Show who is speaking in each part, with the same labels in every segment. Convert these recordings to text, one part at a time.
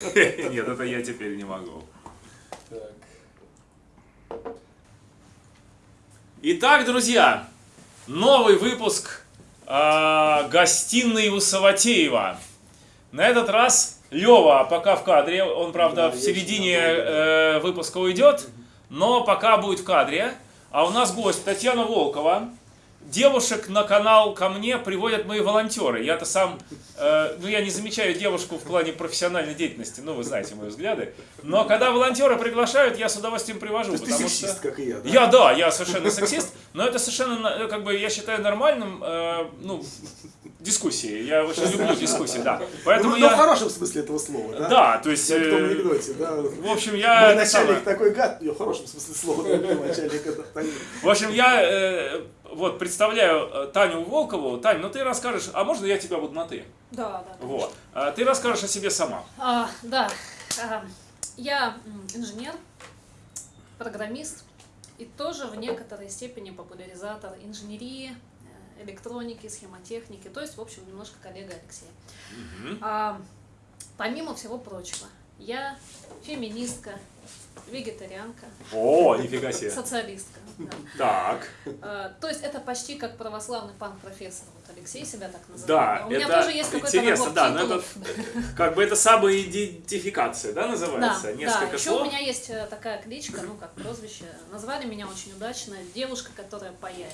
Speaker 1: Нет, это я теперь не могу.
Speaker 2: Так.
Speaker 1: Итак, друзья, новый выпуск э, гостиной у Саватеева. На этот раз Лева пока в кадре, он, правда,
Speaker 2: Да,
Speaker 1: в середине э, выпуска уйдет, но пока будет в кадре. А у нас гость Татьяна Волкова. Девушек на канал ко мне приводят мои волонтеры. Я-то сам, э, ну я не замечаю девушку в плане профессиональной деятельности, ну вы знаете мои взгляды. Но когда волонтеры приглашают, я с удовольствием привожу.
Speaker 2: То есть ты сексист,
Speaker 1: что...
Speaker 2: как и я, да?
Speaker 1: Я, да, я совершенно сексист, но это совершенно, на- как бы, я считаю нормальным, э, ну, дискуссии. Я очень люблю дискуссии, да. Поэтому
Speaker 2: ну, ну, в
Speaker 1: я...
Speaker 2: хорошем смысле этого слова, да?
Speaker 1: Да, то есть...
Speaker 2: Как в том
Speaker 1: э,
Speaker 2: анекдоте, да?
Speaker 1: В общем,
Speaker 2: Мой
Speaker 1: я... это
Speaker 2: начальник
Speaker 1: самое.
Speaker 2: такой гад, в хорошем смысле слова, мой начальник это.
Speaker 1: В общем, я э, вот представляю э, Таню Волкову. Тань, ну ты расскажешь, а можно я тебя буду на ты?
Speaker 3: Да, да. конечно.
Speaker 1: Вот. А ты расскажешь о себе сама.
Speaker 3: А, да. А, я инженер, программист и тоже в некоторой степени популяризатор инженерии, э, электроники, схемотехники, то есть, в общем, немножко коллега Алексея.
Speaker 1: Мгм.
Speaker 3: А, помимо всего прочего, я феминистка, вегетарианка,
Speaker 1: О, нифига себе.
Speaker 3: социалистка. да.
Speaker 1: Так.
Speaker 3: А, То есть это почти как православный панк-профессор. Вот Алексей себя так называет.
Speaker 1: Да,
Speaker 3: У меня
Speaker 1: это
Speaker 3: тоже есть какой-то
Speaker 1: интересно, да, но
Speaker 3: титулов.
Speaker 1: Как бы это самоидентификация, да,
Speaker 3: Да,
Speaker 1: называется?
Speaker 3: да.
Speaker 1: Несколько
Speaker 3: Еще
Speaker 1: слов.
Speaker 3: у меня есть э, такая кличка, ну как прозвище. Назвали меня очень удачно девушка, которая паяет.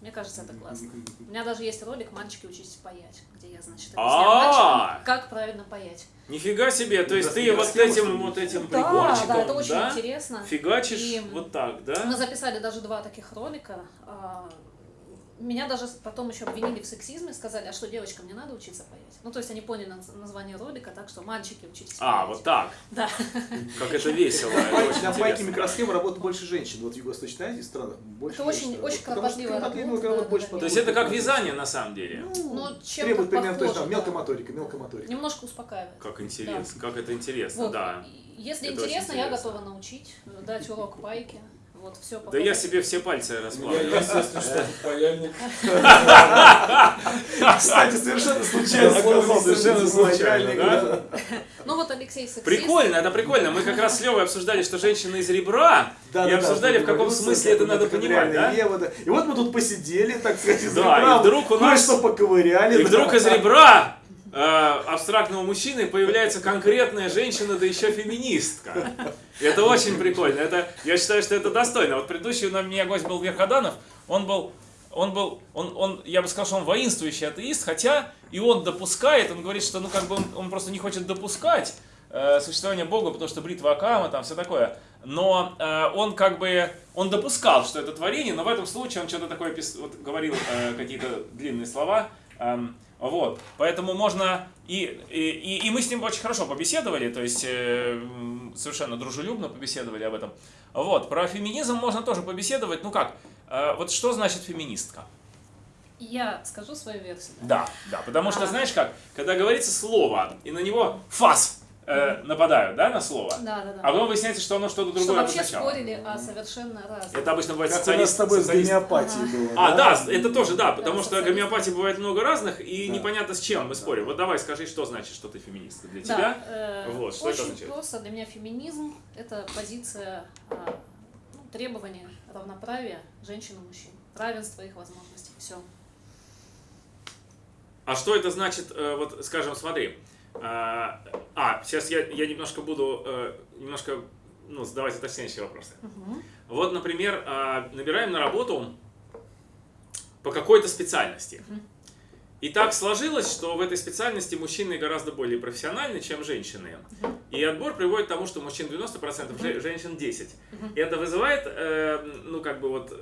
Speaker 3: Мне кажется, это классно. У меня даже есть ролик «Мальчики, учитесь паять», где я, значит, объясняю
Speaker 1: А.
Speaker 3: мальчикам, как правильно паять.
Speaker 1: Нифига себе, то есть ты вот этим вот этим
Speaker 3: Да,
Speaker 1: приборчиком,
Speaker 3: да, это очень
Speaker 1: да,
Speaker 3: интересно.
Speaker 1: фигачишь
Speaker 3: И
Speaker 1: вот так, да?
Speaker 3: Мы записали даже два таких ролика. Меня даже потом еще обвинили в сексизме, сказали, а что, девочкам не надо учиться паять? Ну, то есть они поняли наз- название ролика, так что мальчики учитесь
Speaker 1: А,
Speaker 3: паять.
Speaker 1: вот так.
Speaker 3: Да.
Speaker 1: Как это весело.
Speaker 2: На пайке микросхемы работает больше женщин. Вот в Юго-Восточной Азии странах больше
Speaker 3: Это очень- очень кропотливая работа.
Speaker 1: То есть это как вязание на самом деле.
Speaker 3: Ну, чем
Speaker 2: Требует примерно то же. Мелкая моторика, мелкая моторика.
Speaker 3: Немножко успокаивает.
Speaker 1: Как интересно, как это интересно, да.
Speaker 3: Если интересно, я готова научить, дать урок пайки. Вот, все
Speaker 1: Да я себе все пальцы
Speaker 4: У меня
Speaker 1: расплавлю.
Speaker 4: есть, если что, паяльник.
Speaker 2: Кстати, совершенно случайно оказался.
Speaker 1: Совершенно случайно?
Speaker 3: Ну вот Алексей сексист.
Speaker 1: Прикольно, это прикольно. Мы как раз с Левой обсуждали, что женщина из ребра,
Speaker 2: Да,
Speaker 1: и
Speaker 2: да,
Speaker 1: обсуждали,
Speaker 2: да,
Speaker 1: в каком смысле это надо понимать, да?
Speaker 2: И вот мы тут посидели, так сказать, из
Speaker 1: Да,
Speaker 2: ребра,
Speaker 1: и вдруг у нас-
Speaker 2: кое-что поковыряли.
Speaker 1: И вдруг из ребра абстрактного мужчины появляется конкретная женщина, да еще феминистка. Это очень прикольно. Это, я считаю, что это достойно. Вот предыдущий у меня гость был Верходанов, он был, он был, он, он, я бы сказал, что он воинствующий атеист, хотя и он допускает, он говорит, что ну как бы он, он просто не хочет допускать э, существование Бога, потому что бритва Акама, там все такое. Но э, он как бы, он допускал, что это творение, но в этом случае он что-то такое пис- вот, говорил, э, какие-то длинные слова. эм, вот, поэтому можно и, и, и- мы с ним очень хорошо побеседовали, то есть э, совершенно дружелюбно побеседовали об этом. Вот, про феминизм можно тоже побеседовать. Ну как, э, вот что значит феминистка?
Speaker 3: Я скажу свою версию.
Speaker 1: Да, да, потому что
Speaker 3: А.
Speaker 1: знаешь как, когда говорится слово и на него фас э, нападают, да, на слово,
Speaker 3: Да, да, да.
Speaker 1: а потом выясняется, что оно что-то
Speaker 3: Что
Speaker 1: другое
Speaker 3: вообще
Speaker 1: обозначало.
Speaker 3: спорили о совершенно разных.
Speaker 1: Это обычно бывает
Speaker 2: Как у нас с
Speaker 1: социалист-
Speaker 2: тобой с гомеопатией было.
Speaker 1: А, да, это тоже, да, потому
Speaker 3: Да,
Speaker 1: что
Speaker 3: социалист.
Speaker 1: гомеопатии бывает много разных, и
Speaker 2: Да.
Speaker 1: непонятно с чем мы спорим. Вот давай скажи, что значит, что ты феминистка для
Speaker 3: Да,
Speaker 1: тебя?
Speaker 3: э,
Speaker 1: Вот, что это
Speaker 3: очень
Speaker 1: означает?
Speaker 3: просто. Для меня феминизм – это позиция а, ну, требования равноправия женщин и мужчин, равенства их возможностей. Все.
Speaker 1: А что это значит, э, вот скажем, смотри. А, а, сейчас я, я немножко буду, э, немножко, ну, задавать уточняющие вопросы. Вот, например, а, набираем на работу по какой-то специальности. И так сложилось, что в этой специальности мужчины гораздо более профессиональны, чем женщины.
Speaker 3: Мгм.
Speaker 1: И отбор приводит к тому, что мужчин 90%, же- женщин 10%.
Speaker 3: Мгм.
Speaker 1: И это вызывает, э, ну, как бы вот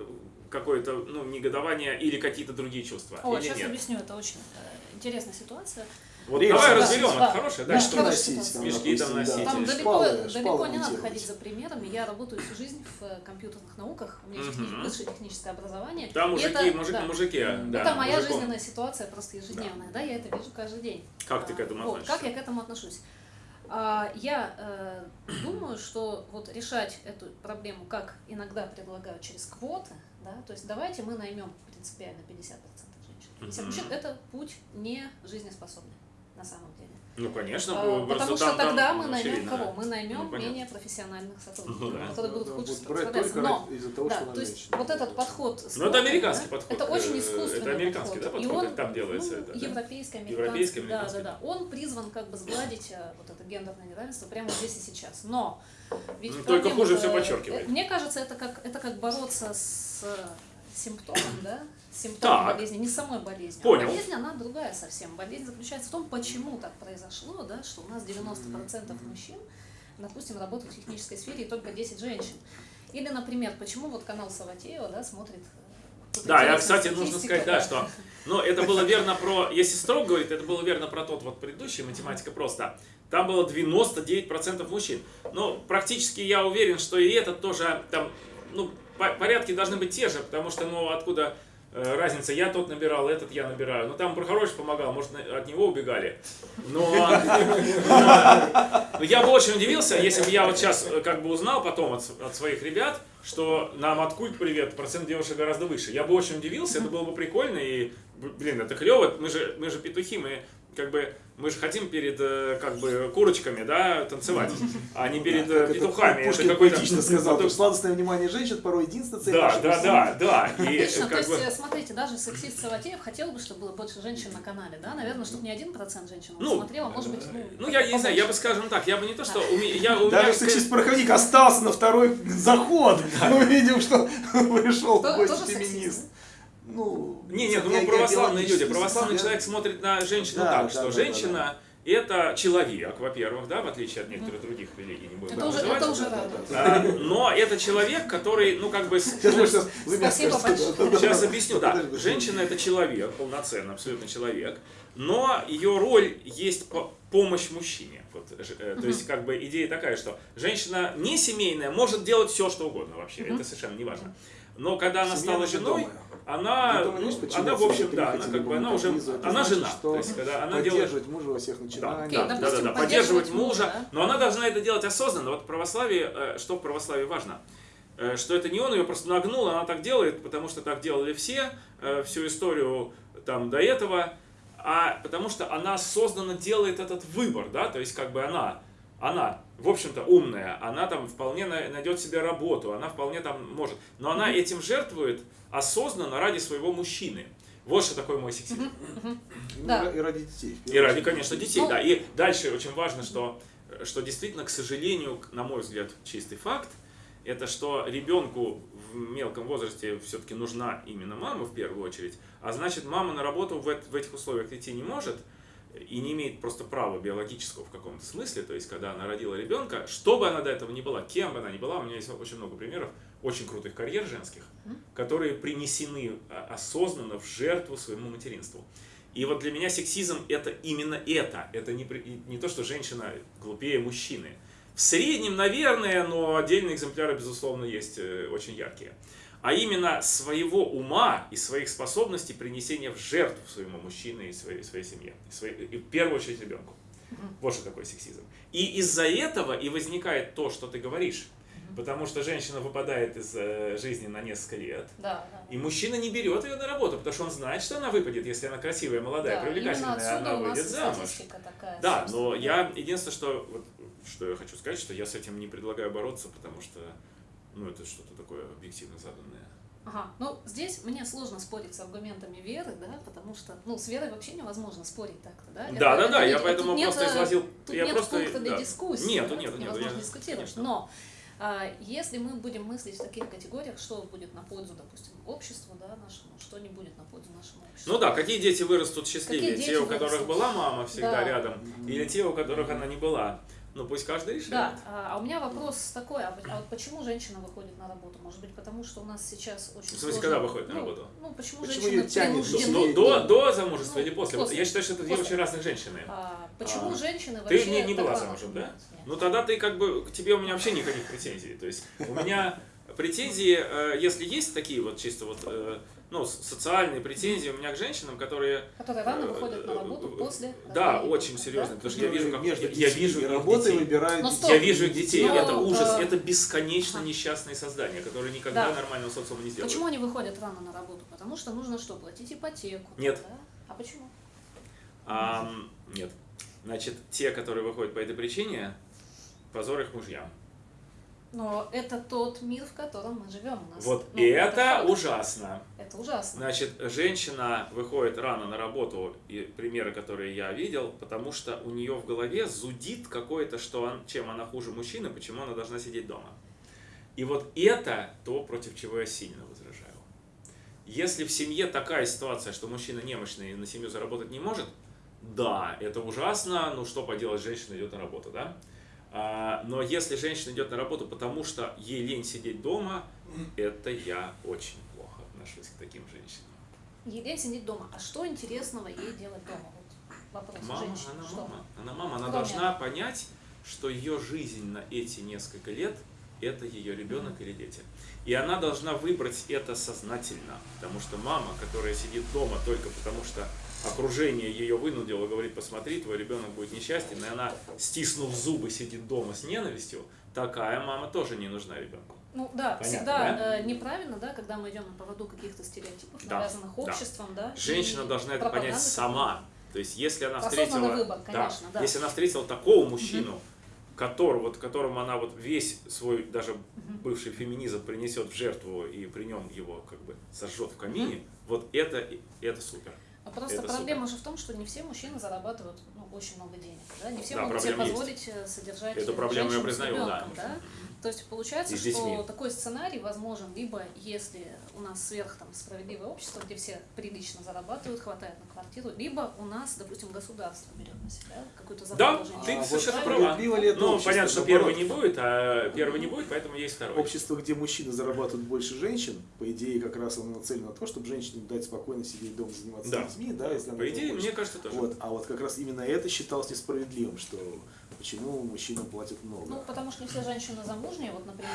Speaker 1: какое-то, ну, негодование или какие-то другие чувства.
Speaker 3: О, сейчас
Speaker 1: нет?
Speaker 3: объясню. Это очень э, интересная ситуация.
Speaker 1: Вот
Speaker 2: Рельсы,
Speaker 1: давай
Speaker 2: да,
Speaker 1: разберем,
Speaker 3: да.
Speaker 1: это хорошее, да,
Speaker 3: Да,
Speaker 1: что
Speaker 3: хорошая
Speaker 2: носить,
Speaker 3: ситуация.
Speaker 1: Мешки там носить.
Speaker 3: Там далеко,
Speaker 2: шпалы-
Speaker 3: далеко
Speaker 2: шпалы
Speaker 3: не надо ходить за примерами. Я работаю всю жизнь в э, компьютерных науках. У меня есть
Speaker 1: Мгм.
Speaker 3: высшее техническое образование.
Speaker 1: Там
Speaker 3: И
Speaker 1: мужики,
Speaker 3: это-
Speaker 1: мужик
Speaker 3: да.
Speaker 1: на мужике. да,
Speaker 3: это моя
Speaker 1: мужиком.
Speaker 3: жизненная ситуация просто ежедневная, да. я это вижу каждый день.
Speaker 1: Как ты к этому
Speaker 3: А, вот,
Speaker 1: относишься?
Speaker 3: Как я к этому отношусь? А, Я э, думаю, что вот решать эту проблему, как иногда предлагают через квоты, да, то есть давайте мы наймем принципиально 50% женщин. 50
Speaker 1: Мгм.
Speaker 3: мужчин, это путь не жизнеспособный на самом деле.
Speaker 1: Ну, конечно,
Speaker 3: А, Потому что
Speaker 1: там- там
Speaker 3: тогда мы наймем кого? Мы наймем
Speaker 1: Ну,
Speaker 3: менее профессиональных сотрудников,
Speaker 1: Ну да.
Speaker 3: которые будут
Speaker 2: Да,
Speaker 3: хуже справляться. Но
Speaker 2: ради- из-за того,
Speaker 3: да, то есть вот этот подход.
Speaker 1: Ну, это американский
Speaker 3: да,
Speaker 1: подход,
Speaker 3: Это очень
Speaker 1: э,
Speaker 3: искусственный
Speaker 1: это американский, да,
Speaker 3: подход. И он,
Speaker 1: там делается
Speaker 3: ну,
Speaker 1: это, да?
Speaker 3: европейский, американский.
Speaker 1: Европейский,
Speaker 3: да,
Speaker 1: американский.
Speaker 3: да, да. Он призван как бы сгладить э, вот это гендерное неравенство прямо здесь и сейчас. Но ведь
Speaker 1: Ну, только хуже всё подчеркивает.
Speaker 3: э, Мне кажется, это как, это как бороться с симптомом, да? С симптомом
Speaker 1: Так.
Speaker 3: болезни, не самой болезнью.
Speaker 1: Понял.
Speaker 3: А болезнь, она другая совсем. Болезнь заключается в том, почему так произошло, да, что у нас 90% мужчин, допустим, работают в технической сфере и только 10 женщин. Или, например, почему вот канал Саватеева, да, смотрит э, тут
Speaker 1: Да, я, кстати, нужно сказать, да, что, ну, это было верно про, если строго говорить, это было верно про тот вот предыдущий, математика просто. Там было 99% мужчин. Ну, практически я уверен, что и этот тоже, там, ну, по- порядки должны быть те же, потому что, ну, откуда э, разница, я тот набирал, этот я набираю. Ну, там Прохорович помогал, может, от него убегали. Но, я бы очень удивился, если бы я вот сейчас э, как бы узнал потом от, от своих ребят, что нам от культ привет, процент девушек гораздо выше. Я бы очень удивился, это было бы прикольно, и, блин, это клево, мы же, мы же петухи, мы как бы, мы же хотим перед, э, как бы, курочками, да, танцевать, а не перед э,
Speaker 2: Как это
Speaker 1: петухами.
Speaker 2: Пушкин
Speaker 1: какой-то-
Speaker 2: сказал,
Speaker 1: это-
Speaker 2: что сладостное внимание женщин порой единственная цель
Speaker 1: Да,
Speaker 2: нашего
Speaker 1: да, да, да. И
Speaker 3: Отлично, то есть,
Speaker 1: бы...
Speaker 3: э, смотрите, даже сексист Саватеев хотел бы, чтобы было больше женщин на канале, да? Наверное, чтобы не один процент женщин
Speaker 1: Ну,
Speaker 3: смотрел, а может быть, ну,
Speaker 1: Ну, я не знаю, я бы, скажем так, я бы не то, что... у меня- я, у меня,
Speaker 2: Даже сексист-пороховник остался на второй заход. Мы видим, что пришел
Speaker 3: То-
Speaker 2: в
Speaker 3: тоже
Speaker 2: гости
Speaker 3: сексист,
Speaker 2: феминист. Ну,
Speaker 1: Не, нет, ну православные люди. Православный человек смотрит на женщину
Speaker 2: Да,
Speaker 1: так,
Speaker 2: да,
Speaker 1: что
Speaker 2: да,
Speaker 1: женщина это человек, во-первых, да, в отличие от некоторых других религий, не будем
Speaker 3: Это уже,
Speaker 1: называть.
Speaker 3: это уже
Speaker 2: да,
Speaker 1: но это человек, который, ну, как бы...
Speaker 2: Сейчас,
Speaker 3: Спасибо
Speaker 2: скажете,
Speaker 3: большое.
Speaker 1: Сейчас объясню, да. Женщина это человек, полноценный, абсолютно человек, но ее роль есть по- помощь мужчине. Вот, ж- э, То есть, как бы идея такая, что женщина не семейная может делать все, что угодно вообще, это совершенно не важно. Но когда она стала
Speaker 2: же
Speaker 1: женой,
Speaker 2: дома.
Speaker 1: Она, ну,
Speaker 2: почему
Speaker 1: она, в общем, да, она как бы, она уже, она
Speaker 2: значит,
Speaker 1: жена.
Speaker 2: что
Speaker 1: То есть, когда она делает
Speaker 2: Поддерживать мужа во всех
Speaker 1: да,
Speaker 2: начинаниях.
Speaker 1: Да, да, да,
Speaker 3: допустим,
Speaker 1: да, поддерживать
Speaker 3: поддерживать
Speaker 1: мужа,
Speaker 3: мужа, да.
Speaker 1: но она должна это делать осознанно. Вот в православии, э, что в православии важно, Э, что это не он ее просто нагнул, она так делает, потому что так делали все, э, всю историю там до этого, а потому что она осознанно делает этот выбор, да, то есть как бы она, она, в общем-то, умная, она там вполне на- найдет себе работу, она вполне там может, но она этим жертвует осознанно ради своего мужчины. Вот что такое мой сексизм.
Speaker 2: Ну,
Speaker 3: Да.
Speaker 2: И ради детей.
Speaker 1: И ради, конечно, детей,
Speaker 3: Ну-
Speaker 1: да. И дальше очень важно, что, что действительно, к сожалению, на мой взгляд, чистый факт, это что ребенку в мелком возрасте все-таки нужна именно мама в первую очередь, а значит, мама на работу в, в этих условиях идти не может и не имеет просто права биологического в каком-то смысле, то есть, когда она родила ребенка, что бы она до этого ни была, кем бы она ни была, у меня есть очень много примеров очень крутых карьер женских, которые принесены а, осознанно в жертву своему материнству. И вот для меня сексизм это именно это. Это не, не то, что женщина глупее мужчины. В среднем, наверное, но отдельные экземпляры, безусловно, есть э, очень яркие. А именно своего ума и своих способностей принесения в жертву своему мужчине и своей, своей семье. И, своей- и в первую очередь ребенку. Вот что такое сексизм. И из-за этого и возникает то, что ты говоришь. Потому что женщина выпадает из э, жизни на несколько лет.
Speaker 3: Да, да.
Speaker 1: И мужчина не берет ее на работу, потому что он знает, что она выпадет, если она красивая, молодая,
Speaker 3: Да,
Speaker 1: привлекательная, она выйдет замуж.
Speaker 3: такая.
Speaker 1: Да,
Speaker 3: собственно,
Speaker 1: но я единственное, что вот, что я хочу сказать, что я с этим не предлагаю бороться, потому что ну это что-то такое объективно заданное.
Speaker 3: Ага, ну здесь мне сложно спорить с аргументами веры, да, потому что, ну, с верой вообще невозможно спорить так-то, да? Это-
Speaker 1: Да, да,
Speaker 3: это
Speaker 1: да,
Speaker 3: не-
Speaker 1: я поэтому
Speaker 3: нет,
Speaker 1: просто
Speaker 3: э,
Speaker 1: изложил,
Speaker 3: Тут
Speaker 1: я
Speaker 3: нет
Speaker 1: просто
Speaker 3: пункта для
Speaker 1: да.
Speaker 3: дискуссии,
Speaker 1: Нету,
Speaker 3: да,
Speaker 1: нету, нету,
Speaker 3: невозможно
Speaker 1: я-
Speaker 3: дискутировать.
Speaker 1: конечно.
Speaker 3: Но а, если мы будем мыслить в таких категориях, что будет на пользу, допустим, обществу, да, нашему, что не будет на пользу нашему обществу.
Speaker 1: Ну да, какие дети вырастут счастливее?
Speaker 3: Какие
Speaker 1: те, у которых
Speaker 3: вырастут?
Speaker 1: была мама всегда
Speaker 3: Да.
Speaker 1: рядом, или те, у которых она не была? Ну пусть каждый решит.
Speaker 3: Да, а, а у меня вопрос такой, а, вот- а вот почему женщина выходит на работу? Может быть, потому что у нас сейчас очень
Speaker 1: В смысле,
Speaker 3: сложно-
Speaker 1: когда выходит на
Speaker 3: ну,
Speaker 1: работу?
Speaker 3: Ну, почему,
Speaker 2: Почему её тянет?
Speaker 3: принуждены?
Speaker 1: До, до, до замужества
Speaker 3: Ну,
Speaker 1: или после?
Speaker 3: После.
Speaker 1: Я считаю, что это две
Speaker 3: После.
Speaker 1: очень разные женщины.
Speaker 3: А, почему
Speaker 1: А,
Speaker 3: женщины
Speaker 1: Ты
Speaker 3: вообще...
Speaker 1: не, не была замужем, да?
Speaker 3: Нет, нет.
Speaker 1: Ну тогда ты как бы, к тебе у меня вообще никаких претензий. То есть у меня претензии, э, если есть такие вот чисто вот, э, ну, социальные претензии у меня к женщинам, которые...
Speaker 3: Которые рано
Speaker 1: э,
Speaker 3: выходят на работу
Speaker 1: э,
Speaker 3: после...
Speaker 1: Да, очень серьезно,
Speaker 3: да?
Speaker 1: потому что я вижу, как
Speaker 2: Между
Speaker 1: я, вижу их детей.
Speaker 2: выбирают
Speaker 3: Ну, стоп.
Speaker 1: Я вижу их детей,
Speaker 3: Ну,
Speaker 1: это ужас,
Speaker 3: э,
Speaker 1: это бесконечно
Speaker 3: ага.
Speaker 1: несчастные создания, которые никогда
Speaker 3: Да.
Speaker 1: нормального социума не сделают.
Speaker 3: Почему они выходят рано на работу? Потому что нужно что, платить ипотеку?
Speaker 1: Нет.
Speaker 3: Да? А почему?
Speaker 1: Нет. Значит, те, которые выходят по этой причине, позор их мужьям.
Speaker 3: Но это тот мир, в котором мы живем. У нас,
Speaker 1: Вот
Speaker 3: ну,
Speaker 1: и это
Speaker 3: факт.
Speaker 1: ужасно.
Speaker 3: Это ужасно.
Speaker 1: Значит, женщина выходит рано на работу, и примеры, которые я видел, потому что у нее в голове зудит какое-то, что он, чем она хуже мужчины, почему она должна сидеть дома. И вот это то, против чего я сильно возражаю. Если в семье такая ситуация, что мужчина немощный и на семью заработать не может, да, это ужасно, ну что поделать, женщина идет на работу, да? А, но если женщина идет на работу, потому что ей лень сидеть дома, это я очень плохо отношусь к таким женщинам.
Speaker 3: Ей сидеть дома. А что интересного ей делать дома? Вот вопрос
Speaker 1: Мама,
Speaker 3: женщины.
Speaker 1: она
Speaker 3: что?
Speaker 1: мама. Она мама, она
Speaker 3: Кроме-
Speaker 1: должна понять, что ее жизнь на эти несколько лет это ее ребенок или дети. И она должна выбрать это сознательно, потому что мама, которая сидит дома только потому, что окружение ее вынудило, говорит, посмотри, твой ребенок будет несчастен, и она, стиснув зубы, сидит дома с ненавистью, такая мама тоже не нужна ребенку.
Speaker 3: Ну да,
Speaker 1: Понятно,
Speaker 3: всегда
Speaker 1: да?
Speaker 3: э, неправильно, да, когда мы идем на поводу каких-то стереотипов,
Speaker 1: Да,
Speaker 3: навязанных
Speaker 1: да.
Speaker 3: обществом, да.
Speaker 1: Женщина
Speaker 3: и
Speaker 1: должна это понять сама. То есть, если она
Speaker 3: Осознанный
Speaker 1: встретила,
Speaker 3: выбор, конечно, да.
Speaker 1: если она встретила такого мужчину, который, вот, которому она вот весь свой даже бывший феминизм принесет в жертву и при нем его как бы сожжет в камине, вот это это супер.
Speaker 3: А просто
Speaker 1: Это
Speaker 3: проблема же в том, что не все мужчины зарабатывают ну, очень много денег. Да? Не все
Speaker 1: Да,
Speaker 3: могут себе позволить э, содержать
Speaker 1: Эту
Speaker 3: э,
Speaker 1: проблему я признаю, да.
Speaker 3: ребенком, да. То есть получается, что
Speaker 1: детьми.
Speaker 3: такой сценарий возможен либо если у нас сверх там, справедливое общество, где все прилично зарабатывают, хватает на квартиру, либо у нас, допустим, государство берет на себя какую-то
Speaker 1: Да,
Speaker 3: заботу о
Speaker 1: ты.
Speaker 2: А
Speaker 1: совершенно права. Ну, понятно, что первый не будет, а первый не будет, поэтому есть второй.
Speaker 2: Общество, где мужчины зарабатывают больше женщин, по идее, как раз оно нацелено на то, чтобы женщине дать спокойно сидеть дома, заниматься
Speaker 1: Да.
Speaker 2: детьми, да, если
Speaker 1: По идее,
Speaker 2: хочет.
Speaker 1: мне кажется, тоже.
Speaker 2: Вот, а вот как раз именно это считалось несправедливым, что почему мужчинам платят много.
Speaker 3: Ну, потому что не все женщины замужние, вот, например,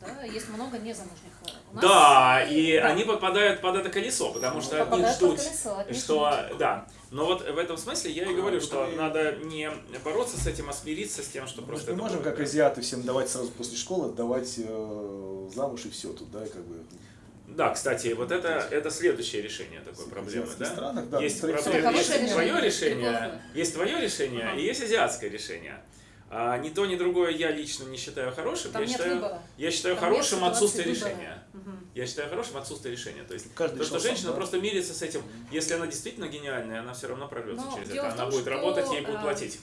Speaker 3: да, есть много незамужних. У нас-
Speaker 1: Да, и
Speaker 3: Да.
Speaker 1: они попадают под это колесо, потому что от них
Speaker 3: Попадают под
Speaker 1: ждут,
Speaker 3: колесо,
Speaker 1: что, да. Но вот в этом смысле я и говорю,
Speaker 2: А,
Speaker 1: что
Speaker 2: и-
Speaker 1: надо не бороться с этим, а смириться с тем, что
Speaker 2: Мы
Speaker 1: просто это
Speaker 2: можем,
Speaker 1: будет.
Speaker 2: как азиаты, всем давать сразу после школы, отдавать э, замуж и все тут, да, как бы.
Speaker 1: Да, кстати, вот это, это следующее решение такой проблемы, да?
Speaker 2: странах, да,
Speaker 1: есть, проблема- есть твое
Speaker 3: решение,
Speaker 1: решение,
Speaker 3: неплохое.
Speaker 1: есть твое решение
Speaker 3: Ага.
Speaker 1: и есть азиатское решение. А, ни то, ни другое я лично не считаю хорошим.
Speaker 3: Там
Speaker 1: я
Speaker 3: нет
Speaker 1: считаю,
Speaker 3: выбора.
Speaker 1: я считаю
Speaker 3: Там
Speaker 1: хорошим отсутствие
Speaker 3: выбора.
Speaker 1: решения.
Speaker 3: Мгм.
Speaker 1: Я считаю хорошим отсутствие решения. То есть
Speaker 2: Каждый
Speaker 1: то, что
Speaker 2: решил сам,
Speaker 1: женщина
Speaker 2: да.
Speaker 1: просто мирится с этим. Если она действительно гениальная, она все равно прорвется
Speaker 3: Но
Speaker 1: через это. Она
Speaker 3: том,
Speaker 1: будет
Speaker 3: что,
Speaker 1: работать, ей будут
Speaker 3: а,
Speaker 1: платить.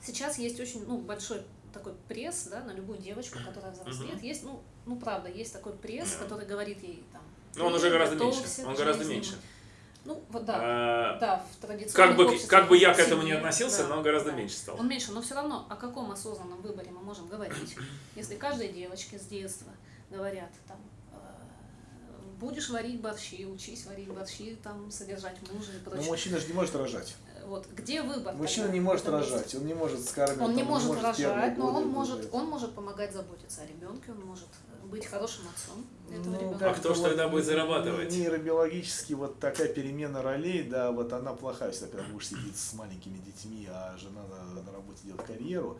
Speaker 3: Сейчас есть очень ну, большой такой пресс, да, на любую девочку, которая взрослеет.
Speaker 1: Мгм.
Speaker 3: Есть, ну, ну правда, есть такой пресс, который говорит ей там.
Speaker 1: Но он
Speaker 3: «Ты
Speaker 1: уже гораздо меньше. Он гораздо
Speaker 3: жизни».
Speaker 1: меньше.
Speaker 3: Ну, вот да.
Speaker 1: А,
Speaker 3: Да, в традиционных
Speaker 1: Как бы,
Speaker 3: обществах
Speaker 1: как бы я к этому не относился,
Speaker 3: да,
Speaker 1: но он гораздо
Speaker 3: да.
Speaker 1: меньше стал.
Speaker 3: Он меньше, но все равно о каком осознанном выборе мы можем говорить, если каждой девочке с детства говорят там э, будешь варить борщи, учись варить борщи, там содержать мужа и
Speaker 2: Но
Speaker 3: прочее.
Speaker 2: мужчина же не может рожать.
Speaker 3: Э, Вот где выбор?
Speaker 2: Мужчина
Speaker 3: тогда
Speaker 2: не может
Speaker 3: месте?
Speaker 2: рожать, он не может скармливать.
Speaker 3: Он не
Speaker 2: там,
Speaker 3: может
Speaker 2: первые
Speaker 3: рожать, но он может, он может помогать заботиться о ребенке, он может быть хорошим отцом этого
Speaker 2: Ну,
Speaker 3: ребенка.
Speaker 1: А кто ж тогда будет зарабатывать?
Speaker 2: Нейробиологически вот такая перемена ролей, да, вот она плохая, если, например, муж сидит с маленькими детьми, а жена на, на работе делает карьеру.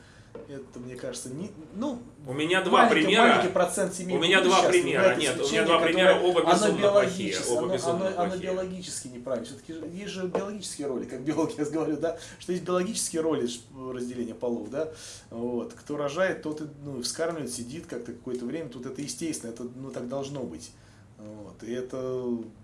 Speaker 2: Это, мне кажется, не, ну,
Speaker 1: У меня два
Speaker 2: маленький,
Speaker 1: примера.
Speaker 2: маленький процент семей
Speaker 1: У меня два примера. Нет, у меня два примера, оба
Speaker 2: оно
Speaker 1: безумно плохие, оба
Speaker 2: оно-
Speaker 1: безумно
Speaker 2: оно- оно
Speaker 1: плохие.
Speaker 2: биологически неправильно. Все-таки есть же биологические роли, как биолог я говорю, да, что есть биологические роли разделения полов, да, вот, кто рожает, тот и, ну, вскармливает, сидит как-то какое-то время, тут это естественно, это, ну, так должно быть. Вот. И это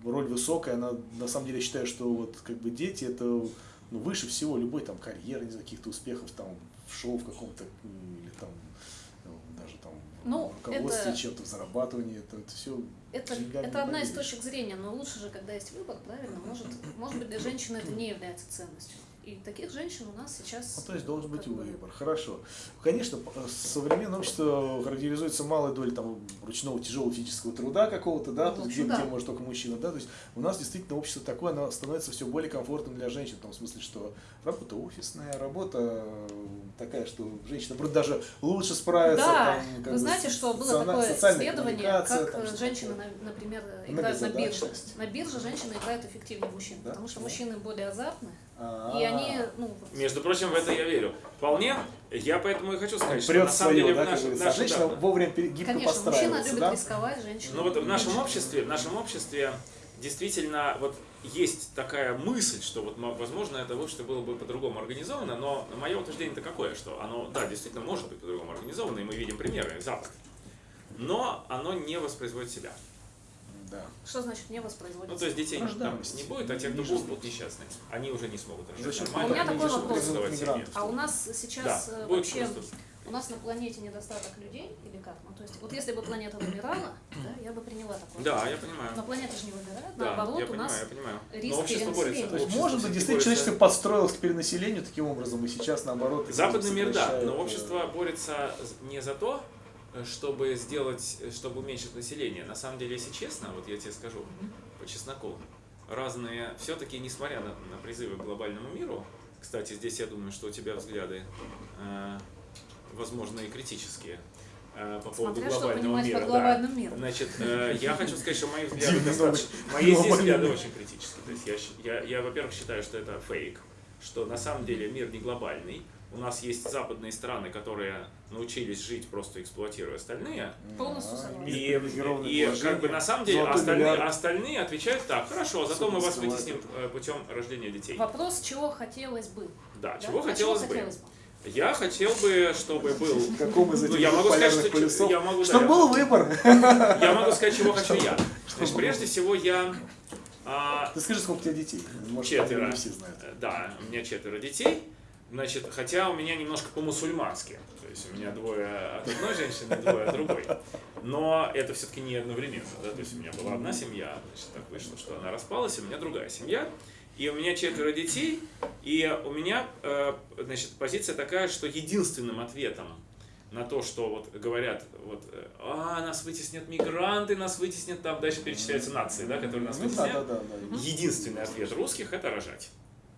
Speaker 2: роль высокая, она, на самом деле, я считаю, что вот как бы дети это ну, выше всего любой там карьеры, не знаю, каких-то успехов там в шоу в каком-то или там ну, даже там
Speaker 3: Ну,
Speaker 2: руководстве
Speaker 3: это-
Speaker 2: чем-то в зарабатывании, это, это все
Speaker 3: Это, это одна из точек зрения, но лучше же, когда есть выбор, правильно? Может, может быть, для женщины это не является ценностью. И таких женщин у нас сейчас...
Speaker 2: Ну, то есть должен быть выбор. Хорошо. Конечно, п- современное общество характеризуется малой долей там, ручного тяжелого физического труда какого-то, да,
Speaker 3: Ну,
Speaker 2: есть, где,
Speaker 3: да.
Speaker 2: где может только мужчина, да, то есть у нас действительно общество такое, оно становится все более комфортным для женщин, в том смысле, что работа офисная, работа э, такая, что женщина вроде даже лучше справится.
Speaker 3: Да,
Speaker 2: там, как
Speaker 3: вы знаете, что было такое исследование, как
Speaker 2: там,
Speaker 3: э, женщины, например, играют на бирже. На бирже женщины играют эффективнее мужчин,
Speaker 2: Да?
Speaker 3: потому что
Speaker 2: Почему?
Speaker 3: мужчины более азартны,
Speaker 2: А,
Speaker 3: и они, ну, вот,
Speaker 1: Между прочим, в это я верю. Вполне. Я поэтому и хочу сказать, что
Speaker 2: прет
Speaker 1: на самом
Speaker 2: свое,
Speaker 1: деле
Speaker 2: да, говорится.
Speaker 1: нашем-
Speaker 2: Женщина
Speaker 1: да,
Speaker 2: вовремя гибко
Speaker 3: конечно, мужчина любит
Speaker 2: да?
Speaker 3: рисковать, женщина
Speaker 1: Ну вот в нашем обществе, в нашем обществе действительно, вот есть такая мысль, что вот, мо- возможно, это общество было бы по-другому организовано, но мое утверждение-то какое, что оно, да, действительно может быть по-другому организовано, и мы видим примеры, Запад, но оно не воспроизводит себя.
Speaker 2: Да.
Speaker 3: Что значит не воспроизводится?
Speaker 1: Ну, то есть детей там не будет, а те, кто будут, будут несчастные. Они уже не смогут рожать
Speaker 3: А у меня такой вопрос. А у нас сейчас
Speaker 1: Да,
Speaker 3: э, вообще у нас на планете недостаток людей или как? Ну, то есть, вот если бы планета вымирала, да, я бы приняла такое.
Speaker 1: Да, я понимаю.
Speaker 3: Но планета же не вымирает,
Speaker 1: Да,
Speaker 3: наоборот,
Speaker 1: я
Speaker 3: у
Speaker 1: понимаю,
Speaker 3: нас
Speaker 1: я понимаю.
Speaker 3: риск
Speaker 1: Но общество борется.
Speaker 2: То есть, может быть, действительно человечество подстроилось к перенаселению таким образом, и сейчас наоборот.
Speaker 1: Западный мир, да, но
Speaker 2: э,
Speaker 1: общество борется не за то, чтобы сделать, чтобы уменьшить население. На самом деле, если честно, вот я тебе скажу по чесноку, разные, все-таки, несмотря на, на призывы к глобальному миру, кстати, здесь я думаю, что у тебя взгляды, э, возможно, и критические э, по поводу
Speaker 3: Смотря что
Speaker 1: глобального мира.
Speaker 3: под
Speaker 1: да.
Speaker 3: глобальным миром.
Speaker 1: Значит, э, я хочу сказать, что мои взгляды достаточно... Мои здесь взгляды очень критические. То есть я, я, я, во-первых, считаю, что это фейк, что на самом деле мир не глобальный. У нас есть западные страны, которые научились жить, просто эксплуатируя остальные.
Speaker 3: Полностью
Speaker 2: а.
Speaker 1: И, как бы на самом деле остальные, остальные отвечают так, хорошо, зато мы вас вытесним э, путем рождения детей.
Speaker 3: Вопрос, чего хотелось бы.
Speaker 1: Да,
Speaker 3: да?
Speaker 1: чего
Speaker 3: А
Speaker 1: хотелось бы?
Speaker 3: хотелось бы?
Speaker 1: Я хотел бы, чтобы был...
Speaker 2: Каком из
Speaker 1: Ну,
Speaker 2: этих
Speaker 1: я
Speaker 2: двух
Speaker 1: могу сказать, что
Speaker 2: полюсов?
Speaker 1: я могу, да,
Speaker 2: Чтобы
Speaker 1: я-
Speaker 2: был выбор.
Speaker 1: Я могу сказать, чего хочу я. Значит, прежде всего я... а,
Speaker 2: Ты скажи, сколько у тебя детей? Может,
Speaker 1: Четверо.
Speaker 2: не все знают.
Speaker 1: Да, у меня четверо детей. Значит, хотя у меня немножко по-мусульмански. То есть у меня двое от одной женщины, двое от другой. Но это все-таки не одновременно. Да? То есть у меня была одна семья, значит, так вышло, что она распалась, у меня другая семья. И у меня четверо детей, и у меня э, значит, позиция такая, что единственным ответом на то, что вот говорят, вот, а, нас вытеснят мигранты, нас вытеснят, там дальше перечисляются нации, да, которые нас
Speaker 2: Ну да.
Speaker 1: Единственный ответ русских – это рожать.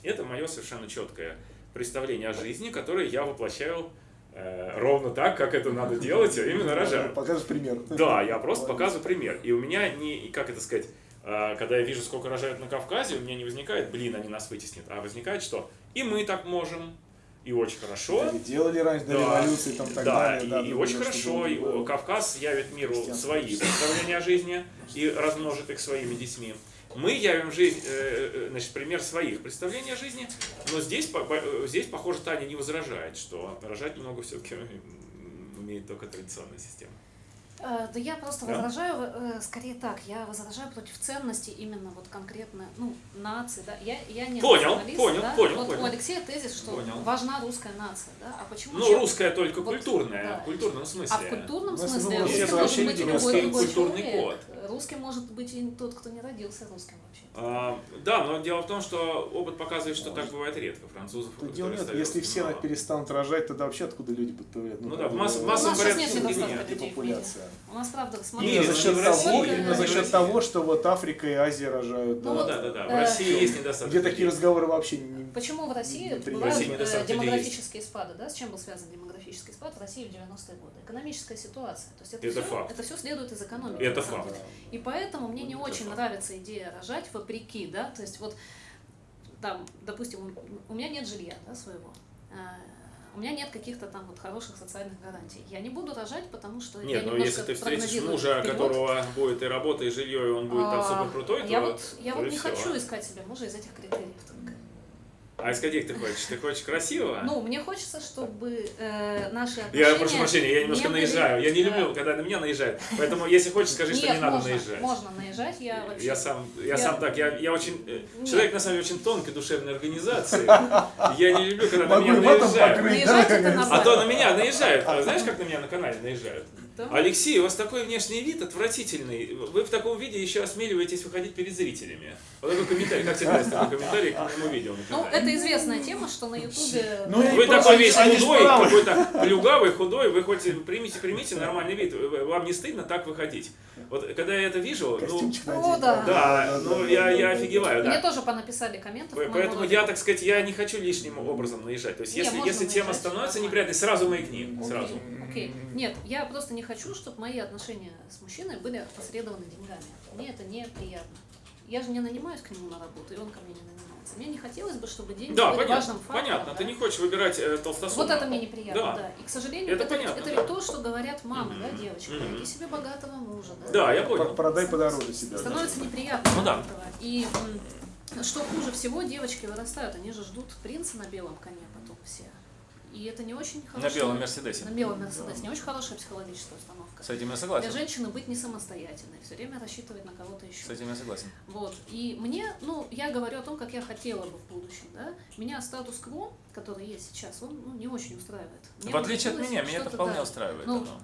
Speaker 1: Это мое совершенно четкое представление о жизни, которое я воплощаю э, ровно так, как это надо делать, а именно рожаю.
Speaker 2: Покажешь пример.
Speaker 1: Да, я просто показываю пример. И у меня не, как это сказать, э, когда я вижу, сколько рожают на Кавказе, у меня не возникает, блин, они нас вытеснят, а возникает что? И мы так можем, и очень хорошо.
Speaker 2: И делали раньше до
Speaker 1: Да,
Speaker 2: революции, там так
Speaker 1: да,
Speaker 2: далее.
Speaker 1: и,
Speaker 2: да,
Speaker 1: и
Speaker 2: думаю,
Speaker 1: очень хорошо, и Кавказ явит миру свои представления о жизни и размножит их своими детьми. Мы явим жизнь, э, э, значит, пример своих представлений о жизни, но здесь, э, здесь, похоже, Таня не возражает, что рожать немного все-таки умеет только традиционная система.
Speaker 3: Э, Да я просто
Speaker 1: Да?
Speaker 3: возражаю, э, скорее так, я возражаю против ценности именно вот конкретно, ну, нации, да, я, я не
Speaker 1: Понял, понял,
Speaker 3: да?
Speaker 1: понял,
Speaker 3: вот
Speaker 1: понял.
Speaker 3: у Алексея тезис, что
Speaker 1: Понял.
Speaker 3: важна русская нация, да, а почему
Speaker 1: Ну, русская только
Speaker 3: вот,
Speaker 1: культурная,
Speaker 3: да.
Speaker 1: в культурном смысле.
Speaker 3: А в культурном
Speaker 2: Ну,
Speaker 3: смысле
Speaker 2: бы
Speaker 3: русским
Speaker 1: это
Speaker 3: может
Speaker 1: вообще
Speaker 3: быть любой
Speaker 1: русский
Speaker 3: другой
Speaker 1: культурный
Speaker 3: человек. Русским может быть и тот, кто не родился русским вообще.
Speaker 1: А, да, но дело в том, что опыт показывает, что так бывает редко. Французов,
Speaker 2: Тут дело нет, если все
Speaker 1: мало.
Speaker 2: перестанут рожать, тогда вообще откуда люди будут появляться?
Speaker 1: Ну
Speaker 2: как
Speaker 1: да, в масс- массовом порядке
Speaker 3: нет
Speaker 1: нет,
Speaker 3: недостатка людей
Speaker 2: депопуляция.
Speaker 3: У нас, правда,
Speaker 1: Нет,
Speaker 3: смотрите,
Speaker 2: Именно за счет
Speaker 1: в
Speaker 2: того,
Speaker 1: России,
Speaker 2: именно за счет того, что вот Африка и Азия рожают.
Speaker 3: Ну
Speaker 1: Ну да, да, да. В
Speaker 3: э,
Speaker 1: России есть недостаток.
Speaker 2: Где такие разговоры вообще не...
Speaker 3: Почему в России бывают
Speaker 1: России
Speaker 3: э, демографические спады? Да? С чем был связан демографический спад в России в 90-е годы? Экономическая ситуация. То есть это,
Speaker 1: Это
Speaker 3: все,
Speaker 1: факт.
Speaker 3: это все следует из экономики.
Speaker 1: Это факт.
Speaker 3: деле. И поэтому мне не
Speaker 1: Это
Speaker 3: очень
Speaker 1: факт.
Speaker 3: нравится идея рожать вопреки, да, то есть вот там, допустим, у- меня нет жилья, да, своего, А, у меня нет каких-то там вот хороших социальных гарантий. Я не буду рожать, потому что
Speaker 1: Нет,
Speaker 3: я немножко
Speaker 1: если ты встретишь мужа,
Speaker 3: вперед.
Speaker 1: которого будет и работа, и жилье, и он будет там
Speaker 3: А,
Speaker 1: супер крутой,
Speaker 3: я
Speaker 1: то,
Speaker 3: вот, я
Speaker 1: то
Speaker 3: вот не
Speaker 1: всё.
Speaker 3: хочу искать себе мужа из этих критериев только.
Speaker 1: А из каких ты хочешь? Ты хочешь красивого?
Speaker 3: Ну, мне хочется, чтобы э, наши отношения...
Speaker 1: я прошу прощения, я немножко
Speaker 3: не были,
Speaker 1: наезжаю. Я не люблю, когда на меня наезжают. Поэтому, если хочешь, скажи, что
Speaker 3: Нет,
Speaker 1: не надо
Speaker 3: можно,
Speaker 1: наезжать.
Speaker 3: можно наезжать, я вообще...
Speaker 1: Я сам, я,
Speaker 3: я-
Speaker 1: сам так, я, я очень, э,
Speaker 3: Нет.
Speaker 1: человек на самом деле очень тонкой душевной организации. Я не люблю, когда на
Speaker 2: Могу
Speaker 1: меня наезжают. А то на меня наезжают. А Знаешь, как на меня на канале наезжают?
Speaker 3: Да.
Speaker 1: Алексей, у вас такой внешний вид отвратительный. Вы в таком виде еще осмеливаетесь выходить перед зрителями. Вот такой комментарий. Как тебе нравится такой комментарий к моему видео
Speaker 3: Ну, это известная тема, что на Ютубе...
Speaker 2: Ну,
Speaker 1: Вы такой весь худой, какой-то плюгавый, худой, вы хоть примите, примите нормальный вид. Вам не стыдно так выходить? Вот когда я это вижу, ну,
Speaker 2: надеть,
Speaker 3: да.
Speaker 1: да, ну я, я офигеваю,
Speaker 3: Мне
Speaker 1: да.
Speaker 3: тоже понаписали комментов.
Speaker 1: По-
Speaker 3: к моему
Speaker 1: Поэтому я, так сказать, я не хочу лишним образом наезжать. То есть,
Speaker 3: Не,
Speaker 1: если, если тема
Speaker 3: наезжать,
Speaker 1: становится
Speaker 3: нормально.
Speaker 1: неприятной, сразу маякни.
Speaker 3: Окей,
Speaker 1: Сразу.
Speaker 3: Окей. Нет, я просто не хочу, чтобы мои отношения с мужчиной были опосредованы деньгами. Мне это неприятно. Я же не нанимаюсь к нему на работу, и он ко мне не нанимается. Мне не хотелось бы, чтобы деньги
Speaker 1: Да,
Speaker 3: были
Speaker 1: понятно,
Speaker 3: важным фактором.
Speaker 1: понятно.
Speaker 3: да.
Speaker 1: Ты не хочешь выбирать э, толстосума.
Speaker 3: Вот это мне неприятно,
Speaker 1: Да.
Speaker 3: да. И, к сожалению,
Speaker 1: Это
Speaker 3: это,
Speaker 1: понятно,
Speaker 3: это
Speaker 1: да.
Speaker 3: ведь то, что говорят мамы, да,
Speaker 1: Мгм.
Speaker 3: девочки.
Speaker 1: Мгм.
Speaker 3: Найди себе богатого мужа, да.
Speaker 1: Да, я понял.
Speaker 2: Продай подороже себя. да.
Speaker 3: Становится неприятно.
Speaker 1: Ну да.
Speaker 3: И что хуже всего, девочки вырастают, они же ждут принца на белом коне потом все. И это не очень
Speaker 1: На
Speaker 3: хорошая...
Speaker 1: белом Мерседесе.
Speaker 3: На белом Мерседесе. Не очень хорошая психологическая установка.
Speaker 1: С этим я
Speaker 3: Для
Speaker 1: согласен.
Speaker 3: женщины быть не самостоятельной, все время рассчитывать на кого-то еще.
Speaker 1: С этим я согласен.
Speaker 3: Вот. И мне, ну, я говорю о том, как я хотела бы в будущем, да. Меня статус-кво, который есть сейчас, он ну, не очень устраивает. Мне
Speaker 1: В отличие от меня, меня это вполне
Speaker 3: да.
Speaker 1: устраивает.
Speaker 3: Ну,
Speaker 1: оно.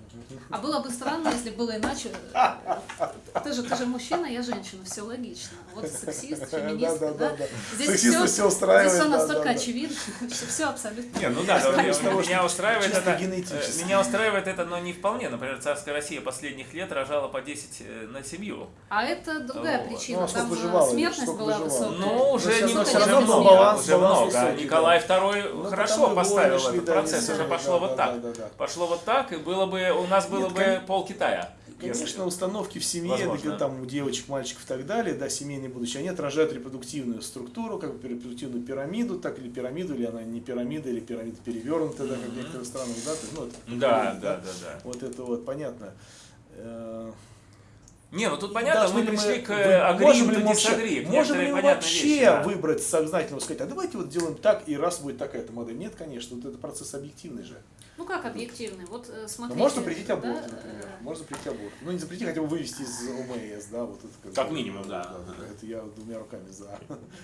Speaker 3: А было бы странно, если было иначе. Ты же, ты же мужчина, я женщина, все логично. Вот сексист, феминист,
Speaker 2: Да, да,
Speaker 3: да.
Speaker 2: да.
Speaker 3: Здесь
Speaker 2: Сексиста
Speaker 3: все,
Speaker 2: всё устраивает,
Speaker 3: Здесь все настолько
Speaker 2: да, да.
Speaker 3: очевидно, что все абсолютно.
Speaker 1: Не, ну да, меня, устраивает это. э, Меня устраивает это, но не вполне. Например, царская Россия последних лет рожала по 10 э, на семью.
Speaker 3: А это другая причина.
Speaker 2: Ну, а
Speaker 3: Там смертность была высокая.
Speaker 1: Ну, уже, не,
Speaker 2: баланс-
Speaker 1: уже
Speaker 2: баланс
Speaker 1: много.
Speaker 2: Высокий,
Speaker 1: Николай II
Speaker 2: Ну,
Speaker 1: хорошо
Speaker 2: потому
Speaker 1: поставил
Speaker 2: шли,
Speaker 1: этот
Speaker 2: да,
Speaker 1: процесс, уже пошло
Speaker 2: да,
Speaker 1: вот
Speaker 2: да,
Speaker 1: так.
Speaker 2: да, да.
Speaker 1: Пошло вот так, и было бы, у нас было
Speaker 2: Нет,
Speaker 1: бы
Speaker 2: кон-
Speaker 1: пол Китая.
Speaker 2: Конечно,
Speaker 1: если-
Speaker 2: установки в семье,
Speaker 1: Возможно.
Speaker 2: да, там у девочек, мальчиков и так далее, да, семейные будущее, они отражают репродуктивную структуру, как бы репродуктивную пирамиду, так или пирамиду, или она не пирамида, или пирамида перевернута, да, как в некоторых странах, да, то ну, это
Speaker 1: Да,
Speaker 2: поколение,
Speaker 1: да, да, да.
Speaker 2: Вот это вот понятно.
Speaker 1: Не, ну тут понятно,
Speaker 2: должны
Speaker 1: мы
Speaker 2: ли
Speaker 1: пришли к э, агри,
Speaker 2: можем ли мы вообще, можем ли вообще
Speaker 1: вещи, да.
Speaker 2: выбрать сознательно, сказать, а давайте вот делаем так, и раз будет такая-то модель. Нет, конечно, вот это процесс объективный же.
Speaker 3: Ну как объективный? Вот э,
Speaker 2: Ну,
Speaker 3: смотрите.
Speaker 2: можно запретить
Speaker 3: да,
Speaker 2: аборт,
Speaker 3: э,
Speaker 2: например. Можно запретить аборт. Ну, не запретить, хотя бы вывести из ОМС, да, вот это
Speaker 1: Как минимум, да.
Speaker 2: Это я двумя руками за.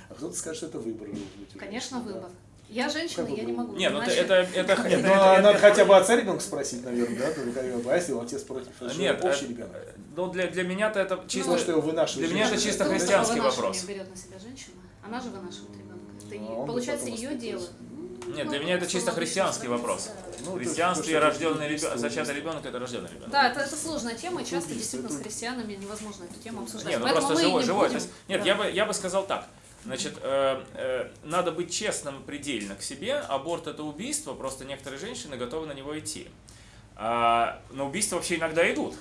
Speaker 2: А кто-то скажет, что это выбор.
Speaker 3: Конечно,
Speaker 2: да.
Speaker 3: Я женщина,
Speaker 2: Как
Speaker 3: я не могу.
Speaker 1: Не, ну это, это, это,
Speaker 2: Нет,
Speaker 1: это-
Speaker 2: ну,
Speaker 1: это-
Speaker 2: а надо
Speaker 1: это-
Speaker 2: хотя бы отца ребенка спросить, наверное, да? Только а если отец против, это же
Speaker 1: Нет,
Speaker 2: общий
Speaker 1: э,
Speaker 2: ребенок.
Speaker 1: ну для, для меня-то это чисто...
Speaker 2: Ну, что его вынашивает
Speaker 1: для меня это чисто
Speaker 3: Кто
Speaker 1: христианский вопрос.
Speaker 3: берет на себя женщина, она же вынашивает ребенка. Это
Speaker 2: Ну, а
Speaker 3: получается ее дело.
Speaker 1: Нет,
Speaker 3: Ну,
Speaker 1: для меня это чисто христианский вопрос.
Speaker 2: Ну,
Speaker 1: христианстве рожденный ребенок, зачатый ребенок это рожденный ребенок.
Speaker 3: Да, это, это сложная тема, и часто действительно с
Speaker 2: это-
Speaker 3: христианами невозможно эту тему обсуждать.
Speaker 1: Нет, ну
Speaker 3: Поэтому
Speaker 1: просто живой,
Speaker 3: не
Speaker 1: живой.
Speaker 3: будем.
Speaker 1: Нет,
Speaker 3: Да.
Speaker 1: я, бы, я бы сказал так. Значит, э, э, надо быть честным предельно к себе. Аборт это убийство, просто некоторые женщины готовы на него идти. А, на убийство вообще иногда идут.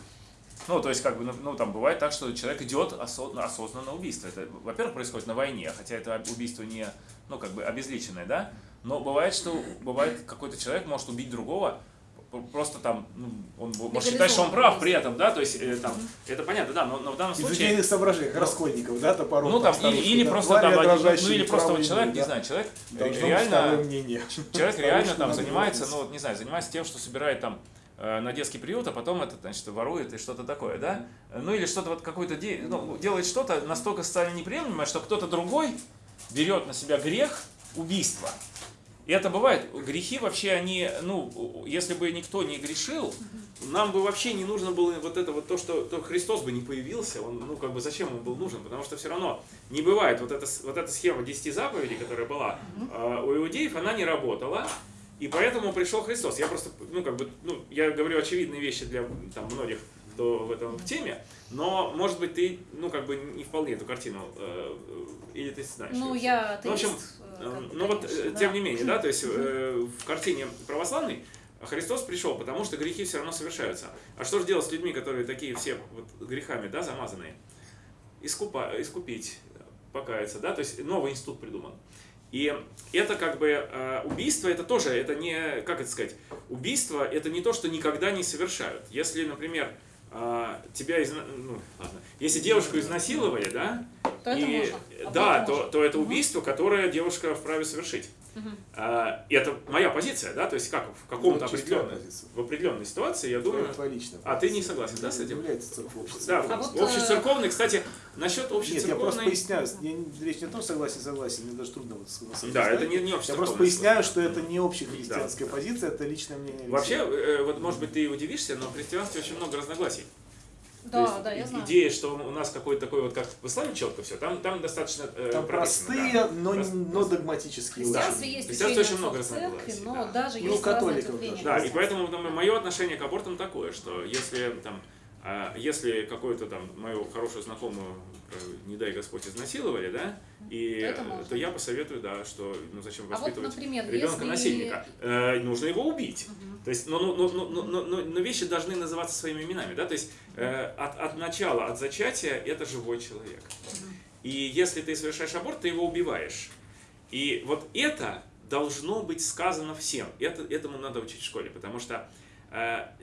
Speaker 1: Ну, то есть, как бы, ну, ну, там бывает так, что человек идет осо- на осознанное убийство. Это, во-первых, происходит на войне, хотя это убийство не, ну, как бы, обезличенное, да? Но бывает, что бывает какой-то человек может убить другого, просто там, ну, он может считать, что он прав при этом, да, то есть, э, там, это понятно, да, но, но в данном
Speaker 2: Из
Speaker 1: случае...
Speaker 2: идейных соображений, как Раскольников, да, топоров.
Speaker 1: Ну там, или,
Speaker 2: старушки,
Speaker 1: или
Speaker 2: да,
Speaker 1: просто там, один- ну, или просто вот человек,
Speaker 2: имя,
Speaker 1: не
Speaker 2: да.
Speaker 1: знаю, человек
Speaker 2: Должно
Speaker 1: реально, человек реально там занимается, ну вот не знаю, занимается тем, что собирает там э, на детский приют, а потом это, значит, ворует и что-то такое, да? Ну или что-то вот какой-то, де- ну, делает что-то настолько социально неприемлемое, что кто-то другой берет на себя грех убийства. И это бывает. Грехи вообще, они, ну, если бы никто не грешил, нам бы вообще не нужно было вот это вот то, что то Христос бы не появился, он, ну, как бы зачем он был нужен, потому что все равно не бывает вот эта, вот эта схема 10 заповедей, которая была а, у иудеев, она не работала, и поэтому пришел Христос. Я просто, ну, как бы, ну, я говорю очевидные вещи для там, многих, кто в этом в теме, но, может быть, ты, ну, как бы не вполне эту картину, э, э, или ты знаешь.
Speaker 3: Ну, я
Speaker 1: Ну, в общем,
Speaker 3: атеист, э, как бы,
Speaker 1: Ну вот, э,
Speaker 3: да.
Speaker 1: тем не менее, да, то есть э, в картине православной Христос пришел, потому что грехи все равно совершаются. А что же делать с людьми, которые такие все вот грехами, да, замазанные? Искупа, искупить, покаяться, да, то есть новый институт придуман. И это как бы убийство, это тоже, это не, как это сказать, убийство это не то, что никогда не совершают. Если, например, э, тебя, изна- ну, ладно, если девушку изнасиловали, да,
Speaker 3: То это
Speaker 1: и,
Speaker 3: можно. А
Speaker 1: да,
Speaker 3: это
Speaker 1: то,
Speaker 3: можно.
Speaker 1: то это убийство, которое девушка вправе совершить. А, и это моя позиция, да, то есть как в каком-то
Speaker 2: Ну,
Speaker 1: определенной, в определенной ситуации, я
Speaker 2: Думаю, твоя личная
Speaker 1: а ты не согласен, да, с этим?
Speaker 2: Является церковь.
Speaker 1: Да,
Speaker 3: А вот,
Speaker 1: общецерковный, кстати, насчет
Speaker 2: Нет, я просто
Speaker 1: общецерковной...
Speaker 2: поясняю, я не- речь не о том, согласен, согласен, мне даже трудно вот согласиться.
Speaker 1: Да, это не, не
Speaker 2: Я
Speaker 1: общецерковный.
Speaker 2: просто поясняю, что это не общехристианская
Speaker 1: Да.
Speaker 2: позиция, это личное мнение.
Speaker 1: Вообще, э, вот может быть ты и удивишься, но в христианстве очень много разногласий. То
Speaker 3: Да,
Speaker 1: есть
Speaker 3: да, я знаю.
Speaker 1: Идея, что у нас какой-то такой вот, как в исламе четко все, там, там достаточно э,
Speaker 2: там простые,
Speaker 1: да.
Speaker 2: но,
Speaker 1: Прост-
Speaker 2: но догматические.
Speaker 3: В
Speaker 1: Да.
Speaker 3: есть
Speaker 1: очень много
Speaker 3: церкви, но
Speaker 1: да.
Speaker 3: даже
Speaker 2: Ну,
Speaker 3: есть
Speaker 2: католиков даже.
Speaker 1: Да, и поэтому мое отношение к абортам такое, что если там, а, если какую-то там мою хорошую знакомую, э, не дай Господь, изнасиловали, да, и,
Speaker 3: То это можно.
Speaker 1: то я посоветую, да, что ну зачем
Speaker 3: А вот,
Speaker 1: воспитывать
Speaker 3: например,
Speaker 1: ребенка
Speaker 3: если...
Speaker 1: насильника, Э, нужно его убить.
Speaker 3: Мгм.
Speaker 1: То есть, но, но, но, но, но, но- но вещи должны называться своими именами, да, то есть э, от, от начала, от зачатия это живой человек. И если ты совершаешь аборт, ты его убиваешь. И вот это должно быть сказано всем. Это, этому надо учить в школе, потому что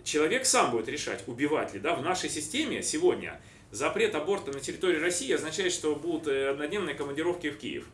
Speaker 1: человек сам будет решать, убивать ли. Да? В нашей системе сегодня запрет аборта на территории России означает, что будут э, однодневные командировки в Киев,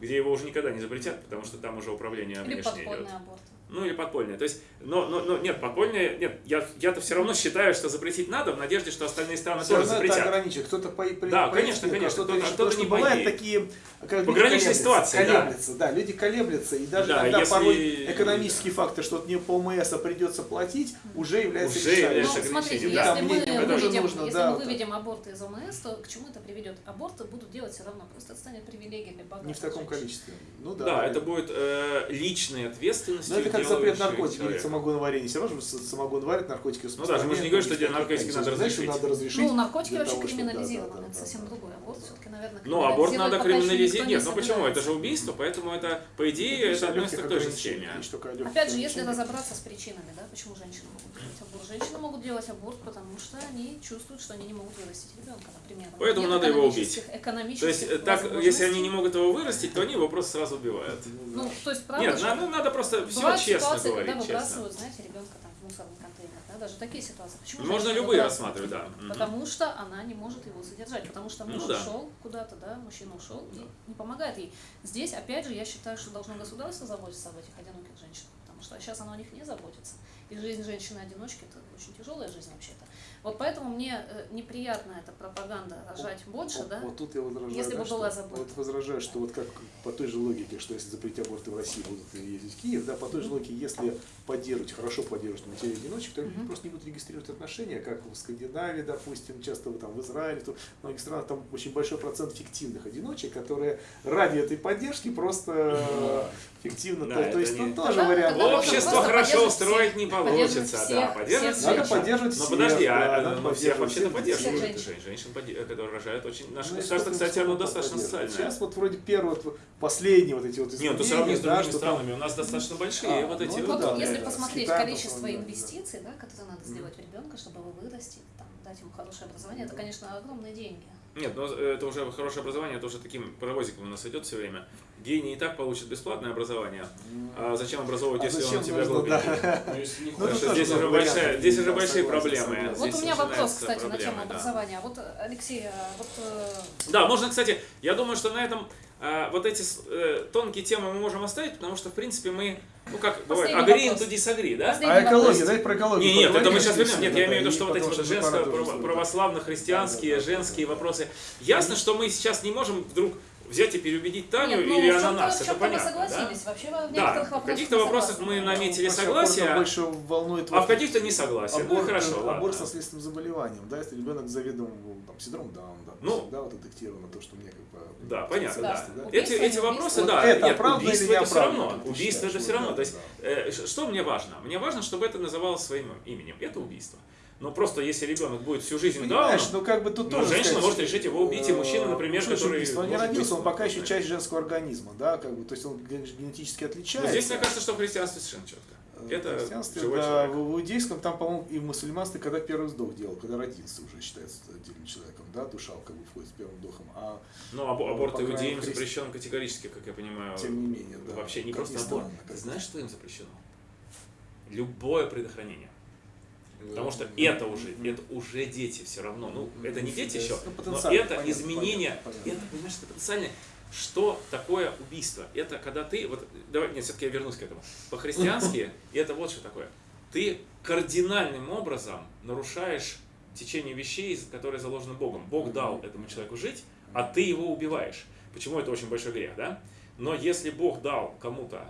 Speaker 1: где его уже никогда не запретят, потому что там уже управление
Speaker 3: Или
Speaker 1: внешнее идет.
Speaker 3: аборт.
Speaker 1: Ну или подпольное. То есть, но, но, но нет, подпольное, нет, я, я-то все равно считаю, что запретить надо, в надежде, что остальные страны
Speaker 2: Всё
Speaker 1: тоже
Speaker 2: равно это
Speaker 1: запретят.
Speaker 2: ограничивает. Кто-то по, по,
Speaker 1: Да,
Speaker 2: по
Speaker 1: конечно,
Speaker 2: этике,
Speaker 1: конечно,
Speaker 2: кто-то потому
Speaker 1: не
Speaker 2: что
Speaker 1: поедет.
Speaker 2: такие как
Speaker 1: Пограничные ситуации, да.
Speaker 2: колеблются, да. люди колеблются, и даже
Speaker 1: Да,
Speaker 2: когда
Speaker 1: если-
Speaker 2: порой экономический фактор, что вот мне по ОМС а придется платить, уже является
Speaker 1: Уже является
Speaker 3: Ну, смотрите, если
Speaker 1: да.
Speaker 3: мы
Speaker 2: это
Speaker 3: выведем,
Speaker 2: тоже нужно,
Speaker 3: если
Speaker 2: да,
Speaker 3: мы выведем аборты из ОМС, то к чему это приведет? Аборты будут делать все равно, просто это станет привилегией для богатых
Speaker 2: Не в таком
Speaker 3: женщин.
Speaker 2: количестве. Ну да.
Speaker 1: Да, это будет э, личной ответственностью.
Speaker 2: Ну это как запрет
Speaker 1: делающего
Speaker 2: наркотики или самогон варенье. Все равно же самогон варит, наркотики
Speaker 1: Ну да, мы же не говорим, что
Speaker 2: распространяют,
Speaker 1: наркотики
Speaker 2: никаких
Speaker 1: надо разрешить.
Speaker 2: надо разрешить.
Speaker 3: Ну, наркотики вообще криминализированы,
Speaker 2: да, да,
Speaker 3: это
Speaker 2: да,
Speaker 3: совсем
Speaker 2: да.
Speaker 3: другой. Аборт все-таки, наверное,
Speaker 1: Ну, аборт надо криминализировать.
Speaker 3: не
Speaker 1: Нет, ну почему? Это же убийство, поэтому это, по идее,
Speaker 2: Есть
Speaker 1: это относится к той же схеме.
Speaker 3: Опять же, если разобраться с причинами, да, почему женщины могут делать аборт? Женщины могут делать аборт, потому что они чувствуют, что они не могут вырастить ребенка, например.
Speaker 1: Поэтому надо его убить. То есть, э, так, если они не могут его вырастить, то они его просто сразу убивают.
Speaker 3: Ну, то есть, правда
Speaker 1: Нет, надо, просто все честно
Speaker 3: ситуации,
Speaker 1: говорить,
Speaker 3: когда
Speaker 1: честно.
Speaker 3: выбрасывают, знаете, ребенка там в мусорный контейнер, да, даже такие ситуации. Почему
Speaker 1: Можно любые рассматривать, да.
Speaker 3: Потому что она не может его содержать, потому что муж
Speaker 1: Ну да.
Speaker 3: ушел куда-то, да, мужчина ушел и не помогает ей. Здесь, опять же, я считаю, что должно государство заботиться об этих одиноких женщинах, потому что сейчас оно о них не заботится. И жизнь женщины-одиночки это очень тяжелая жизнь вообще-то. Вот поэтому мне э, неприятна эта пропаганда рожать больше,
Speaker 2: Вот-
Speaker 3: да.
Speaker 2: Вот тут я возражаю,
Speaker 3: Если
Speaker 2: да,
Speaker 3: бы была забота.
Speaker 2: вот возражаю, что вот как по той же логике, что если запретить аборты в России, будут ездить в Киев, да, по той же логике, если поддерживать, хорошо поддерживать матерей одиночек, то люди
Speaker 3: Мгм.
Speaker 2: просто не будут регистрировать отношения, как в Скандинавии, допустим, часто там в Израиле, то в многих странах там очень большой процент фиктивных одиночек, которые ради этой поддержки просто фиктивно,
Speaker 1: Да,
Speaker 2: то, то есть
Speaker 1: не-
Speaker 2: тут тоже
Speaker 3: Тогда-
Speaker 2: вариант.
Speaker 3: тогда
Speaker 1: Общество хорошо устроить
Speaker 3: всех,
Speaker 1: не получится,
Speaker 3: всех,
Speaker 1: да, поддерживать
Speaker 3: всех
Speaker 2: Надо поддерживать
Speaker 1: Но
Speaker 2: всех,
Speaker 1: подожди,
Speaker 2: да,
Speaker 1: а
Speaker 2: надо
Speaker 1: ну, всех
Speaker 2: поддерживать
Speaker 1: вообще-то
Speaker 2: всех.
Speaker 1: поддерживают
Speaker 3: Всех
Speaker 1: женщин, женщин, поди- которые рожают очень... Наше
Speaker 2: Ну,
Speaker 1: государство, кстати, оно достаточно социальное.
Speaker 2: Сейчас вот вроде первые, вот, последние вот эти вот
Speaker 1: Нет, ну сравни с
Speaker 2: да,
Speaker 1: другими
Speaker 2: там
Speaker 1: странами, у нас достаточно большие
Speaker 2: А,
Speaker 1: вот
Speaker 2: ну
Speaker 1: эти
Speaker 2: это
Speaker 1: вот...
Speaker 3: Вот
Speaker 2: да,
Speaker 3: если
Speaker 2: да,
Speaker 3: посмотреть количество
Speaker 2: да, да.
Speaker 3: инвестиций, да, которые надо сделать в ребенка, чтобы его вырастить, там, дать ему хорошее образование, это, конечно, огромные деньги.
Speaker 1: Нет, ну это уже хорошее образование, это уже таким паровозиком у нас идет все время. Гений и так получит бесплатное образование, а зачем образовывать,
Speaker 2: А
Speaker 1: если он
Speaker 2: зачем
Speaker 1: у тебя глупенький?
Speaker 2: да.
Speaker 4: Ну,
Speaker 2: Ну,
Speaker 1: здесь уже, большая, здесь уже
Speaker 2: да,
Speaker 1: большие проблемы.
Speaker 3: Вот
Speaker 1: Здесь
Speaker 3: у меня вопрос, кстати, на
Speaker 1: проблемы,
Speaker 3: тему
Speaker 1: да.
Speaker 3: образования. Вот, э, Алексей, а вот э,
Speaker 1: Да, можно, кстати, я думаю, что на этом э, вот эти э, тонкие темы мы можем оставить, потому что, в принципе, мы, ну как бывает, agree to disagree, да?
Speaker 3: Последний
Speaker 2: А экология, давайте про экологию
Speaker 1: Не, нет, это мы сейчас вернем. Нет, я имею в виду, что вот эти вот
Speaker 2: что мы пора
Speaker 1: женско
Speaker 2: тоже, да.
Speaker 1: православно-христианские,
Speaker 2: Да, да, да.
Speaker 1: женские вопросы. Ясно, что мы сейчас не можем вдруг взять и переубедить Таню
Speaker 3: Нет, ну,
Speaker 1: или ананас,
Speaker 3: в
Speaker 1: это понятно, да?
Speaker 3: Вообще в
Speaker 1: Да, в каких-то вопросах мы наметили
Speaker 2: Вообще,
Speaker 1: согласие,
Speaker 2: аборт больше волнует
Speaker 1: а
Speaker 2: вот
Speaker 1: в каких-то не согласие. Ну
Speaker 2: аборт,
Speaker 1: хорошо,
Speaker 2: аборт
Speaker 1: ладно.
Speaker 2: с наследственным заболеванием, да, если ребенок с заведомым там, синдромом Дауна, да,
Speaker 1: Ну.
Speaker 2: да, вот детектировано то, что мне как бы...
Speaker 1: Да, понятно, да.
Speaker 3: Да.
Speaker 1: Эти,
Speaker 3: Убийство,
Speaker 1: эти вопросы,
Speaker 2: убийство?
Speaker 1: да,
Speaker 2: Вот это
Speaker 1: нет,
Speaker 2: оправдано
Speaker 1: убийство
Speaker 2: или
Speaker 1: это все равно. Убийство это все равно.
Speaker 2: Вот
Speaker 1: То есть, э, что мне важно? Мне важно, чтобы это называлось своим именем. Это убийство. Но просто если ребенок будет всю жизнь
Speaker 2: Понимаешь,
Speaker 1: дауном,
Speaker 2: ну как бы тут
Speaker 1: Ну,
Speaker 2: тоже...
Speaker 1: женщина
Speaker 2: сказать,
Speaker 1: может решить его убить, и
Speaker 2: э,
Speaker 1: мужчина, например,
Speaker 2: значит
Speaker 1: который
Speaker 2: убийство? Он не родился, он пока еще часть женского организма, да, как бы, то есть он ген- генетически
Speaker 1: но
Speaker 2: отличается.
Speaker 1: здесь, мне кажется, что в христианстве совершенно четко.
Speaker 2: Э,
Speaker 1: Это
Speaker 2: в христианстве,
Speaker 1: живой
Speaker 2: да,
Speaker 1: человек.
Speaker 2: в, иудейском там, по-моему, и в мусульманстве, когда первый вздох делал, когда родился уже считается отдельным человеком, да, душа как бы входит с первым вдохом, а
Speaker 1: Но
Speaker 2: Ну,
Speaker 1: аборт
Speaker 2: по крайней
Speaker 1: иудеям
Speaker 2: мере,
Speaker 1: запрещен категорически, как я понимаю.
Speaker 2: тем не менее, да.
Speaker 1: Вообще не
Speaker 2: Как
Speaker 1: просто аборт.
Speaker 2: странно,
Speaker 1: Ты знаешь, что им запрещено? Любое предохранение. Потому что
Speaker 2: Мгм.
Speaker 1: это уже,
Speaker 2: Мгм.
Speaker 1: это уже дети все равно. Ну, это не дети
Speaker 2: Ну,
Speaker 1: еще, но
Speaker 2: потенциально,
Speaker 1: это
Speaker 2: понятно,
Speaker 1: изменение,
Speaker 2: понятно, понятно.
Speaker 1: это, понимаешь, это потенциально. Что такое убийство? Это когда ты, вот, давай, нет, все-таки я вернусь к этому. По-христиански это вот что такое. Ты кардинальным образом нарушаешь течение вещей, которые заложены Богом. Бог дал этому человеку жить, а ты его убиваешь. Почему это очень большой грех, да? Но если Бог дал кому-то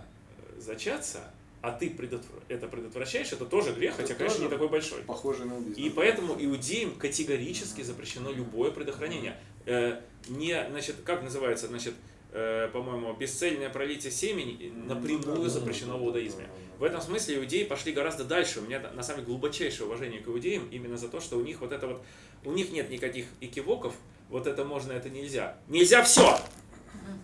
Speaker 1: э, зачаться, а ты предотвра- это предотвращаешь, это тоже грех,
Speaker 2: Это
Speaker 1: хотя, конечно,
Speaker 2: тоже
Speaker 1: не такой большой.
Speaker 2: Похоже на убийство.
Speaker 1: И поэтому иудеям категорически запрещено любое предохранение. Э, не, значит, как называется, значит, э, по-моему, бесцельное пролитие семени напрямую
Speaker 2: Ну да,
Speaker 1: запрещено в
Speaker 2: да,
Speaker 1: иудаизме.
Speaker 2: да, да.
Speaker 1: В этом смысле иудеи пошли гораздо дальше. У меня на самом деле глубочайшее уважение к иудеям именно за то, что у них вот это вот, у них нет никаких экивоков, вот это можно, это нельзя. Нельзя все!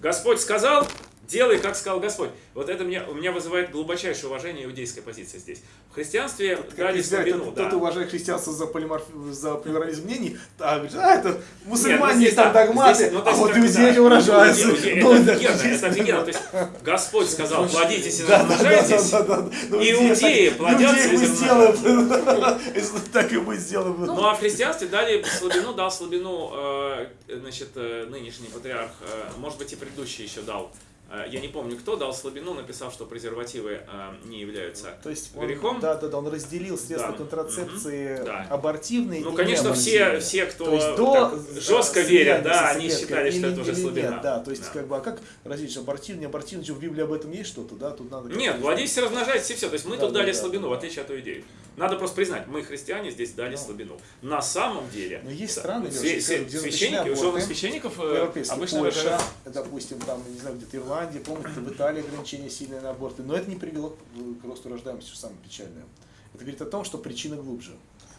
Speaker 1: Господь сказал, делай, как сказал Господь. Вот это меня, у меня вызывает глубочайшее уважение иудейская позиция здесь. В христианстве
Speaker 2: Как
Speaker 1: дали слабину,
Speaker 2: тот,
Speaker 1: да.
Speaker 2: кто уважает христианство за, полиморф... за плюрализм мнений, а, а это мусульмане
Speaker 1: здесь
Speaker 2: есть там
Speaker 1: да,
Speaker 2: догматы,
Speaker 1: здесь, ну,
Speaker 2: а вот иудеи
Speaker 1: да, иудеи-
Speaker 2: Ну,
Speaker 1: Это офигенно, это офигенно. То есть Господь сказал, плодитесь и
Speaker 2: да, да,
Speaker 1: размножайтесь.
Speaker 2: Ну,
Speaker 1: Иудеи плодятся и.
Speaker 2: Если так и мы сделаем.
Speaker 1: Ну а в христианстве дали слабину, дал слабину, э, значит, э, нынешний патриарх, э, может быть и предыдущий еще дал. Э, Я не помню, кто дал слабину, написав, что презервативы э, не являются
Speaker 2: То есть он,
Speaker 1: грехом.
Speaker 2: да, да, да, он разделил средства
Speaker 1: Да.
Speaker 2: контрацепции.
Speaker 1: Да.
Speaker 2: абортивные
Speaker 1: Ну,
Speaker 2: и
Speaker 1: конечно, все, все, кто
Speaker 2: То есть до
Speaker 1: жестко верят, да, они считали, что
Speaker 2: или-
Speaker 1: это уже слабина.
Speaker 2: Нет, да, то есть
Speaker 1: Да.
Speaker 2: как бы, а как различить абортивный, неабортивный, что в Библии об этом есть что-то, да, тут надо...
Speaker 1: Нет, владейте, размножайтесь и все. То есть мы
Speaker 2: Да,
Speaker 1: тут
Speaker 2: да,
Speaker 1: дали
Speaker 2: да,
Speaker 1: слабину,
Speaker 2: да.
Speaker 1: в отличие от иудеев. Надо просто признать, мы, христиане, здесь дали
Speaker 2: Ну.
Speaker 1: слабину. На самом деле,
Speaker 2: Но есть
Speaker 1: да,
Speaker 2: страны,
Speaker 1: све-
Speaker 2: где
Speaker 1: священники,
Speaker 2: аборты.
Speaker 1: священников э, обычно
Speaker 2: Польша, допустим, там, не знаю, где-то Ирландия, помните, в Италии ограничения сильные на аборты, но это не привело к росту рождаемости, что самое печальное. Это говорит о том, что причина глубже.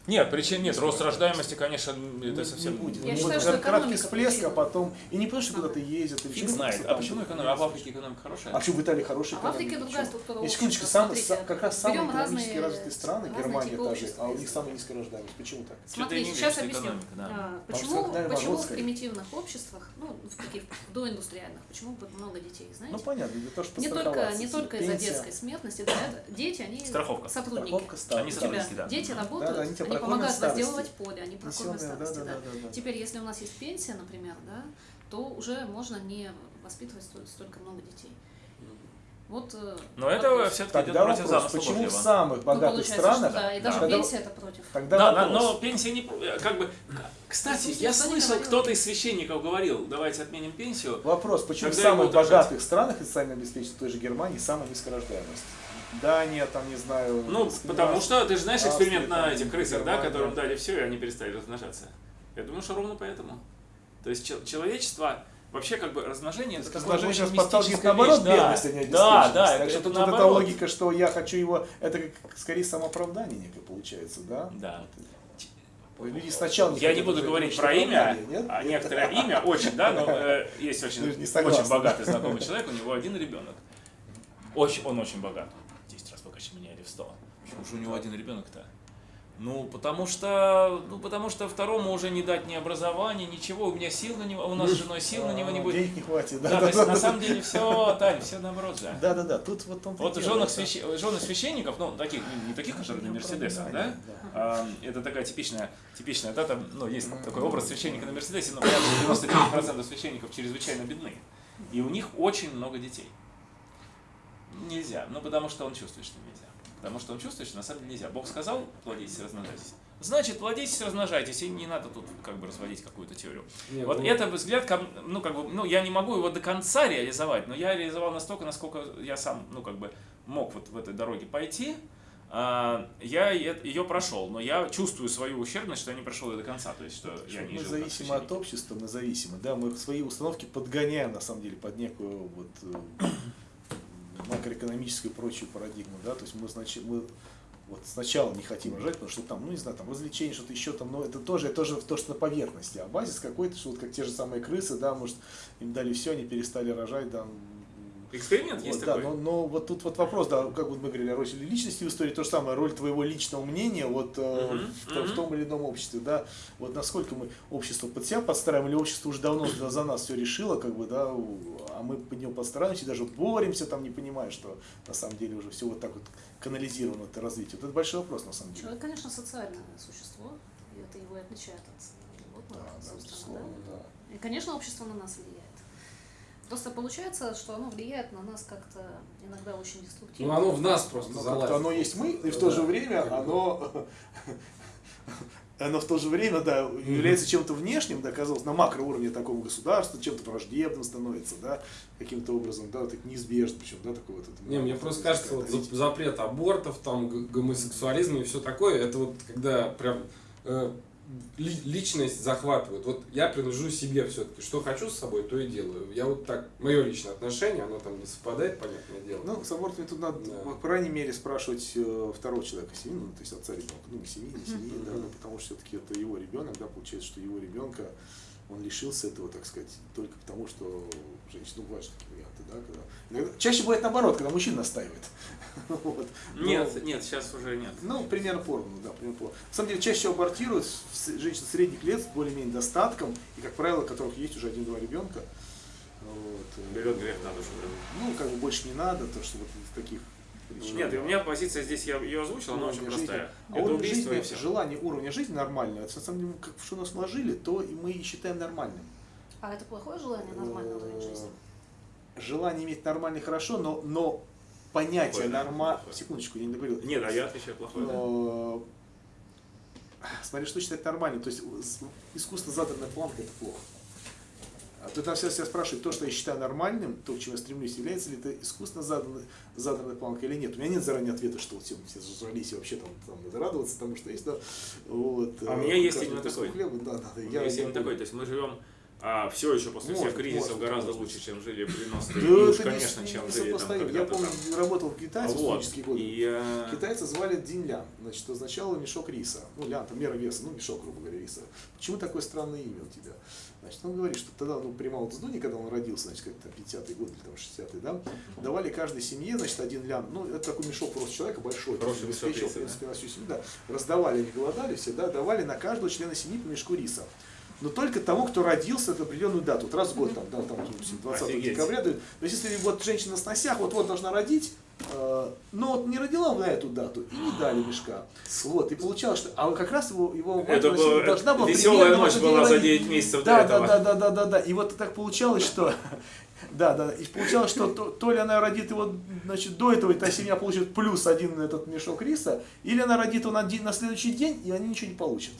Speaker 1: Нет, причин нет. Рост рождаемости, конечно,
Speaker 2: Не-
Speaker 1: это совсем...
Speaker 2: не будет.
Speaker 3: Я считаю, что
Speaker 2: краткий
Speaker 3: экономика
Speaker 2: всплеск, а потом... И не потому, что куда-то ездят.
Speaker 1: Фиг знает. А почему экономика? А в. Африке экономика хорошая?
Speaker 2: А почему в Италии хорошая
Speaker 3: А в Африке
Speaker 2: экономика?
Speaker 3: другая структура
Speaker 2: И секундочку, сам, как раз самые экономически развитые страны, Германия
Speaker 3: типы
Speaker 2: та же,
Speaker 3: общества
Speaker 2: а у них самая низкая рождаемость. Почему так?
Speaker 3: Смотри, сейчас объясню.
Speaker 1: экономика,
Speaker 3: Почему, почему в примитивных обществах, ну, в таких доиндустриальных, почему много детей, знаете?
Speaker 2: Ну понятно, для того, чтобы
Speaker 3: не только, не только из-за детской смертности, дети, они
Speaker 1: Страховка.
Speaker 3: сотрудники.
Speaker 1: Они сотрудники. да.
Speaker 3: дети работают,
Speaker 2: они
Speaker 3: помогают
Speaker 2: старости.
Speaker 3: возделывать поле, они
Speaker 2: да,
Speaker 3: старости.
Speaker 2: да,
Speaker 3: да.
Speaker 2: да, да, да.
Speaker 3: Теперь, если у нас есть пенсия, например, да, то уже можно не воспитывать столь- столько много детей. Вот. э,
Speaker 1: Но это
Speaker 3: вопрос.
Speaker 1: все-таки идет
Speaker 2: Тогда
Speaker 1: против
Speaker 2: вопрос,
Speaker 1: замысла
Speaker 2: почему в
Speaker 1: Божьего.
Speaker 2: самых
Speaker 3: Ну,
Speaker 2: богатых
Speaker 3: получается,
Speaker 2: странах,
Speaker 3: что да, и даже
Speaker 2: тогда-
Speaker 3: пенсия это против.
Speaker 2: тогда
Speaker 1: Да, да,
Speaker 2: вопрос.
Speaker 1: но пенсия не... Как бы... Кстати,
Speaker 3: Слушай,
Speaker 1: я слышал, кто-то из священников говорил, давайте отменим пенсию.
Speaker 2: Вопрос, почему в самых богатых странах и социально обеспеченных, той же Германии, самая низкая рождаемость? Дания, там, не знаю...
Speaker 1: Ну, потому что, ты же знаешь эксперимент
Speaker 2: Австрия,
Speaker 1: на этих крысах, да, которым дали все, и они перестали размножаться. Я думаю, что ровно поэтому. То есть чел- человечество, вообще как бы размножение, это
Speaker 2: Размножение сейчас подталкивает наоборот
Speaker 1: вещь, да.
Speaker 2: бедность, а не
Speaker 1: Да, да,
Speaker 2: так
Speaker 1: это,
Speaker 2: что
Speaker 1: это
Speaker 2: тут вот эта
Speaker 1: наоборот.
Speaker 2: логика, что я хочу его, это как скорее самооправдание некое получается, да?
Speaker 1: Да.
Speaker 2: Люди сначала не
Speaker 1: Я не буду говорить про имя,
Speaker 2: нет?
Speaker 1: а некоторое имя очень, да, но э, есть очень,
Speaker 2: согласна.
Speaker 1: очень богатый знакомый человек, у него один ребенок. Очень, он очень богат. 10 раз богаче меня или в 100. Почему же у него один ребенок-то? Ну, потому что, ну, потому что второму уже не дать ни образования, ничего, у меня сил на него, у нас с женой сил на него не будет.
Speaker 2: Денег не хватит, да?
Speaker 1: Да, то
Speaker 2: да,
Speaker 1: есть
Speaker 2: да,
Speaker 1: на
Speaker 2: да.
Speaker 1: самом деле все, Тань, все наоборот же.
Speaker 2: Да, да, да, тут вот он
Speaker 1: Вот жены, свящ- жены священников, ну, таких, не- таких, которые на Мерседесах, да? А, это такая типичная, типичная, да, там, ну, есть такой образ священника на Мерседесе, но примерно 99% священников чрезвычайно бедны. И у них очень много детей. Нельзя, ну, потому что он чувствует, что. Потому что он чувствует, что на самом деле нельзя. Бог сказал, плодитесь, размножайтесь. Значит, плодитесь, размножайтесь, и не надо тут как бы разводить какую-то теорию.
Speaker 4: Не,
Speaker 1: Вот
Speaker 4: ну,
Speaker 1: это взгляд, ну, как бы, ну, я не могу его до конца реализовать, но я реализовал настолько, насколько я сам, ну, как бы, мог вот в этой дороге пойти. А, Я ее прошел, но я чувствую свою ущербность, что я не прошел ее до конца, то есть, что я не
Speaker 2: мы
Speaker 1: жил
Speaker 2: зависимы от общества, мы зависимы, да, мы свои установки подгоняем на самом деле под некую вот э, макроэкономическую и прочую парадигму, да, то есть мы, значит, мы вот сначала не хотим рожать, потому что там, ну не знаю, там развлечения, что-то еще там, но это тоже, это тоже то, что на поверхности, а базис какой-то, что вот как те же самые крысы, да, может, им дали все, они перестали рожать, да,
Speaker 1: Эксперимент
Speaker 2: вот,
Speaker 1: есть
Speaker 2: да,
Speaker 1: такой?
Speaker 2: но, но вот тут вот вопрос, да, как вот мы говорили о роли личности в истории, то же самое, роль твоего личного мнения вот э,
Speaker 1: Мгм,
Speaker 2: в, том- в том или ином обществе, да, вот насколько мы общество под себя подстраиваем, или общество уже давно за, за нас все решило, как бы, да, а мы под него подстраиваемся, и даже боремся, там, не понимая, что на самом деле уже все вот так вот канализировано, это развитие. Вот это большой вопрос, на самом деле.
Speaker 3: Человек, конечно, социальное существо, и это его и отличает от животного,
Speaker 2: Да, да,
Speaker 3: да.
Speaker 2: да.
Speaker 3: И, конечно, общество на нас влияет. Просто получается, что оно влияет на нас как-то иногда очень деструктивно.
Speaker 4: Ну, оно в нас просто
Speaker 2: Ну,
Speaker 4: залазит.
Speaker 2: как-то оно есть мы, и в
Speaker 4: Да,
Speaker 2: то же
Speaker 4: да,
Speaker 2: время
Speaker 4: как бы.
Speaker 2: оно, оно в то же время, да, является чем-то внешним, да, казалось, на макроуровне такого государства, чем-то враждебным становится, да, каким-то образом, да, так неизбежно, причем, да, такой вот. это-
Speaker 4: Не, мне просто кажется, вот запрет абортов, там, гомосексуализм и все такое, это вот когда прям э, личность захватывает. Вот я принадлежу себе все-таки. Что хочу с собой, то и делаю. Я вот так, мое личное отношение, оно там не совпадает, понятное дело.
Speaker 2: Ну, с абортами тут надо,
Speaker 4: Да.
Speaker 2: по крайней мере, спрашивать э, второго человека семьи, ну, то есть отца ребенка, ну, не семьи, не семьи, да, ну, потому что все-таки это его ребенок, да, получается, что его ребенка он лишился этого, так сказать, только потому, что женщина, ну, бывают такие варианты, да, когда... иногда- чаще бывает наоборот, когда мужчина настаивает. Вот. Но-
Speaker 1: Нет, нет, сейчас уже нет.
Speaker 2: ну, примерно поровну, да, примерно поровну. На самом деле, чаще всего абортируют с- женщин средних лет с более-менее достатком, и, как правило, у которых есть уже один-два ребенка. Вот.
Speaker 1: Берет грех на душу.
Speaker 2: Ну, как бы больше не надо, то что вот из таких причин.
Speaker 1: Нет, у меня позиция здесь, я ее озвучил, она очень
Speaker 2: жизни.
Speaker 1: простая.
Speaker 2: А
Speaker 1: Это
Speaker 2: уровень
Speaker 1: убийство и
Speaker 2: жизни,
Speaker 1: все.
Speaker 2: желание уровня жизни нормального, это на самом деле, как что нас вложили, то и мы и считаем нормальным.
Speaker 3: А это плохое желание нормальный уровень жизни?
Speaker 2: Э, Желание иметь нормальный хорошо, но, но понятие нормально... Секундочку, я не договорил.
Speaker 1: Нет, а я отвечаю плохое. да.
Speaker 2: Э, Смотри, что считать нормальным. То есть искусственно заданная планка это плохо. А то там все себя спрашивают, то, что я считаю нормальным, то, к чему я стремлюсь, является ли это искусственно заданная, заданная планка или нет. У меня нет заранее ответа, что вот все, зажрались и вообще там, там надо радоваться тому, что есть. Да, вот,
Speaker 1: А у
Speaker 2: э,
Speaker 1: меня есть
Speaker 2: каждый
Speaker 1: именно такой.
Speaker 2: хлеба, да, да, да,
Speaker 1: У
Speaker 2: я-
Speaker 1: меня есть
Speaker 2: я
Speaker 1: именно
Speaker 2: понял.
Speaker 1: такой, то есть мы живем все еще после всех
Speaker 2: Может,
Speaker 1: кризисов
Speaker 2: может,
Speaker 1: гораздо
Speaker 2: может.
Speaker 1: лучше, чем жили в 90-е.
Speaker 2: Да,
Speaker 1: и уж,
Speaker 2: не-
Speaker 1: конечно,
Speaker 2: не
Speaker 1: чем жили там.
Speaker 2: Я помню,
Speaker 1: там.
Speaker 2: работал в Китае в студенческие годы.
Speaker 1: И, э,
Speaker 2: Китайцы звали Дин Лян, значит, означало мешок риса. Ну, лян, там мера веса, ну, мешок, грубо говоря, риса. Почему такое странное имя у тебя? Значит, он говорит, что тогда, ну, при Мао Цзэдуне, когда он родился, значит, как-то 50-й год или там 60-й, да, давали каждой семье, значит, один лян, ну, это такой мешок просто человека большой,
Speaker 1: Хороший риса,
Speaker 2: в принципе, на всю семью, да, раздавали, они голодали все, да, давали на каждого члена семьи по мешку риса. Но только тому, кто родился в определенную дату, вот раз в год, там, да, там, допустим, 20
Speaker 1: Офигеть.
Speaker 2: декабря, то есть, если вот женщина на сносях, вот-вот должна родить, э, но вот не родила на эту дату, и не дали мешка. Вот, и получалось, что, а как раз его, его мать
Speaker 1: Это была
Speaker 2: должна была
Speaker 1: веселая ночь была за
Speaker 2: родить.
Speaker 1: 9 месяцев
Speaker 2: Да,
Speaker 1: до
Speaker 2: да,
Speaker 1: этого.
Speaker 2: да, да, да, да, да. И вот так получалось, что да, да, и получалось, что то, то ли она родит его, значит, до этого, и та семья получит плюс один этот мешок риса, или она родит его на, день, на следующий день, и они ничего не получат.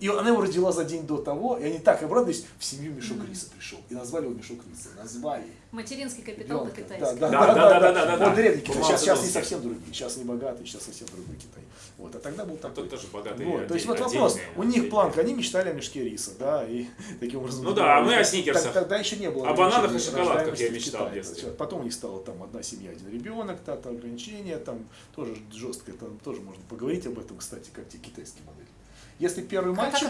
Speaker 2: И она его родила за день до того, и они так обрадовались, в семью мешок риса пришел. И назвали его мешок риса. Назвали.
Speaker 3: Материнский капитал по-китайски.
Speaker 2: Да, да,
Speaker 1: Да,
Speaker 2: да,
Speaker 1: да,
Speaker 2: да, Вот древний Китай. Сейчас, сейчас не совсем другие. Сейчас не богатый, сейчас совсем другой Китай. Вот, а тогда был
Speaker 1: А
Speaker 2: такой.
Speaker 1: тут тоже богатый
Speaker 2: Вот, то есть вот вопрос, у них планка, они мечтали о мешке риса, да, и таким образом...
Speaker 1: Ну да, а мы о сникерсах.
Speaker 2: Тогда еще не было
Speaker 1: О бананах и шоколадках я мечтал в детстве.
Speaker 2: Потом у них стало там одна семья, один ребенок, там ограничения, там тоже жесткое, там тоже можно поговорить об этом, кстати, как те китайские модели. Если первый мальчик,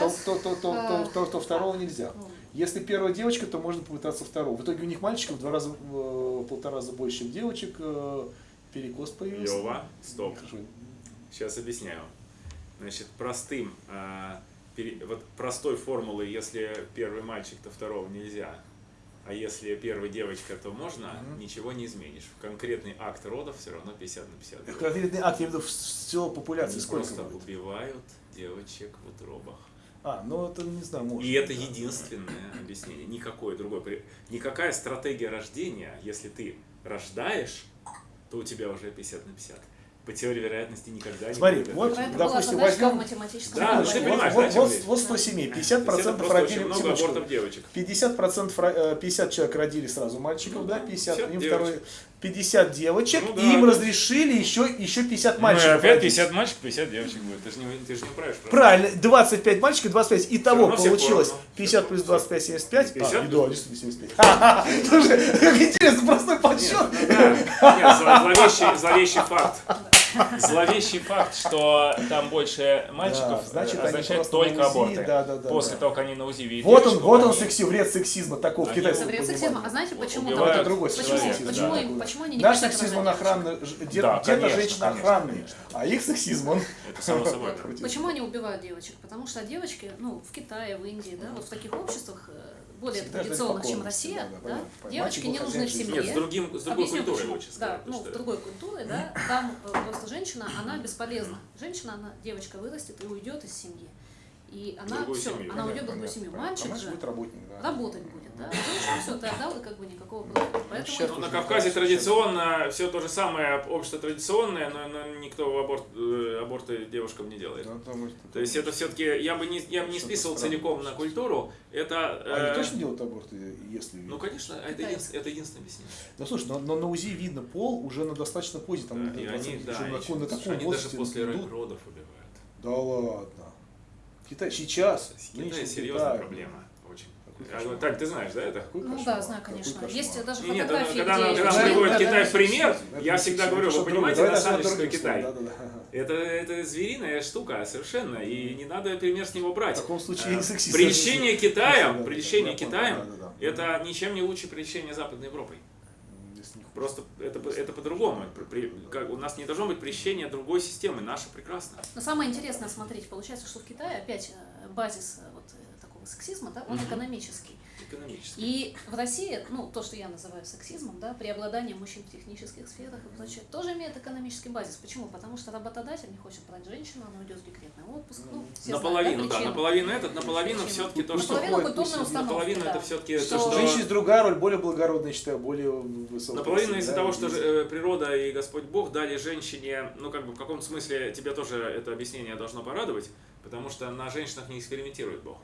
Speaker 2: то, то, то, то, то,
Speaker 3: э,
Speaker 2: то- то второго нельзя.
Speaker 3: ну,
Speaker 2: Если первая девочка, то можно попытаться второго. В итоге у них мальчиков в два раза, в полтора раза больше, чем девочек. э, Перекос появился.
Speaker 1: Лева, стоп. Сейчас объясняю. Значит, простым, а, вот простой формулы, если первый мальчик, то второго нельзя. А если первая девочка, то можно,
Speaker 2: Мгм.
Speaker 1: ничего не изменишь. Конкретный акт родов все равно 50 на 50. будет.
Speaker 2: Конкретный акт, я имею в виду, всего популяции
Speaker 1: Они
Speaker 2: сколько
Speaker 1: просто
Speaker 2: будет?
Speaker 1: убивают девочек в утробах.
Speaker 2: А, ну это не знаю, может.
Speaker 1: И это
Speaker 2: да.
Speaker 1: единственное объяснение. Никакое другое. Никакая стратегия рождения, если ты рождаешь, то у тебя уже 50 на 50. По теории вероятности никогда
Speaker 2: Смотри,
Speaker 1: не будет.
Speaker 2: вот.
Speaker 3: Поэтому была
Speaker 2: допустим, возьмем-
Speaker 1: Да, ну ты
Speaker 2: вот,
Speaker 1: понимаешь,
Speaker 2: вот, вот, вот 100 семей,
Speaker 1: То есть
Speaker 2: 50%
Speaker 1: это просто очень
Speaker 2: родили,
Speaker 1: много
Speaker 2: секундочку,
Speaker 1: абортов девочек.
Speaker 2: 50% ро- э, 50 человек родили сразу мальчиков,
Speaker 1: Ну
Speaker 2: да,
Speaker 1: да,
Speaker 2: 50,
Speaker 1: 50
Speaker 2: им
Speaker 1: девочек.
Speaker 2: второй 50 девочек,
Speaker 1: Ну да,
Speaker 2: и им
Speaker 1: да.
Speaker 2: разрешили еще, еще 50
Speaker 1: Ну, и
Speaker 2: мальчиков.
Speaker 1: опять
Speaker 2: родить.
Speaker 1: 50 мальчиков, 50 девочек будет. Ты же не, ты же не управишь.
Speaker 2: Правильно, 25 мальчиков, 25. Итого получилось
Speaker 1: поровну.
Speaker 2: 50 плюс 25, 75.
Speaker 1: 50
Speaker 2: а, да, действительно 75. Ха-ха-ха. Слушай, как интересно, простой подсчет.
Speaker 1: Нет, зло- зловещий, зловещий факт. Зловещий факт, что там больше мальчиков,
Speaker 2: Да, значит,
Speaker 1: означает только аборты.
Speaker 2: да, да, да,
Speaker 1: После
Speaker 2: да.
Speaker 1: того, как они на УЗИ видят
Speaker 2: Вот он, вот он секси, вред сексизма такого в китайском
Speaker 3: Вред сексизма. А знаете, почему там?
Speaker 2: другой
Speaker 3: Почему,
Speaker 1: человека,
Speaker 3: почему,
Speaker 1: да.
Speaker 3: им, почему они не
Speaker 2: Наш сексизм, он охранный, где-то женщина
Speaker 1: конечно.
Speaker 2: а их сексизм, он...
Speaker 3: Почему они убивают девочек? Потому что девочки, ну, в Китае, в Индии, да, вот в таких обществах, э, более
Speaker 2: Всегда
Speaker 3: традиционных, чем Россия,
Speaker 2: да, да,
Speaker 3: да,
Speaker 2: понятно,
Speaker 3: девочки не нужны в
Speaker 2: жизни.
Speaker 1: Нет, с,
Speaker 3: семье.
Speaker 1: другим, с другой
Speaker 3: Объясню,
Speaker 1: культурой
Speaker 3: почему.
Speaker 1: лучше сказать.
Speaker 3: Да, ну,
Speaker 1: что-
Speaker 3: другой культуре, да, там э, просто женщина, она бесполезна. Женщина, она, девочка вырастет и уйдет из семьи. И она
Speaker 1: другую
Speaker 3: все,
Speaker 1: семью.
Speaker 3: она уйдет в
Speaker 2: Понятно,
Speaker 3: другую семью.
Speaker 2: понятно.
Speaker 3: Мальчик
Speaker 2: А мальчик
Speaker 3: же
Speaker 2: будет работник, да.
Speaker 3: работать будет, да. Женщина все, ты отдал, и как бы никакого профита. Поэтому
Speaker 1: Ну, на Кавказе традиционно все то же самое, общество традиционное, но, но никто аборт, э, аборты девушкам не делает.
Speaker 2: Да, потому что-
Speaker 1: То есть это все-таки, я бы не, я бы не списывал целиком на культуру, это...
Speaker 2: А Они
Speaker 1: э,
Speaker 2: точно делают аборты, если...
Speaker 1: Ну, конечно, это, единственное, это единственное объяснение.
Speaker 2: Ну слушай, но, но на УЗИ видно пол уже на достаточно поздней, там,
Speaker 1: Да,
Speaker 2: на
Speaker 1: и
Speaker 2: 20,
Speaker 1: они, да,
Speaker 2: уже на,
Speaker 1: еще-
Speaker 2: на таком
Speaker 1: они даже
Speaker 2: возрасте
Speaker 1: после
Speaker 2: идут.
Speaker 1: родов убивают.
Speaker 2: Да ладно. Китай сейчас.
Speaker 1: Китай серьезная
Speaker 2: Китай.
Speaker 1: проблема. А. Так, ты знаешь, да, это?
Speaker 2: Какой
Speaker 3: Ну
Speaker 2: кошмар,
Speaker 3: да, знаю, конечно. Есть даже
Speaker 1: Нет,
Speaker 3: фотографии,
Speaker 1: когда,
Speaker 3: где
Speaker 1: когда приводят
Speaker 2: Да,
Speaker 1: Китай
Speaker 2: да,
Speaker 1: в пример,
Speaker 2: это
Speaker 1: я
Speaker 2: не
Speaker 1: всегда
Speaker 2: сексизм,
Speaker 1: говорю,
Speaker 2: это
Speaker 1: вы понимаете,
Speaker 2: другое.
Speaker 1: на
Speaker 2: Давай
Speaker 1: самом деле,
Speaker 2: назовем
Speaker 1: что
Speaker 2: другим
Speaker 1: Китай?
Speaker 2: да, да, да.
Speaker 1: Это, это звериная штука совершенно, и не надо пример с него
Speaker 2: В
Speaker 1: брать.
Speaker 2: таком случае
Speaker 1: Э,
Speaker 2: и сексист.
Speaker 1: Прельщение Китаем, прельщение Китаем, это ничем не лучше прельщения Западной Европой.
Speaker 2: Не.
Speaker 1: Просто это, это по-другому. У нас не должно быть прельщения другой системы, наша прекрасна.
Speaker 3: Но самое интересное, смотрите, получается, что в Китае опять э, базис э, вот э, такого сексизма, да, он
Speaker 1: Мгм.
Speaker 3: экономический.
Speaker 1: Экономически.
Speaker 3: И в России, ну, то, что я называю сексизмом, да, преобладание мужчин в технических сферах и прочее, тоже имеет экономический базис. Почему? Потому что работодатель не хочет брать женщину, она уйдет в декретный отпуск. Ну, все знают,
Speaker 1: наполовину, да,
Speaker 3: причину.
Speaker 1: наполовину этот, наполовину все-таки то, что...
Speaker 3: Наполовину
Speaker 2: пусть
Speaker 3: установки,
Speaker 1: Наполовину
Speaker 3: да.
Speaker 1: это все-таки
Speaker 3: Что-
Speaker 1: то, что...
Speaker 2: женщин есть другая роль, более благородная, считаю, более высокая.
Speaker 1: Наполовину из-за
Speaker 2: да,
Speaker 1: того, что э, природа и Господь Бог дали женщине, ну как бы в каком смысле тебя тоже это объяснение должно порадовать, потому что на женщинах не экспериментирует Бог.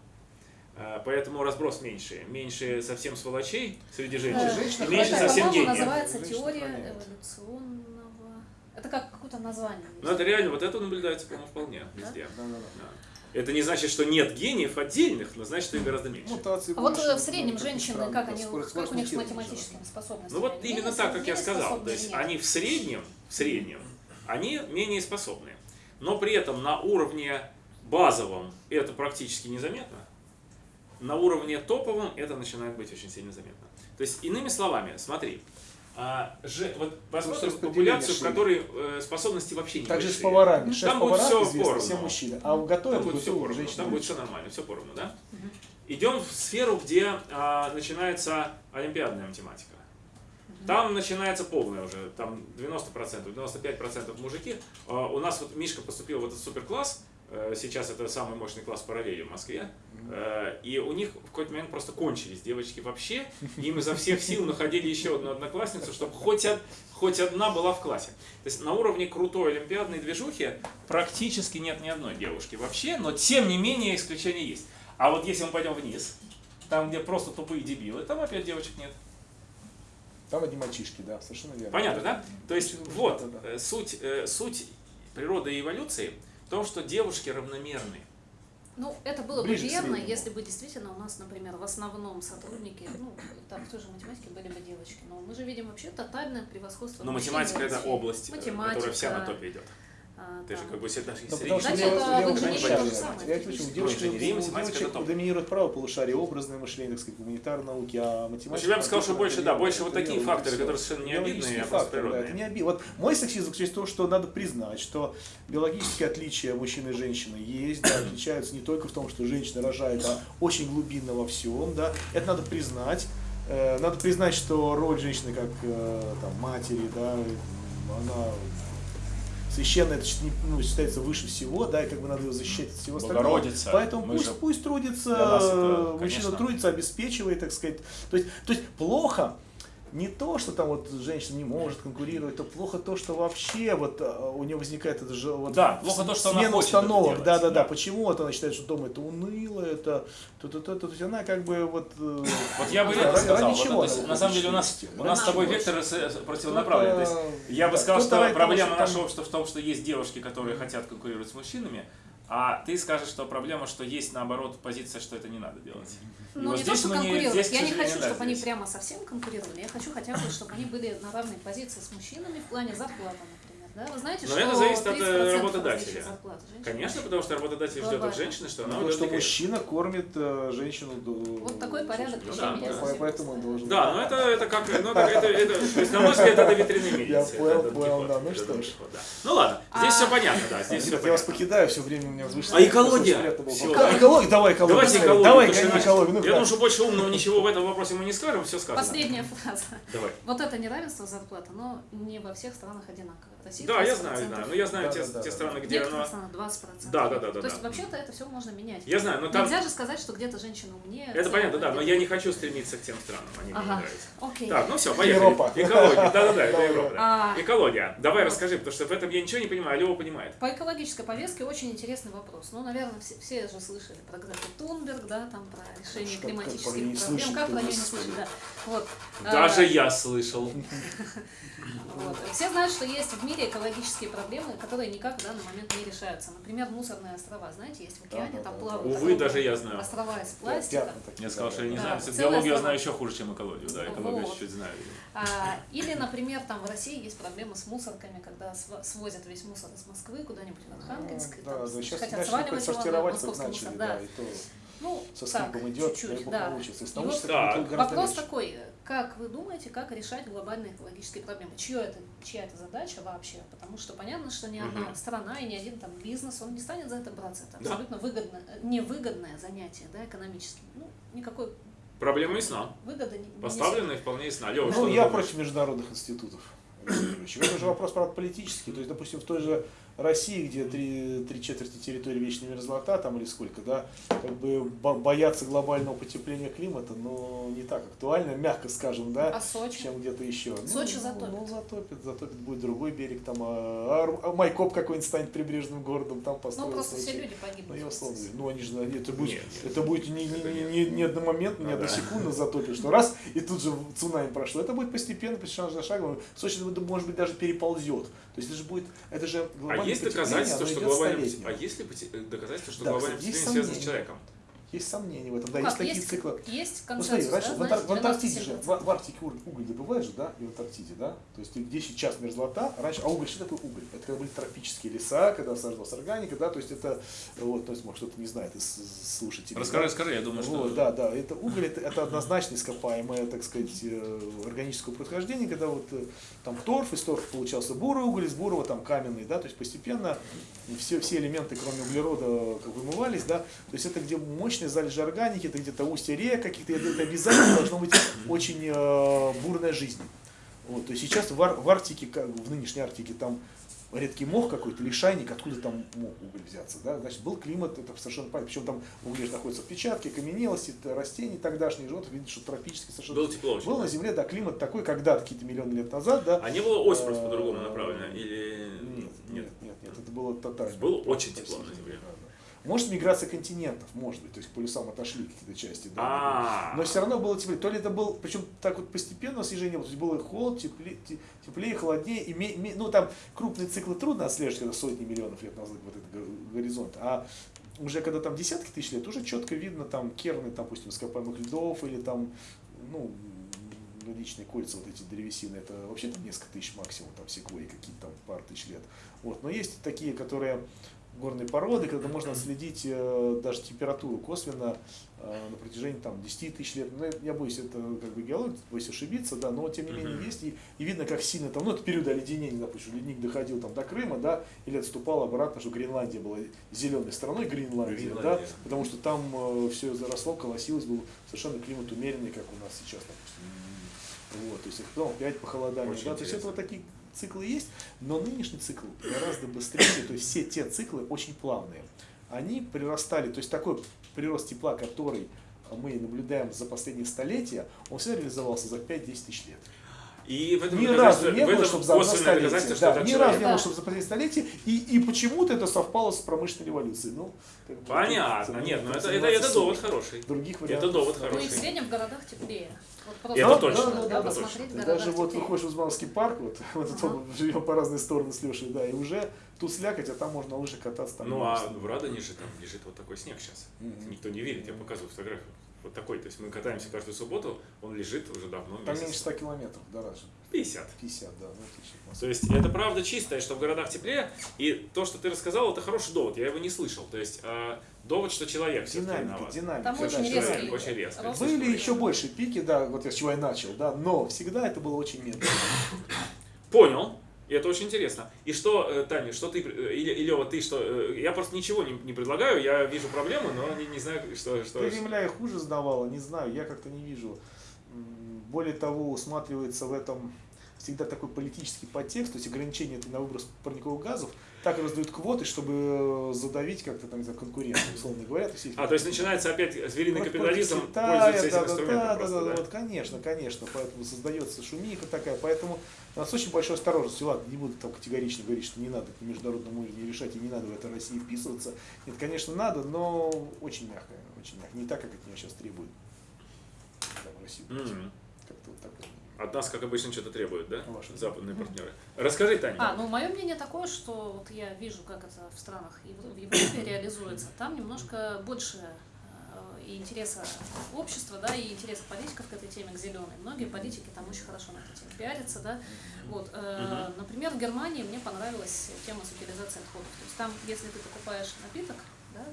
Speaker 1: Э, Поэтому разброс меньше. Меньше совсем сволочей среди женщин,
Speaker 3: Э,
Speaker 2: женщин
Speaker 1: и меньше
Speaker 3: это,
Speaker 1: совсем гениев.
Speaker 3: называется
Speaker 2: Женщина
Speaker 3: теория
Speaker 2: сохраняет.
Speaker 3: эволюционного... Это как какое-то название.
Speaker 1: Но это реально, вот это наблюдается, по-моему, вполне
Speaker 3: Да?
Speaker 1: везде.
Speaker 2: Да, да, да.
Speaker 1: Да. Это не значит, что нет гениев отдельных, но значит, что их гораздо меньше.
Speaker 2: Мутации
Speaker 3: А вот
Speaker 2: больше,
Speaker 3: э, в среднем
Speaker 2: ну,
Speaker 3: женщины,
Speaker 2: странно,
Speaker 3: как они,
Speaker 2: скорость-
Speaker 3: как у них с математическими способностями?
Speaker 1: Ну вот
Speaker 3: Они
Speaker 1: именно так, как я сказал. То есть
Speaker 3: нет?
Speaker 1: они в среднем, в среднем, они менее способны. Но при этом на уровне базовом это практически незаметно. На уровне топовом это начинает быть очень сильно заметно. То есть, иными словами, смотри, а, же, вот посмотрим
Speaker 2: распределение
Speaker 1: популяцию, в которой э, способности вообще не
Speaker 2: Так же с поварами.
Speaker 1: Там
Speaker 2: Шеф
Speaker 1: будет
Speaker 2: повара
Speaker 1: всё
Speaker 2: известно,
Speaker 1: поровну.
Speaker 2: все мужчины. А в
Speaker 1: Там
Speaker 2: готовят
Speaker 1: будет все поровну,
Speaker 2: женщины.
Speaker 1: там будет все нормально, все поровну, да?
Speaker 3: Мгм.
Speaker 1: Идем в сферу, где а, начинается олимпиадная математика. Там начинается полная уже, там 90%, 95% мужики. А, у нас вот Мишка поступил в этот суперкласс, сейчас это самый мощный класс параллели в Москве, Э, и у них в какой-то момент просто кончились девочки вообще, и им изо всех сил находили еще одну одноклассницу, чтобы хоть, од- хоть одна была в классе. То есть на уровне крутой олимпиадной движухи практически нет ни одной девушки вообще, но тем не менее исключения есть. А вот если мы пойдем вниз, там, где просто тупые дебилы, там опять девочек нет.
Speaker 2: Там одни мальчишки, да, совершенно верно.
Speaker 1: Понятно, да? То есть вот э, суть, э, суть природы и эволюции в том, что девушки равномерны.
Speaker 3: Ну, это было бы
Speaker 2: Ближе к
Speaker 3: верно, если бы действительно у нас, например, в основном сотрудники, ну, так, в той же математике были бы девочки. Но мы же видим вообще тотальное превосходство
Speaker 1: Но математика это область, э,
Speaker 3: Математика,
Speaker 1: которая вся на топе идет.
Speaker 3: А,
Speaker 1: Ты же как бы всегда же
Speaker 2: Ну, потому что Я почему? Девушки, девочек доминирует право полушария, образное мышление, так сказать, гуманитарные науки, а математика...
Speaker 1: Я бы сказал, что больше, да, больше вот такие факторы, которые совершенно не обидные, а просто природные.
Speaker 2: не обидно. Вот мой сексизм заключается в том, что надо признать, что биологические отличия мужчины и женщины есть, да, отличаются не только в том, что женщина рожает, а очень глубинно во всем, да, это надо признать. Э, Надо признать, что роль женщины как э, там, матери, да, она священная, это ну, считается выше всего, да, и как бы надо ее защищать от всего остального.
Speaker 1: Богородица.
Speaker 2: Поэтому
Speaker 1: Мы
Speaker 2: пусть,
Speaker 1: же-
Speaker 2: пусть трудится,
Speaker 1: это,
Speaker 2: мужчина
Speaker 1: конечно.
Speaker 2: трудится, обеспечивает, так сказать. То есть, то есть плохо не то, что там вот женщина не может конкурировать, то плохо то, что вообще вот а, у нее возникает это же вот
Speaker 1: Да, плохо то, что она
Speaker 2: смена
Speaker 1: это
Speaker 2: установок,
Speaker 1: делать,
Speaker 2: да, да, да,
Speaker 1: да.
Speaker 2: Почему вот она считает, что дом это уныло, это то, то, то, то, то есть она как бы вот. э,
Speaker 1: Вот я бы
Speaker 2: да,
Speaker 1: это сказал.
Speaker 2: ради
Speaker 1: Вот,
Speaker 2: чего
Speaker 1: то есть,
Speaker 2: она
Speaker 1: на самом деле у нас, у нас с тобой
Speaker 3: чего?
Speaker 1: векторы с- противонаправленные. То есть, я бы сказал, что проблема нашего общества в том, что есть девушки, которые хотят конкурировать с мужчинами, а ты скажешь, что проблема, что есть наоборот позиция, что это не надо делать. И
Speaker 3: Ну,
Speaker 1: вот
Speaker 3: не то,
Speaker 1: здесь
Speaker 3: что
Speaker 1: не-
Speaker 3: конкурировать.
Speaker 1: здесь,
Speaker 3: я не хочу, чтобы они
Speaker 1: здесь.
Speaker 3: прямо совсем конкурировали. Я хочу хотя бы, чтобы они были на равной позиции с мужчинами в плане зарплаты. Да? Вы знаете,
Speaker 1: Но
Speaker 3: что
Speaker 1: это зависит от, э,
Speaker 3: 30%
Speaker 1: работодателя.
Speaker 3: зарплаты
Speaker 1: Конечно, потому что работодатель ждет от
Speaker 3: Глобально.
Speaker 1: женщины, что она уйдет
Speaker 2: что мужчина кормит э, женщину. до-
Speaker 3: Вот такой порядок
Speaker 1: Ну да,
Speaker 3: меня
Speaker 1: да.
Speaker 2: Поэтому должен.
Speaker 1: Да, но это, это как, ну, это, это, это- то есть, на мой взгляд, это витринный
Speaker 2: Я
Speaker 1: мельницы.
Speaker 2: понял, понял, да, ну что ж.
Speaker 1: Ну ладно, здесь
Speaker 3: А-
Speaker 1: все понятно, да, здесь все
Speaker 2: Я вас
Speaker 1: понятно.
Speaker 2: покидаю, все время у меня возвышается.
Speaker 1: А экология?
Speaker 2: Экология, давай экологию.
Speaker 1: Давайте
Speaker 2: Давай,
Speaker 1: экологию.
Speaker 2: Давай, экологию. Ну,
Speaker 1: Я думаю, что больше умного ничего в этом вопросе мы не скажем, все сказано.
Speaker 3: Последняя фраза.
Speaker 1: Давай.
Speaker 3: Вот это неравенство зарплаты, но не во всех странах одинаково. России
Speaker 1: Да, я
Speaker 3: 30%,
Speaker 1: знаю, знаю. Ну, я знаю
Speaker 2: Да,
Speaker 1: те,
Speaker 2: да, да,
Speaker 1: те
Speaker 2: да.
Speaker 1: страны,
Speaker 3: В
Speaker 1: где оно...
Speaker 3: странах 20%.
Speaker 1: Да, да, да, да,
Speaker 3: То есть
Speaker 1: да.
Speaker 3: вообще-то это все можно менять.
Speaker 1: Я знаю, но там...
Speaker 3: Нельзя же сказать, что где-то женщина умнее.
Speaker 1: Это понятно, да, но я не хочу стремиться к тем странам, они мне не
Speaker 3: Ага.
Speaker 1: нравятся.
Speaker 3: Окей.
Speaker 1: Так, ну все, поехали.
Speaker 2: Европа.
Speaker 1: Экология, да-да-да, это. Европа. да.
Speaker 3: А.
Speaker 1: Экология. Давай расскажи, потому что в этом я ничего не понимаю, а Лева понимает.
Speaker 3: По экологической повестке очень интересный вопрос. Ну, наверное, все, все же слышали про Грету Тунберг, да, там про решение
Speaker 2: Что-
Speaker 3: климатических проблем. Как про нее не слышать, да. Вот.
Speaker 1: Даже
Speaker 3: А,
Speaker 1: я слышал.
Speaker 3: вот. Все знают, что есть в мире мире экологические проблемы, которые никак в данный момент не решаются. Например, мусорные острова, знаете, есть в океане,
Speaker 2: Да, да,
Speaker 3: там
Speaker 2: да,
Speaker 3: плавают.
Speaker 1: Увы,
Speaker 3: огромные
Speaker 1: даже я знаю.
Speaker 3: острова из пластика.
Speaker 1: Я сказал, что я не
Speaker 2: да.
Speaker 1: знаю, биологию я
Speaker 3: страна.
Speaker 1: знаю еще хуже, чем экологию. Да, экологию
Speaker 3: Вот.
Speaker 1: чуть-чуть знаю.
Speaker 3: А, или, например, там в России есть проблемы с мусорками, когда св- свозят весь мусор из Москвы куда-нибудь в Архангельск,
Speaker 2: Ну, Да,
Speaker 3: там
Speaker 2: да,
Speaker 3: хотят сваливать его на московский мусор.
Speaker 2: да,
Speaker 3: Да.
Speaker 2: и то
Speaker 3: Ну,
Speaker 2: со скрипом идет, дай
Speaker 3: чуть-чуть,
Speaker 2: бог
Speaker 3: да.
Speaker 2: научится. И с
Speaker 3: И вот
Speaker 2: это гораздо
Speaker 3: Вопрос
Speaker 2: легче.
Speaker 3: такой, как вы думаете, как решать глобальные экологические проблемы? Чье это, чья это задача вообще? Потому что понятно, что ни одна
Speaker 1: Мгм.
Speaker 3: страна и ни один там бизнес, он не станет за это браться. Это
Speaker 1: Да.
Speaker 3: абсолютно выгодно, невыгодное занятие, да, экономически. Ну, никакой
Speaker 1: Проблема ясна.
Speaker 3: выгоды не, не
Speaker 1: Поставленная вполне ясна. Лёва,
Speaker 2: Ну,
Speaker 1: что
Speaker 2: я
Speaker 1: думаешь?
Speaker 2: против международных институтов. Это же вопрос, правда, политический. То есть, допустим, в той же России, где три, три четверти территории вечной мерзлота, там или сколько, да, как бы бо- бояться глобального потепления климата, но не так актуально, мягко скажем, да,
Speaker 3: А Сочи?
Speaker 2: чем где-то еще.
Speaker 3: Сочи
Speaker 2: ну,
Speaker 3: затопит.
Speaker 2: Ну, затопит, затопит, будет другой берег, там, а, а Майкоп какой-нибудь станет прибрежным городом, там
Speaker 3: Ну,
Speaker 2: построят.
Speaker 3: просто все
Speaker 2: Сочи.
Speaker 3: люди
Speaker 2: Ну,
Speaker 3: погибнут.
Speaker 2: я
Speaker 3: в
Speaker 2: условно. Ну, они же, это будет,
Speaker 1: Нет, нет.
Speaker 2: это будет не, не, не, не, одномоментно, не
Speaker 1: Ну,
Speaker 2: одну
Speaker 1: да.
Speaker 2: затопит, что раз, и тут же цунами прошло. Это будет постепенно, шаг за шагом. Сочи, может быть, даже переползет. То есть это же будет, это же
Speaker 1: А
Speaker 2: глобальное
Speaker 1: есть
Speaker 2: потепление,
Speaker 1: доказательства, что глобальное
Speaker 2: столетнее.
Speaker 1: А есть ли доказательства, что
Speaker 2: Да,
Speaker 1: глобальное потепление связано с человеком?
Speaker 2: Есть сомнения в этом. Да,
Speaker 3: Ну
Speaker 2: есть
Speaker 3: как,
Speaker 2: такие циклы.
Speaker 3: Есть
Speaker 2: Ну,
Speaker 3: консенсус,
Speaker 2: смотри, раньше
Speaker 3: да,
Speaker 2: в, Антар- в Антарктиде же,
Speaker 3: 97%.
Speaker 2: в, в Арктике уголь, уголь добывают же, да, и в Антарктиде, да, то есть где сейчас мерзлота, раньше, а уголь, что такое уголь? Это когда были тропические леса, когда сажалась органика, да, то есть это, вот, то есть, может, кто-то не знает из слушателей.
Speaker 1: Расскажи,
Speaker 2: да.
Speaker 1: расскажи, я думаю, что...
Speaker 2: Вот, да, да, это уголь, это, это однозначно ископаемое, так сказать, э, органического происхождения, когда вот э, там торф, из торфа получался бурый уголь, из бурого там каменный, да, то есть постепенно все, все элементы, кроме углерода, как вымывались, да, то есть это где мощные залежи органики, это где-то устье рек каких-то, это, обязательно должно быть очень э, бурная жизнь. Вот, то есть сейчас в, Ар- в Арктике, как в нынешней Арктике, там редкий мох какой-то, лишайник, откуда там мог уголь взяться, да, значит, был климат, это совершенно понятно, причем там же находятся отпечатки, каменелости, растений тогдашних, животных, видно, что тропический совершенно.
Speaker 1: Было тепло очень.
Speaker 2: Был на Земле, да, климат такой, когда-то, какие-то миллионы лет назад, да.
Speaker 1: А не было ось просто
Speaker 2: Э,
Speaker 1: по-другому направлена? Или...
Speaker 2: Нет, нет, нет, нет, это было тотально.
Speaker 1: Было очень тепло на Земле.
Speaker 2: да. Может, миграция континентов, может быть, то есть к полюсам отошли какие-то части, да.
Speaker 1: А,
Speaker 2: Но все равно было теплее. То ли это был, причем так вот постепенно снижение было, то есть было холод, теплее, те- теплее холоднее. И ме- ме- ну там крупные циклы трудно отслеживать, когда сотни миллионов лет назад вот этот го- горизонт. А уже когда там десятки тысяч лет, уже четко видно там керны, там, допустим, ископаемых льдов или там, ну, годичные кольца, вот эти древесины, это вообще там несколько тысяч максимум, там секвои какие-то там пар тысяч лет. Вот. Но есть такие, которые горные породы, когда можно отследить э, даже температуру косвенно э, на протяжении там 10 тысяч лет. Ну, я боюсь, это как бы геология, боюсь ошибиться, да, но тем не менее есть, и, и видно, как сильно там, ну, это период оледенения, допустим, ледник доходил там до Крыма, да, или отступал обратно, что Гренландия была зеленой страной, Гренландия, да,
Speaker 1: Гренландия.
Speaker 2: потому что там все заросло, колосилось, был совершенно климат умеренный, как у нас сейчас, допустим. Вот, то есть, потом опять похолодание,
Speaker 1: Очень
Speaker 2: да, то есть это вот такие циклы есть, но нынешний цикл гораздо быстрее, то есть все те циклы очень плавные. Они прирастали, то есть такой прирост тепла, который мы наблюдаем за последние столетия, он всегда реализовался за 5-10 тысяч лет.
Speaker 1: И в этом
Speaker 2: Ни разу не было, чтобы за столетие. Да, ни разу не было,
Speaker 3: Да.
Speaker 2: чтобы за столетия, и, и почему-то это совпало с промышленной революцией. Ну, как бы,
Speaker 1: Понятно,
Speaker 2: это-
Speaker 1: нет, ну это, это, это довод хороший.
Speaker 2: Других
Speaker 1: Это
Speaker 2: вариантов.
Speaker 1: довод
Speaker 3: Ну и
Speaker 1: хороший.
Speaker 3: в среднем в городах теплее. Вот просто
Speaker 1: Это
Speaker 3: вот,
Speaker 1: точно,
Speaker 3: да,
Speaker 1: это
Speaker 3: да,
Speaker 2: Ты
Speaker 3: городах
Speaker 2: даже вот
Speaker 3: теплее.
Speaker 2: выходишь в Узмановский парк, вот, вот
Speaker 3: Ага.
Speaker 2: тут мы живем по разные стороны с Лешей, да, и уже тут слякоть, а там можно лыжах кататься. Там
Speaker 1: Ну а в Радоне же там лежит вот такой снег сейчас. Никто не верит, я показываю фотографию. Вот такой, то есть мы катаемся каждую субботу, он лежит уже давно
Speaker 2: Там
Speaker 1: месяц.
Speaker 2: меньше 100 километров Раджи.
Speaker 1: 50.
Speaker 2: 50, да, ну отлично.
Speaker 1: То есть это правда чистое, что в городах теплее. И то, что ты рассказал, это хороший довод. Я его не слышал. То есть э, довод, что человек все
Speaker 2: Динамика, динамика.
Speaker 3: Там очень
Speaker 2: человек.
Speaker 3: резкий
Speaker 1: очень резко.
Speaker 3: рост.
Speaker 2: Были еще больше пики, да, вот я с чего я начал, да, но всегда это было очень медленно.
Speaker 1: Понял. И это очень интересно. И что, э, Таня, что ты, э, или, или вот ты что, э, я просто ничего не, не предлагаю, я вижу проблему, но не, не знаю, что, что,
Speaker 2: Ты земля и хуже сдавала, не знаю, я как-то не вижу. Более того, усматривается в этом всегда такой политический подтекст, то есть ограничение на выброс парниковых газов, так раздают квоты, чтобы задавить как-то там за конкуренцию, условно говоря. То есть,
Speaker 1: А, то есть начинается опять звериный
Speaker 2: Вот
Speaker 1: капитализм,
Speaker 2: Китая,
Speaker 1: пользуется этим
Speaker 2: да, да,
Speaker 1: инструментом
Speaker 2: да,
Speaker 1: просто,
Speaker 2: да,
Speaker 1: да?
Speaker 2: да, вот, конечно, конечно, поэтому создается шумиха такая, поэтому у нас очень большой осторожность. Ладно, не буду там категорично говорить, что не надо на международном уровне решать и не надо в это России вписываться. Нет, конечно, надо, но очень мягко, очень мягко. Не так, как от нее сейчас требует там, Россия.
Speaker 1: Мгм.
Speaker 2: Как-то вот так вот.
Speaker 1: От нас, как обычно, что-то требуют, да?
Speaker 2: Ваши.
Speaker 1: Западные партнеры. Расскажи, Таня.
Speaker 3: А, ну мое мнение такое, что вот я вижу, как это в странах Ев- в Европе реализуется. Там немножко больше э, и интереса общества, да, и интереса политиков к этой теме, к зеленой. Многие политики там очень хорошо на эту тему пиарятся, да. Вот, э, например, в Германии мне понравилась тема с утилизацией отходов. То есть там, если ты покупаешь напиток, да,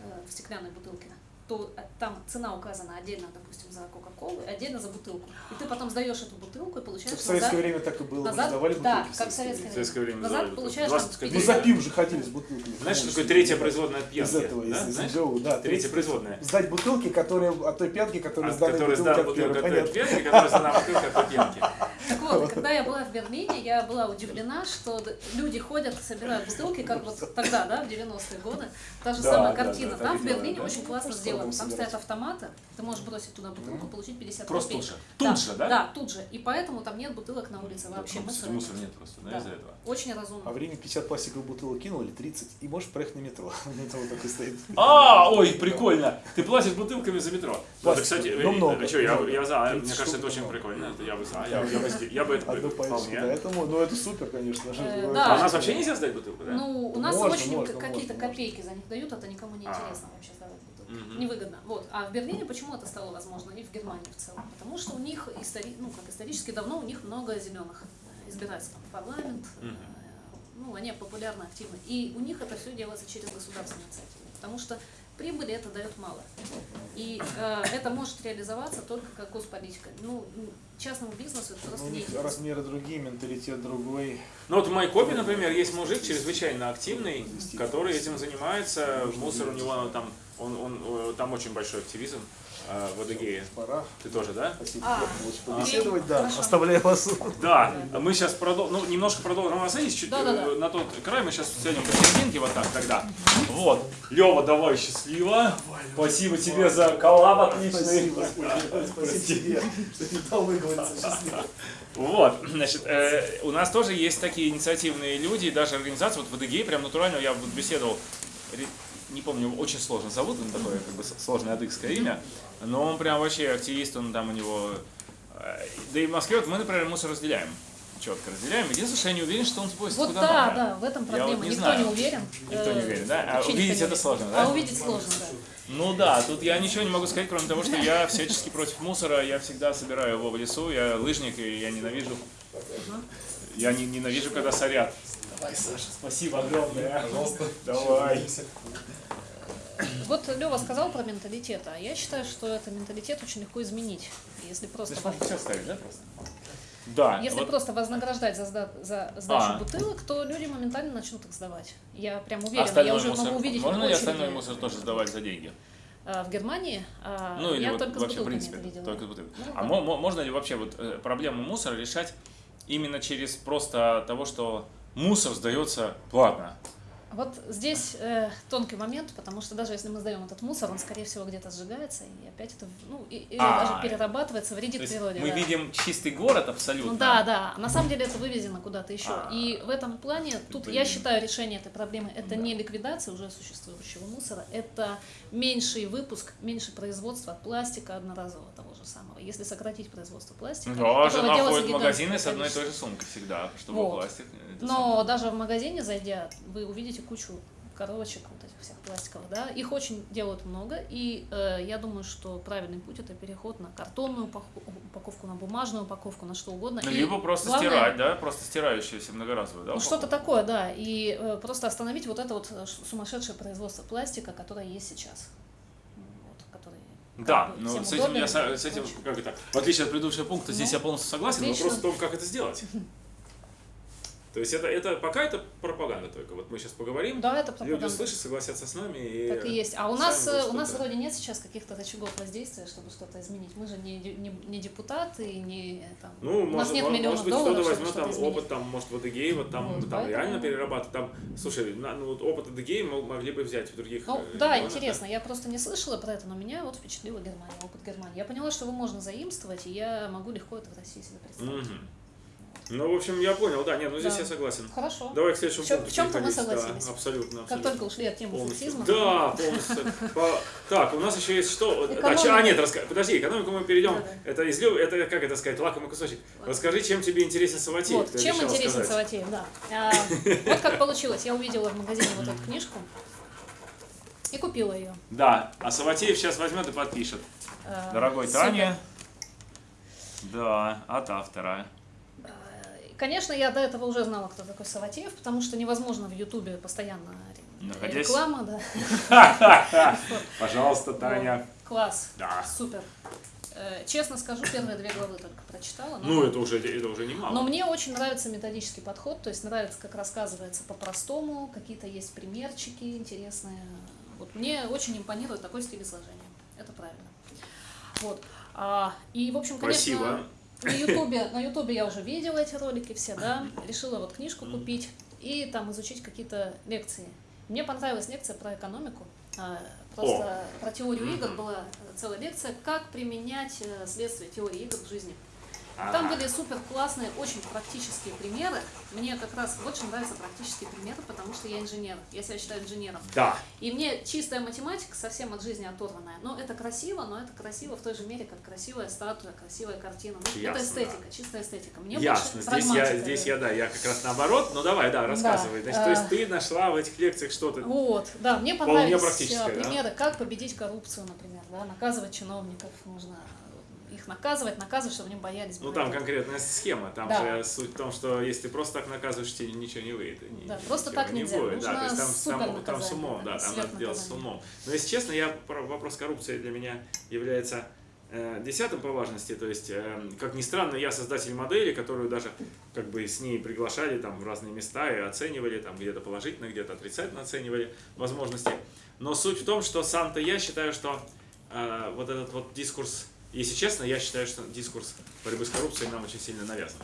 Speaker 3: э, в стеклянной бутылке, то э, там цена указана отдельно, допустим, за Кока-Колу отдельно за бутылку. И ты потом сдаешь эту бутылку и получаешь
Speaker 2: В советское
Speaker 3: назад-
Speaker 2: время так и было. мы
Speaker 3: назад-
Speaker 2: сдавали
Speaker 3: да,
Speaker 2: бутылки в
Speaker 3: как в
Speaker 2: советское
Speaker 3: советское
Speaker 1: В советское время
Speaker 3: Назад
Speaker 1: называли
Speaker 3: получаешь
Speaker 1: бутылки.
Speaker 3: там
Speaker 1: 20
Speaker 2: Мы
Speaker 3: Или-
Speaker 2: за пив же ходили с бутылками.
Speaker 1: Знаешь, что такое третья производная от пьянки?
Speaker 2: Из этого,
Speaker 1: да?
Speaker 2: из, из? МГУ, да.
Speaker 1: Третья производная.
Speaker 2: Сдать бутылки, которые от той пьянки, которые сдали бутылки от первой,
Speaker 1: бутылку от пьянки, который сдал бутылку от той пьянки.
Speaker 3: Так вот, когда я была в Берлине, я была удивлена, что люди ходят, собирают бутылки, как вот тогда, да, в 90-е годы. Та же
Speaker 2: Да,
Speaker 3: самая
Speaker 2: да,
Speaker 3: картина.
Speaker 2: да, так
Speaker 3: Там в Берлине
Speaker 2: да.
Speaker 3: очень классно сделано. Там
Speaker 2: собирать.
Speaker 3: стоят автоматы, ты можешь бросить туда бутылку, получить 50
Speaker 1: Просто
Speaker 3: копеек.
Speaker 1: тут же. Тут же, да?
Speaker 3: Да, тут же. И поэтому там нет бутылок на улице вообще.
Speaker 1: Ну,
Speaker 3: Мусора
Speaker 1: мусора
Speaker 3: нет.
Speaker 1: просто, да,
Speaker 3: Да.
Speaker 1: из-за этого.
Speaker 3: Очень
Speaker 2: А
Speaker 3: разумно.
Speaker 2: время 50 пластиковых бутылок кинул или 30, и можешь проехать на метро. Метро такой стоит.
Speaker 1: А, ой, прикольно. Ты платишь бутылками за метро. Вот, кстати,
Speaker 2: Ну, много,
Speaker 1: что, я,
Speaker 2: много.
Speaker 1: я за, мне
Speaker 2: 30
Speaker 1: кажется, это очень
Speaker 2: много.
Speaker 1: прикольно. Это я бы за, я, я, бы, сде- я бы это вполне.
Speaker 2: Поэтому, ну это супер, конечно. же.
Speaker 3: Э,
Speaker 2: Ну,
Speaker 3: да.
Speaker 1: А у нас вообще нельзя сдать бутылку, да?
Speaker 3: Ну, у нас
Speaker 2: Можно,
Speaker 3: очень какие-то копейки за них дают, это никому не
Speaker 1: А.
Speaker 3: интересно вообще сдавать
Speaker 1: Мгм.
Speaker 3: Невыгодно. Вот. А в Берлине почему это стало возможно? И в Германии в целом. Потому что у них истори... ну, как исторически давно у них много зеленых там в парламент. э,
Speaker 1: Мгм.
Speaker 3: Ну, они популярны, активны. И у них это все делается через государственные инициативы. Потому что прибыли это дает мало. И э, это может реализоваться только как госполитика. Ну, частному бизнесу это
Speaker 2: Ну,
Speaker 3: просто
Speaker 2: у
Speaker 3: не
Speaker 2: размеры другие, менталитет другой.
Speaker 1: Ну вот в Майкопе, например, есть мужик чрезвычайно активный, который этим занимается. Мусор у него там, он, он, э, там очень большой активизм э, в Адыгее.
Speaker 2: Пора.
Speaker 1: Ты тоже, да?
Speaker 2: Спасибо,
Speaker 3: А,
Speaker 2: очень
Speaker 3: окей,
Speaker 2: побеседовать. Да,
Speaker 3: хорошо.
Speaker 2: оставляю вас.
Speaker 1: Да, мы сейчас продолжим, ну, немножко продолжим. Ну, садись чуть
Speaker 3: Да-да-да.
Speaker 1: э, на тот край, мы сейчас сядем посерединке вот так тогда. Вот. Лева, давай счастливо. Спасибо тебе за коллаб отличный.
Speaker 2: Спасибо. Спасибо тебе, что не дал выговориться. Счастливо.
Speaker 1: Вот, значит, э, у нас тоже есть такие инициативные люди, и даже организации, вот в Адыгее прям натурально, я вот беседовал, не помню, очень сложно зовут, он такое как бы сложное адыгское имя, но он прям вообще активист, он там у него... э, Да и в Москве вот мы, например, мусор разделяем, четко разделяем. Единственное, что я не уверен, что он сбросит
Speaker 3: Вот
Speaker 1: куда
Speaker 3: да,
Speaker 1: надо.
Speaker 3: да, в этом
Speaker 1: Я
Speaker 3: проблема.
Speaker 1: вот не
Speaker 3: Никто
Speaker 1: знаю.
Speaker 3: не уверен.
Speaker 1: Никто не уверен, да? А увидеть это сложно, да?
Speaker 3: А увидеть сложно, да.
Speaker 1: Ну да, тут я ничего не могу сказать, кроме того, что я всячески против мусора, я всегда собираю его в лесу, я лыжник, и я ненавижу, я не, ненавижу, когда сорят. Давай, Саша, спасибо огромное. Пожалуйста. Давай.
Speaker 3: Вот Лева сказал про менталитет, а я считаю, что это менталитет очень легко изменить, если просто,
Speaker 1: Ты
Speaker 3: во-
Speaker 1: можешь все ставить, да, просто? Да.
Speaker 3: если
Speaker 1: вот
Speaker 3: просто вознаграждать за, сда- за сдачу
Speaker 1: А.
Speaker 3: бутылок, то люди моментально начнут их сдавать. Я прям уверена, я
Speaker 1: остальной
Speaker 3: уже
Speaker 1: мусор.
Speaker 3: могу увидеть
Speaker 1: Можно ли остальной мусор тоже сдавать за деньги?
Speaker 3: А, в Германии а,
Speaker 1: Ну или
Speaker 3: я
Speaker 1: вот
Speaker 3: только с
Speaker 1: вообще, в
Speaker 3: бутылками
Speaker 1: принципе,
Speaker 3: это видела.
Speaker 1: только с бутылками.
Speaker 3: Ну,
Speaker 1: А
Speaker 3: да.
Speaker 1: мо- мо- можно ли вообще вот э, проблему мусора решать именно через просто того, что мусор сдается платно?
Speaker 3: Вот здесь э, тонкий момент, потому что даже если мы сдаем этот мусор, он, скорее всего, где-то сжигается, и опять это, ну, и- или
Speaker 1: А,
Speaker 3: даже перерабатывается,
Speaker 1: То
Speaker 3: вредит природе.
Speaker 1: мы
Speaker 3: да.
Speaker 1: видим чистый город абсолютно.
Speaker 3: Ну да, да. На самом деле это вывезено куда-то еще.
Speaker 1: А.
Speaker 3: И в этом плане тут
Speaker 1: Блин.
Speaker 3: я считаю решение этой проблемы это
Speaker 1: Да.
Speaker 3: не ликвидация уже существующего мусора, это меньший выпуск, меньше производства пластика одноразового того же самого. Если сократить производство пластика,
Speaker 1: Да,
Speaker 3: которого
Speaker 1: жена ходит в магазины с одной и той же сумкой всегда, чтобы
Speaker 3: Вот.
Speaker 1: пластик.
Speaker 3: Но даже в магазине зайдя, вы увидите кучу коробочек вот этих всех пластиковых, да, их очень делают много, и э, я думаю, что правильный путь это переход на картонную упако- упаковку, на бумажную упаковку, на что угодно.
Speaker 1: Ну, либо просто
Speaker 3: главное-
Speaker 1: стирать, да, просто стирающуюся многоразовую, да?
Speaker 3: Ну, что-то такое, да. И э, просто остановить вот это вот э, сумасшедшее производство пластика, которое есть сейчас. Ну, как
Speaker 1: Да, но
Speaker 3: всем
Speaker 1: с этим я с этим, как это, в отличие от предыдущего пункта, здесь
Speaker 3: Ну,
Speaker 1: я полностью согласен.
Speaker 3: отлично.
Speaker 1: Вопрос в том, как это сделать. То есть это, это пока это пропаганда только. Вот мы сейчас поговорим,
Speaker 3: Да, это
Speaker 1: люди
Speaker 3: пропаганда.
Speaker 1: услышат, согласятся с нами и.
Speaker 3: Так и есть. А у
Speaker 1: сами
Speaker 3: нас, э, у нас вроде нет сейчас каких-то рычагов воздействия, чтобы что-то изменить. Мы же не, не, не депутаты, не э, там.
Speaker 1: Ну,
Speaker 3: у нас
Speaker 1: может,
Speaker 3: нет
Speaker 1: может,
Speaker 3: миллионов
Speaker 1: может быть,
Speaker 3: долларов,
Speaker 1: кто-то возьмет там
Speaker 3: изменить.
Speaker 1: опыт, там, может, в Адыгее, вот там,
Speaker 3: Вот,
Speaker 1: там
Speaker 3: поэтому-
Speaker 1: реально перерабатывать. Там, слушай, на- ну, вот опыт мо- могли бы взять в других
Speaker 3: Ну,
Speaker 1: э,
Speaker 3: да,
Speaker 1: регионах,
Speaker 3: интересно. Я просто не слышала про это, но меня вот впечатлила Германия, опыт Германии. Я поняла, что его можно заимствовать, и я могу легко это в России себе представить.
Speaker 1: Мгм. Ну, в общем, я понял, да, нет, ну здесь
Speaker 3: Да.
Speaker 1: я согласен.
Speaker 3: Хорошо.
Speaker 1: Давай к следующему
Speaker 3: В чём-
Speaker 1: пункту
Speaker 3: в чём-то мы согласились.
Speaker 1: Да, абсолютно,
Speaker 3: Как
Speaker 1: абсолютно.
Speaker 3: только ушли от темы
Speaker 1: Полностью.
Speaker 3: сексизма.
Speaker 1: Да, полностью. По- Так, у нас еще есть что?
Speaker 3: Экономика.
Speaker 1: чё- а, нет, раска- подожди, экономику мы перейдем. Это из люб- это как это сказать, лакомый кусочек. Расскажи, чем тебе интересен Саватеев.
Speaker 3: Вот, чем интересен
Speaker 1: сказать.
Speaker 3: Саватеев, да. А, вот как получилось. Я увидела в магазине вот эту книжку и купила ее.
Speaker 1: Да, а Саватеев сейчас возьмет и подпишет.
Speaker 3: А,
Speaker 1: Дорогой. Таня. Да, от автора.
Speaker 3: Конечно, я до этого уже знала, кто такой Саватеев, потому что невозможно в Ютубе постоянно
Speaker 1: Находясь-
Speaker 3: реклама, да.
Speaker 1: Пожалуйста, Таня.
Speaker 3: Класс.
Speaker 1: Да.
Speaker 3: Супер. Э, Честно скажу, первые две главы только прочитала. но-
Speaker 1: Ну, это уже, это уже немало.
Speaker 3: Но мне очень нравится методический подход, то есть нравится, как рассказывается по-простому, какие-то есть примерчики интересные. Вот мне очень импонирует такой стиль изложения. Это правильно. Вот. А, и, в общем, конечно,
Speaker 1: Спасибо.
Speaker 3: На Ютубе, на Ютубе я уже видела эти ролики все, да, решила вот книжку купить и там изучить какие-то лекции. Мне понравилась лекция про экономику, а, просто про теорию игр была целая лекция, как применять э, следствие теории игр в жизни. Там были супер классные, очень практические примеры. Мне как раз очень нравятся практические примеры, потому что я инженер. Я себя считаю инженером.
Speaker 1: Да.
Speaker 3: И мне чистая математика совсем от жизни оторванная. Но это красиво, но это красиво в той же мере, как красивая статуя, красивая картина. Ну,
Speaker 1: Ясно,
Speaker 3: это эстетика, чистая эстетика. Мне
Speaker 1: Ясно.
Speaker 3: больше
Speaker 1: Здесь я, здесь я, да, я как раз наоборот. Ну давай, да, рассказывай. Значит, то есть
Speaker 3: э,
Speaker 1: ты нашла в этих лекциях что-то.
Speaker 3: Вот, да, мне понравились э,
Speaker 1: да?
Speaker 3: примеры, как победить коррупцию, например, да, наказывать чиновников нужно их наказывать, наказывать, чтобы они боялись.
Speaker 1: Ну там конкретная схема. Там
Speaker 3: Да.
Speaker 1: же суть в том, что если ты просто так наказываешь, тебе ничего не выйдет.
Speaker 3: Да,
Speaker 1: ни-
Speaker 3: просто так
Speaker 1: не
Speaker 3: нельзя.
Speaker 1: будет. Да, то есть там, там, там с умом, да, там надо делать с умом. Но если честно, я про- вопрос коррупции для меня является э, десятым по важности. То есть, э, как ни странно, я создатель модели, которую даже как бы с ней приглашали там в разные места и оценивали, там где-то положительно, где-то отрицательно оценивали возможности. Но суть в том, что сам-то я считаю, что э, вот этот вот дискурс, если честно, я считаю, что дискурс борьбы с коррупцией нам очень сильно навязан.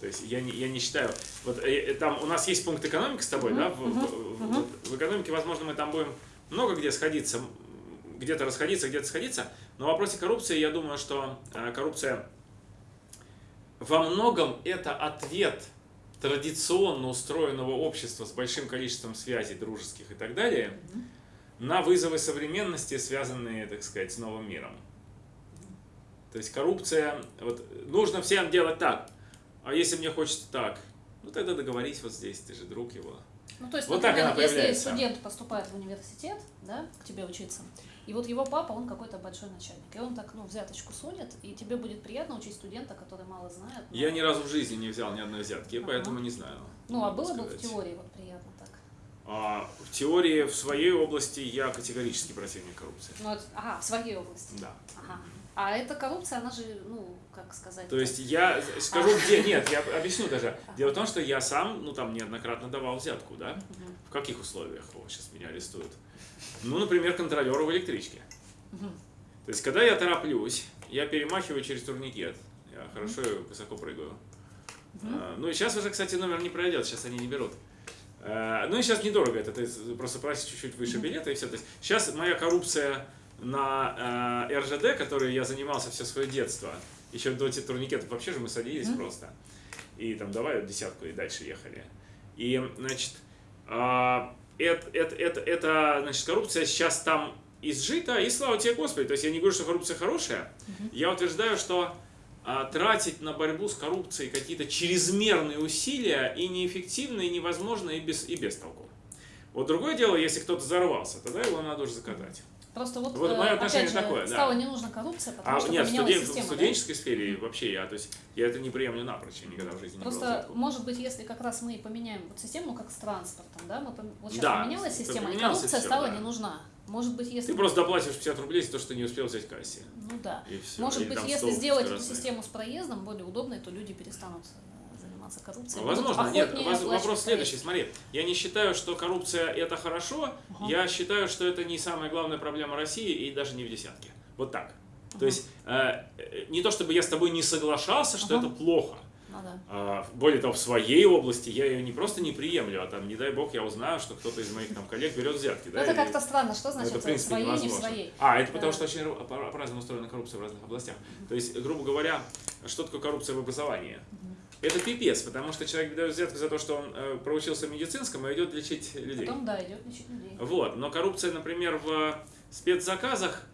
Speaker 1: То есть я не, я не считаю, вот э, э, там у нас есть пункт экономики с тобой, да, в, в- в- вот в экономике, возможно, мы там будем много где сходиться, где-то расходиться, где-то сходиться, но в вопросе коррупции я думаю, что э, коррупция во многом это ответ традиционно устроенного общества с большим количеством связей дружеских и так далее на вызовы современности, связанные, так сказать, с новым миром. То есть коррупция, вот нужно всем делать так, а если мне хочется так, ну тогда договорись вот здесь, ты же друг его.
Speaker 3: Ну, то есть,
Speaker 1: Вот так
Speaker 3: например,
Speaker 1: она
Speaker 3: если студент поступает в университет, да, к тебе учиться, и вот его папа, он какой-то большой начальник, и он так, ну, взяточку сунет, и тебе будет приятно учить студента, который мало знает. но-
Speaker 1: Я ни разу в жизни не взял ни одной взятки,
Speaker 3: Ага.
Speaker 1: поэтому не знаю.
Speaker 3: Ну, а было бы в
Speaker 1: сказать.
Speaker 3: теории вот приятно так.
Speaker 1: А, в теории в своей области я категорически противник коррупции.
Speaker 3: Ну, ага, в своей области.
Speaker 1: Да.
Speaker 3: Ага. А эта коррупция, она же, ну, как сказать...
Speaker 1: То есть я скажу, где нет, я объясню даже. Дело в том, что я сам, ну там неоднократно давал взятку, да? В каких условиях? О, сейчас меня арестуют. Ну, например, контролеру в электричке. То есть, когда я тороплюсь, я перемахиваю через турникет. Я хорошо высоко прыгаю. А, Ну и сейчас уже, кстати, номер не пройдет, сейчас они не берут. А, Ну и сейчас недорого это, ты просто платишь чуть-чуть выше билета и все. То есть сейчас моя коррупция на э, РЖД, которой я занимался все свое детство, еще до этих турникетов, вообще же мы садились просто. И там давай десятку и дальше ехали. И, значит, а, это, это, это, это, значит, коррупция сейчас там изжита, и слава тебе, Господи. То есть я не говорю, что коррупция хорошая. Я утверждаю, что а, тратить на борьбу с коррупцией какие-то чрезмерные усилия и неэффективно, и невозможно, и без, и без толку. Вот другое дело, если кто-то взорвался, тогда его надо уже закатать.
Speaker 3: Просто вот,
Speaker 1: Вот
Speaker 3: э,
Speaker 1: мое отношение
Speaker 3: же,
Speaker 1: такое, да.
Speaker 3: стала не нужна коррупция, потому
Speaker 1: А
Speaker 3: что
Speaker 1: нет, в,
Speaker 3: поменялась
Speaker 1: студен- в
Speaker 3: система, да?
Speaker 1: студенческой сфере вообще я, то есть я это не приемлю напрочь, я никогда в жизни не брал
Speaker 3: Просто, может быть, если как раз мы поменяем вот систему, как с транспортом, да, мы вот сейчас
Speaker 1: Да,
Speaker 3: поменялась система, и коррупция
Speaker 1: всё,
Speaker 3: стала
Speaker 1: да.
Speaker 3: не нужна. Может быть, если...
Speaker 1: Ты просто доплачиваешь 50 рублей за то, что не успел взять в кассе.
Speaker 3: Ну да. Может
Speaker 1: Или
Speaker 3: быть, если сделать эту систему с проездом более удобной, то люди перестанут э, заниматься коррупцией.
Speaker 1: Возможно, нет, воз- вопрос следующий, смотри, я не считаю, что коррупция это хорошо, я считаю, что это не самая главная проблема России и даже не в десятке. Вот так. То есть, э, э, не то чтобы я с тобой не соглашался, что
Speaker 3: Ага.
Speaker 1: это плохо,
Speaker 3: Ну да.
Speaker 1: А, Более того, в своей области я ее не просто не приемлю, а там, не дай бог, я узнаю, что кто-то из моих там коллег берет взятки.
Speaker 3: Ну,
Speaker 1: да,
Speaker 3: это
Speaker 1: или-
Speaker 3: как-то странно. Что
Speaker 1: Ну,
Speaker 3: значит
Speaker 1: это, в принципе,
Speaker 3: своей, не в
Speaker 1: невозможно.
Speaker 3: своей?
Speaker 1: А, это потому
Speaker 3: Да.
Speaker 1: что очень по-разному устроена коррупция в разных областях. То есть, грубо говоря, что такое коррупция в образовании? Это пипец, потому что человек дает взятку за то, что он э, проучился в медицинском и идет лечить людей.
Speaker 3: Потом, да, идет лечить людей.
Speaker 1: Вот. Но коррупция, например, в спецзаказах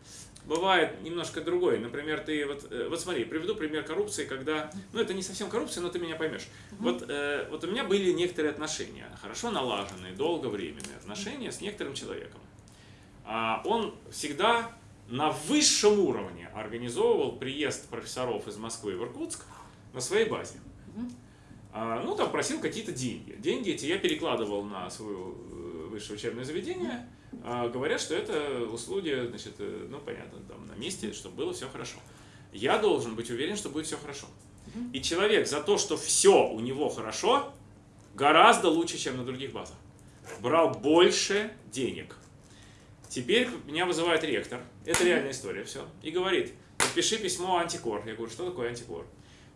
Speaker 1: бывает немножко другой. Например, ты вот, э, вот смотри, приведу пример коррупции, когда, ну это не совсем коррупция, но ты меня поймешь. Вот, э, вот у меня были некоторые отношения, хорошо налаженные, долговременные отношения с некоторым человеком. А он всегда на высшем уровне организовывал приезд профессоров из Москвы в Иркутск на своей базе. А, ну, там просил какие-то деньги. Деньги эти я перекладывал на свое э, высшее учебное заведение. А, говорят, что это услуги, значит, э, ну, понятно, там на месте, чтобы было все хорошо. Я должен быть уверен, что будет все хорошо. И человек за то, что все у него хорошо, гораздо лучше, чем на других базах. Брал больше денег. Теперь меня вызывает ректор, это реальная история, все, и говорит, подпиши письмо антикор. Я говорю, что такое антикор?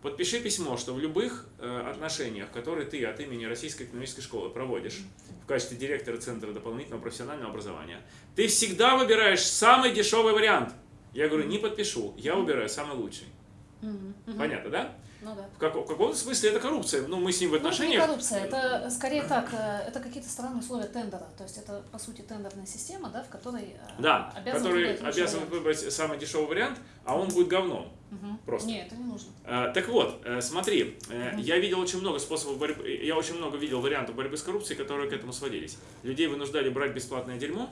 Speaker 1: Подпиши письмо, что в любых э, отношениях, которые ты от имени Российской экономической школы проводишь в качестве директора Центра дополнительного профессионального образования, ты всегда выбираешь самый дешевый вариант. Я говорю, не подпишу, я выбираю самый лучший. Понятно, да?
Speaker 3: Ну да.
Speaker 1: В, како- в каком смысле это коррупция? Ну, мы с ним в
Speaker 3: Ну, это не
Speaker 1: отношениях.
Speaker 3: коррупция, это скорее так, э, это какие-то странные условия тендера. То есть это, по сути, тендерная система, да, в которой э,
Speaker 1: Да,
Speaker 3: обязан
Speaker 1: который обязан выбрать самый дешевый вариант, а он будет говном.
Speaker 3: Мгм.
Speaker 1: просто.
Speaker 3: Не, это не нужно.
Speaker 1: Э, Так вот, смотри, э, я видел очень много способов борьбы, я очень много видел вариантов борьбы с коррупцией, которые к этому сводились. Людей вынуждали брать бесплатное дерьмо,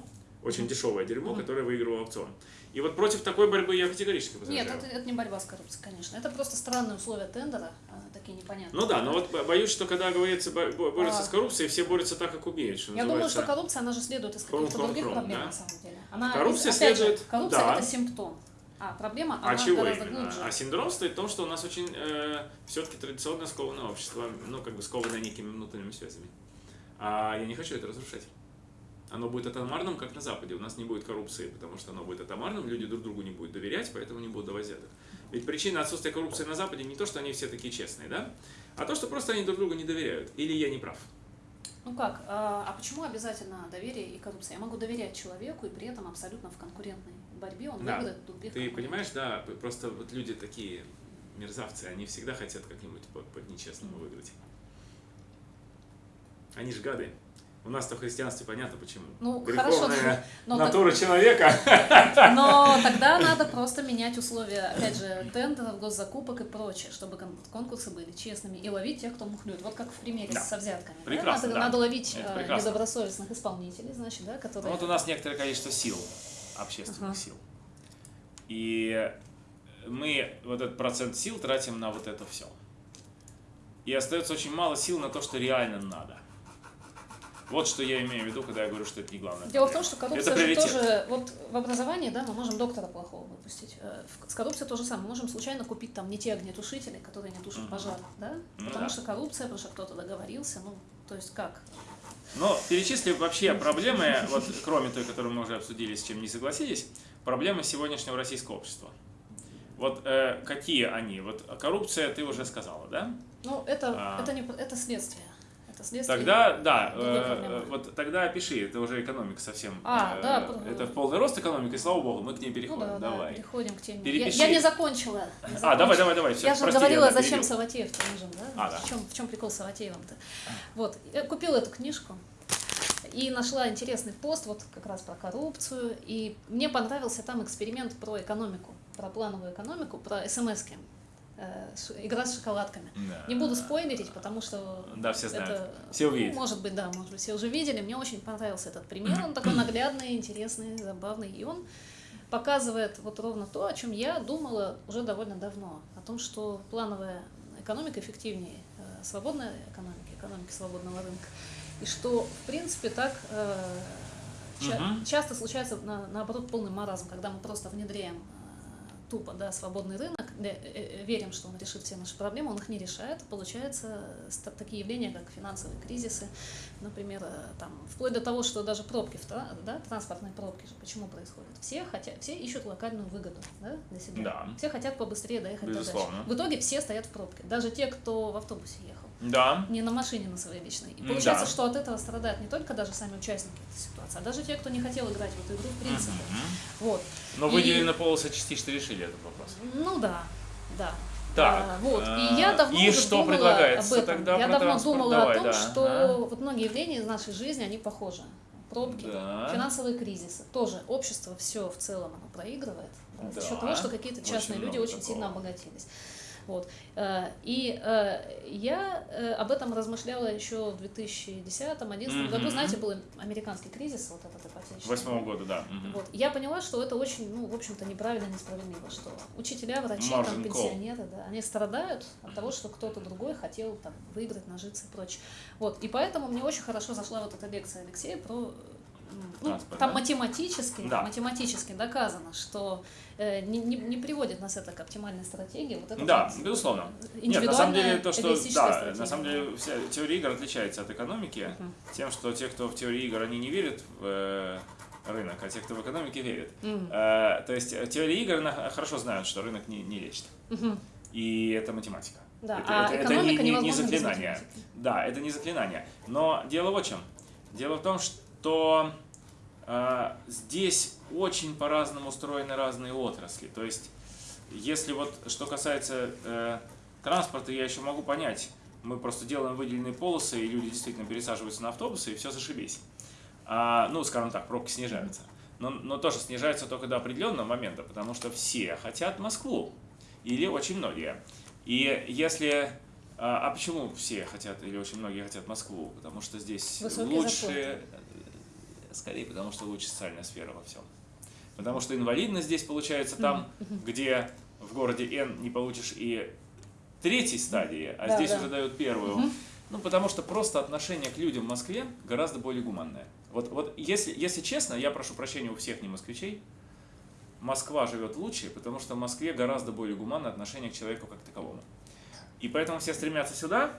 Speaker 1: очень дешевое дерьмо, которое выигрывало аукцион. И вот против такой борьбы я категорически возражаю.
Speaker 3: Нет, это, это не борьба с коррупцией, конечно. Это просто странные условия тендера, э, такие непонятные.
Speaker 1: Ну да, но вот бо- боюсь, что когда говорится бо- бо- борются
Speaker 3: А.
Speaker 1: с коррупцией, все борются так, как умеют, что
Speaker 3: Я думаю, что коррупция, она же следует из каких-то других
Speaker 1: хром,
Speaker 3: проблем,
Speaker 1: да?
Speaker 3: на самом деле. Она,
Speaker 1: Коррупция
Speaker 3: же,
Speaker 1: следует-
Speaker 3: коррупция
Speaker 1: да.
Speaker 3: это симптом. А проблема,
Speaker 1: А
Speaker 3: она
Speaker 1: чего
Speaker 3: гораздо
Speaker 1: именно?
Speaker 3: глубже.
Speaker 1: А синдром стоит в том, что у нас очень все-таки традиционно скованное общество, ну, как бы скованное некими внутренними связями. А я не хочу это разрушать. Оно будет атомарным, как на Западе. У нас не будет коррупции, потому что оно будет атомарным, люди друг другу не будут доверять, поэтому не будут давать взяток. Ведь причина отсутствия коррупции на Западе не то, что они все такие честные, да? А то, что просто они друг другу не доверяют. Или я не прав.
Speaker 3: Ну как, а, а почему обязательно доверие и коррупция? Я могу доверять человеку и при этом абсолютно в конкурентной борьбе он
Speaker 1: Да.
Speaker 3: выиграет других
Speaker 1: Ты понимаешь, да, просто вот люди такие мерзавцы, они всегда хотят как-нибудь по, по нечестному выиграть. Они же гады. У нас-то в христианстве понятно почему.
Speaker 3: Ну,
Speaker 1: Греховная
Speaker 3: хорошо, но, так-
Speaker 1: натура человека.
Speaker 3: но тогда надо просто менять условия, опять же, тендеров, госзакупок и прочее, чтобы кон- конкурсы были честными и ловить тех, кто мухлюет. Вот как в примере
Speaker 1: Да.
Speaker 3: со взятками. да?
Speaker 1: Прекрасно,
Speaker 3: Надо,
Speaker 1: да.
Speaker 3: надо ловить э, недобросовестных исполнителей, значит, да, которые...
Speaker 1: Вот у нас некоторое количество сил, общественных
Speaker 3: Ага.
Speaker 1: сил. И мы вот этот процент сил тратим на вот это все. И остается очень мало сил на то, что реально надо. Вот что я имею в виду, когда я говорю, что это не главное.
Speaker 3: Дело в том, что коррупция
Speaker 1: Это
Speaker 3: же тоже, вот в образовании, да, мы можем доктора плохого выпустить. Э, С коррупцией то же самое. Мы можем случайно купить там не те огнетушители, которые не тушат
Speaker 1: Мгм.
Speaker 3: пожар, да?
Speaker 1: Ну
Speaker 3: потому
Speaker 1: да.
Speaker 3: что коррупция, потому что кто-то договорился, ну, то есть как?
Speaker 1: Но перечисли вообще проблемы, вот кроме той, которую мы уже обсудили, с чем не согласились, проблемы сегодняшнего российского общества. Вот э, какие они? Вот коррупция ты уже сказала, да?
Speaker 3: Ну, это,
Speaker 1: А.
Speaker 3: это, не, это следствие. Это следствие.
Speaker 1: Тогда, да, э,
Speaker 3: проблемы.
Speaker 1: вот тогда опиши, это уже экономика совсем.
Speaker 3: А,
Speaker 1: э,
Speaker 3: да,
Speaker 1: Это в полный рост экономика, и слава богу, мы к ней
Speaker 3: Ну
Speaker 1: переходим.
Speaker 3: да, да,
Speaker 1: давай.
Speaker 3: переходим к теме. Я,
Speaker 1: Перепиши.
Speaker 3: я не закончила. не
Speaker 1: А,
Speaker 3: закончила.
Speaker 1: давай, давай, давай. Все,
Speaker 3: Я же
Speaker 1: прости,
Speaker 3: говорила,
Speaker 1: да,
Speaker 3: зачем. Саватеев нужен, да?
Speaker 1: А, да.
Speaker 3: В, чем, в чем прикол с Саватеевым-то? Вот, я купила эту книжку и нашла интересный пост вот как раз про коррупцию, и мне понравился там эксперимент про экономику, про плановую экономику, про смс-ки, э, игра с шоколадками.
Speaker 1: Да.
Speaker 3: Не буду спойлерить, потому что
Speaker 1: Да, все знают.
Speaker 3: это,
Speaker 1: Все увидят.
Speaker 3: ну, может быть, да, может быть, все уже видели. Мне очень понравился этот пример. Он такой наглядный, интересный, забавный. И он показывает вот ровно то, о чем я думала уже довольно давно. О том, что плановая экономика эффективнее э, свободной экономики, экономики свободного рынка. И что, в принципе, так э, ча-
Speaker 1: Мгм.
Speaker 3: часто случается, на- наоборот, полный маразм, когда мы просто внедряем э, тупо, да, свободный рынок, э, э, верим, что он решит все наши проблемы, он их не решает. Получается такие явления, как финансовые кризисы, например, э, там, вплоть до того, что даже пробки, да, транспортные пробки же почему происходят? Все хотят, все ищут локальную выгоду да, для себя.
Speaker 1: Да.
Speaker 3: Все хотят побыстрее доехать до дачи.
Speaker 1: Безусловно.
Speaker 3: В итоге все стоят в пробке, даже те, кто в автобусе ехал
Speaker 1: Да.
Speaker 3: не на машине на своей личной. И получается,
Speaker 1: да.
Speaker 3: что от этого страдают не только даже сами участники этой ситуации, а даже те, кто не хотел играть в эту игру в принципе. Вот.
Speaker 1: Но
Speaker 3: И-
Speaker 1: выделенные полосы частично решили этот вопрос.
Speaker 3: Ну да, да.
Speaker 1: Так,
Speaker 3: А, вот.
Speaker 1: а,
Speaker 3: И я давно
Speaker 1: и
Speaker 3: уже
Speaker 1: что
Speaker 3: думала
Speaker 1: предлагается
Speaker 3: об этом.
Speaker 1: тогда
Speaker 3: я давно думала
Speaker 1: Давай,
Speaker 3: о том,
Speaker 1: да.
Speaker 3: что
Speaker 1: Ага.
Speaker 3: вот многие явления из нашей жизни, они похожи. Пробки,
Speaker 1: Да.
Speaker 3: финансовые кризисы. Тоже общество все в целом оно проигрывает да, за
Speaker 1: Да.
Speaker 3: счет того, что какие-то
Speaker 1: Очень
Speaker 3: частные люди
Speaker 1: много
Speaker 3: очень
Speaker 1: такого.
Speaker 3: сильно обогатились. Вот. Э, И э, я э, об этом размышляла еще в 2010-2011 году. Знаете, был американский кризис, вот этот ипотечный.
Speaker 1: Восьмого года, да.
Speaker 3: Вот. Я поняла, что это очень, ну, в общем-то, неправильно, несправедливо, что учителя, врачи, там, пенсионеры, да, они страдают от того, что кто-то другой хотел там выиграть, нажиться и прочее. Вот. И поэтому мне очень хорошо зашла вот эта лекция Алексея про ну,
Speaker 1: Транспорт,
Speaker 3: там
Speaker 1: да?
Speaker 3: математически,
Speaker 1: Да.
Speaker 3: математически доказано, что э, не, не, не приводит нас это к оптимальной стратегии. Вот это
Speaker 1: Да,
Speaker 3: вот,
Speaker 1: безусловно.
Speaker 3: э,
Speaker 1: Нет, на самом деле то, что да,
Speaker 3: стратегия.
Speaker 1: на самом деле вся теория игр отличается от экономики
Speaker 3: Мгм.
Speaker 1: тем, что те, кто в теории игр, они не верят в э, рынок, а те, кто в экономике верят.
Speaker 3: Мгм.
Speaker 1: Э, то есть э, теория игр она хорошо знают, что рынок не, не лечит.
Speaker 3: Мгм.
Speaker 1: И это математика.
Speaker 3: Да,
Speaker 1: это,
Speaker 3: а
Speaker 1: это- это не, не- не заклинание. Да, это не заклинание. Но дело в чем? Дело в том, что э, здесь очень по-разному устроены разные отрасли. То есть, если вот что касается э, транспорта, я еще могу понять. Мы просто делаем выделенные полосы, и люди действительно пересаживаются на автобусы, и все зашибись. А, ну, скажем так, пробки снижаются. Но, но тоже снижаются только до определенного момента, потому что все хотят Москву. Или очень многие. И если... А, а почему все хотят, или очень многие хотят Москву? Потому что здесь
Speaker 3: Высокие
Speaker 1: лучше...
Speaker 3: зарплаты.
Speaker 1: Скорее, потому что лучше социальная сфера во всем. Потому что инвалидность здесь получается там, где в городе Н не получишь и третьей стадии, а
Speaker 3: Да,
Speaker 1: здесь
Speaker 3: да.
Speaker 1: уже дают первую.
Speaker 3: Мгм.
Speaker 1: Ну, потому что просто отношение к людям в Москве гораздо более гуманное. Вот, вот если, если честно, я прошу прощения у всех не москвичей, Москва живет лучше, потому что в Москве гораздо более гуманное отношение к человеку как таковому. И поэтому все стремятся сюда,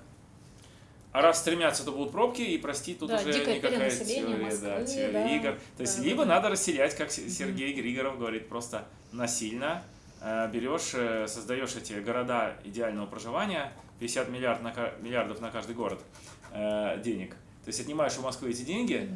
Speaker 1: а раз стремятся, то будут пробки, и прости, тут
Speaker 3: Да,
Speaker 1: уже никакая теория,
Speaker 3: Москвы,
Speaker 1: да, теория
Speaker 3: да.
Speaker 1: игр. То есть
Speaker 3: Да,
Speaker 1: либо
Speaker 3: да.
Speaker 1: надо расселять, как Сергей Григоров говорит, просто насильно э, берешь, э, создаешь эти города идеального проживания, 50 миллиард на миллиардов на каждый город э, денег. То есть отнимаешь у Москвы эти деньги,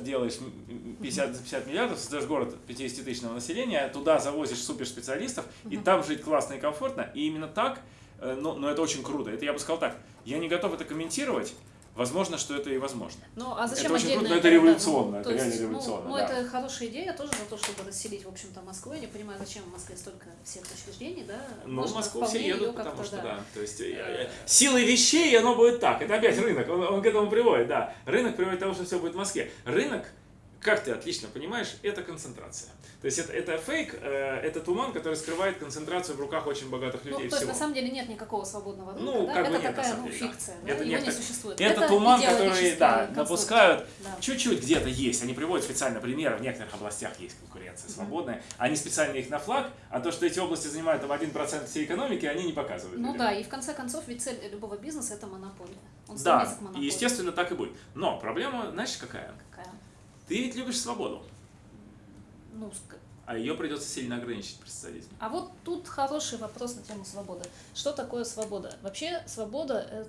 Speaker 1: делаешь м- м- 50, за 50 миллиардов, создаешь город 50-тысячного населения, туда завозишь суперспециалистов, и там жить классно и комфортно. И именно так, э, но, но это очень круто. Это я бы сказал так, я не готов это комментировать, возможно, что это и возможно.
Speaker 3: Ну, а зачем
Speaker 1: Это очень круто, это революционно,
Speaker 3: Ну,
Speaker 1: это
Speaker 3: то
Speaker 1: реально
Speaker 3: ну,
Speaker 1: революционно,
Speaker 3: Ну,
Speaker 1: да.
Speaker 3: это хорошая идея, тоже за то, чтобы расселить, в общем-то, Москву. Я не понимаю, зачем в Москве столько всех учреждений, да?
Speaker 1: Ну,
Speaker 3: Можно
Speaker 1: в Москву все едут, потому что,
Speaker 3: да.
Speaker 1: да. То есть, э, э, силой вещей оно будет так. Это опять рынок, он, он к этому приводит, да. Рынок приводит к тому, что все будет в Москве. Рынок, как ты отлично понимаешь, это концентрация. То есть, это, это фейк, э, это туман, который скрывает концентрацию в руках очень богатых
Speaker 3: Ну,
Speaker 1: людей
Speaker 3: то есть,
Speaker 1: всего.
Speaker 3: на самом деле, нет никакого свободного рынка,
Speaker 1: Ну,
Speaker 3: да?
Speaker 1: как бы
Speaker 3: это
Speaker 1: нет, на
Speaker 3: такая, ну,
Speaker 1: деле, да.
Speaker 3: фикция, да?
Speaker 1: Это
Speaker 3: Его
Speaker 1: некто-
Speaker 3: не существует.
Speaker 1: Это, туман, который, да, напускают.
Speaker 3: Да.
Speaker 1: Чуть-чуть где-то есть. Они приводят специально примеры. В некоторых областях есть конкуренция свободная. Они специально их на флаг, а то, что эти области занимают там 1% всей экономики, они не показывают.
Speaker 3: Ну
Speaker 1: людям.
Speaker 3: да, и в конце концов, ведь цель любого бизнеса это монополия. Он
Speaker 1: Да, и естественно так и будет. Но проблема, знаешь, какая?
Speaker 3: Какая?
Speaker 1: Ты ведь любишь свободу,
Speaker 3: Ну,
Speaker 1: а ее придется сильно ограничить социализме.
Speaker 3: А вот тут хороший вопрос на тему свободы. Что такое свобода? Вообще свобода это,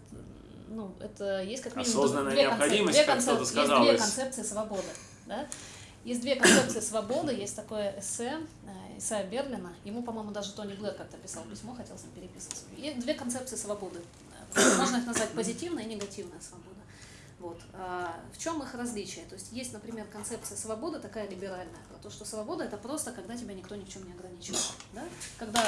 Speaker 3: ну, это есть как минимум
Speaker 1: Осознанная
Speaker 3: две
Speaker 1: необходимость,
Speaker 3: концеп-
Speaker 1: как
Speaker 3: две
Speaker 1: кто-то сказал,
Speaker 3: Есть две концепции свободы. Да? Есть две концепции свободы, есть такое эссе э, Исайя Берлина, ему, по-моему, даже Тони Блэр как-то писал письмо, хотел с ним переписываться. Есть две концепции свободы. Э, Можно их назвать позитивная и негативная свобода. Вот. А в чем их различие? То есть есть, например, концепция свободы, такая либеральная, про то, что свобода это просто когда тебя никто ни в чем не ограничивает. Да? Когда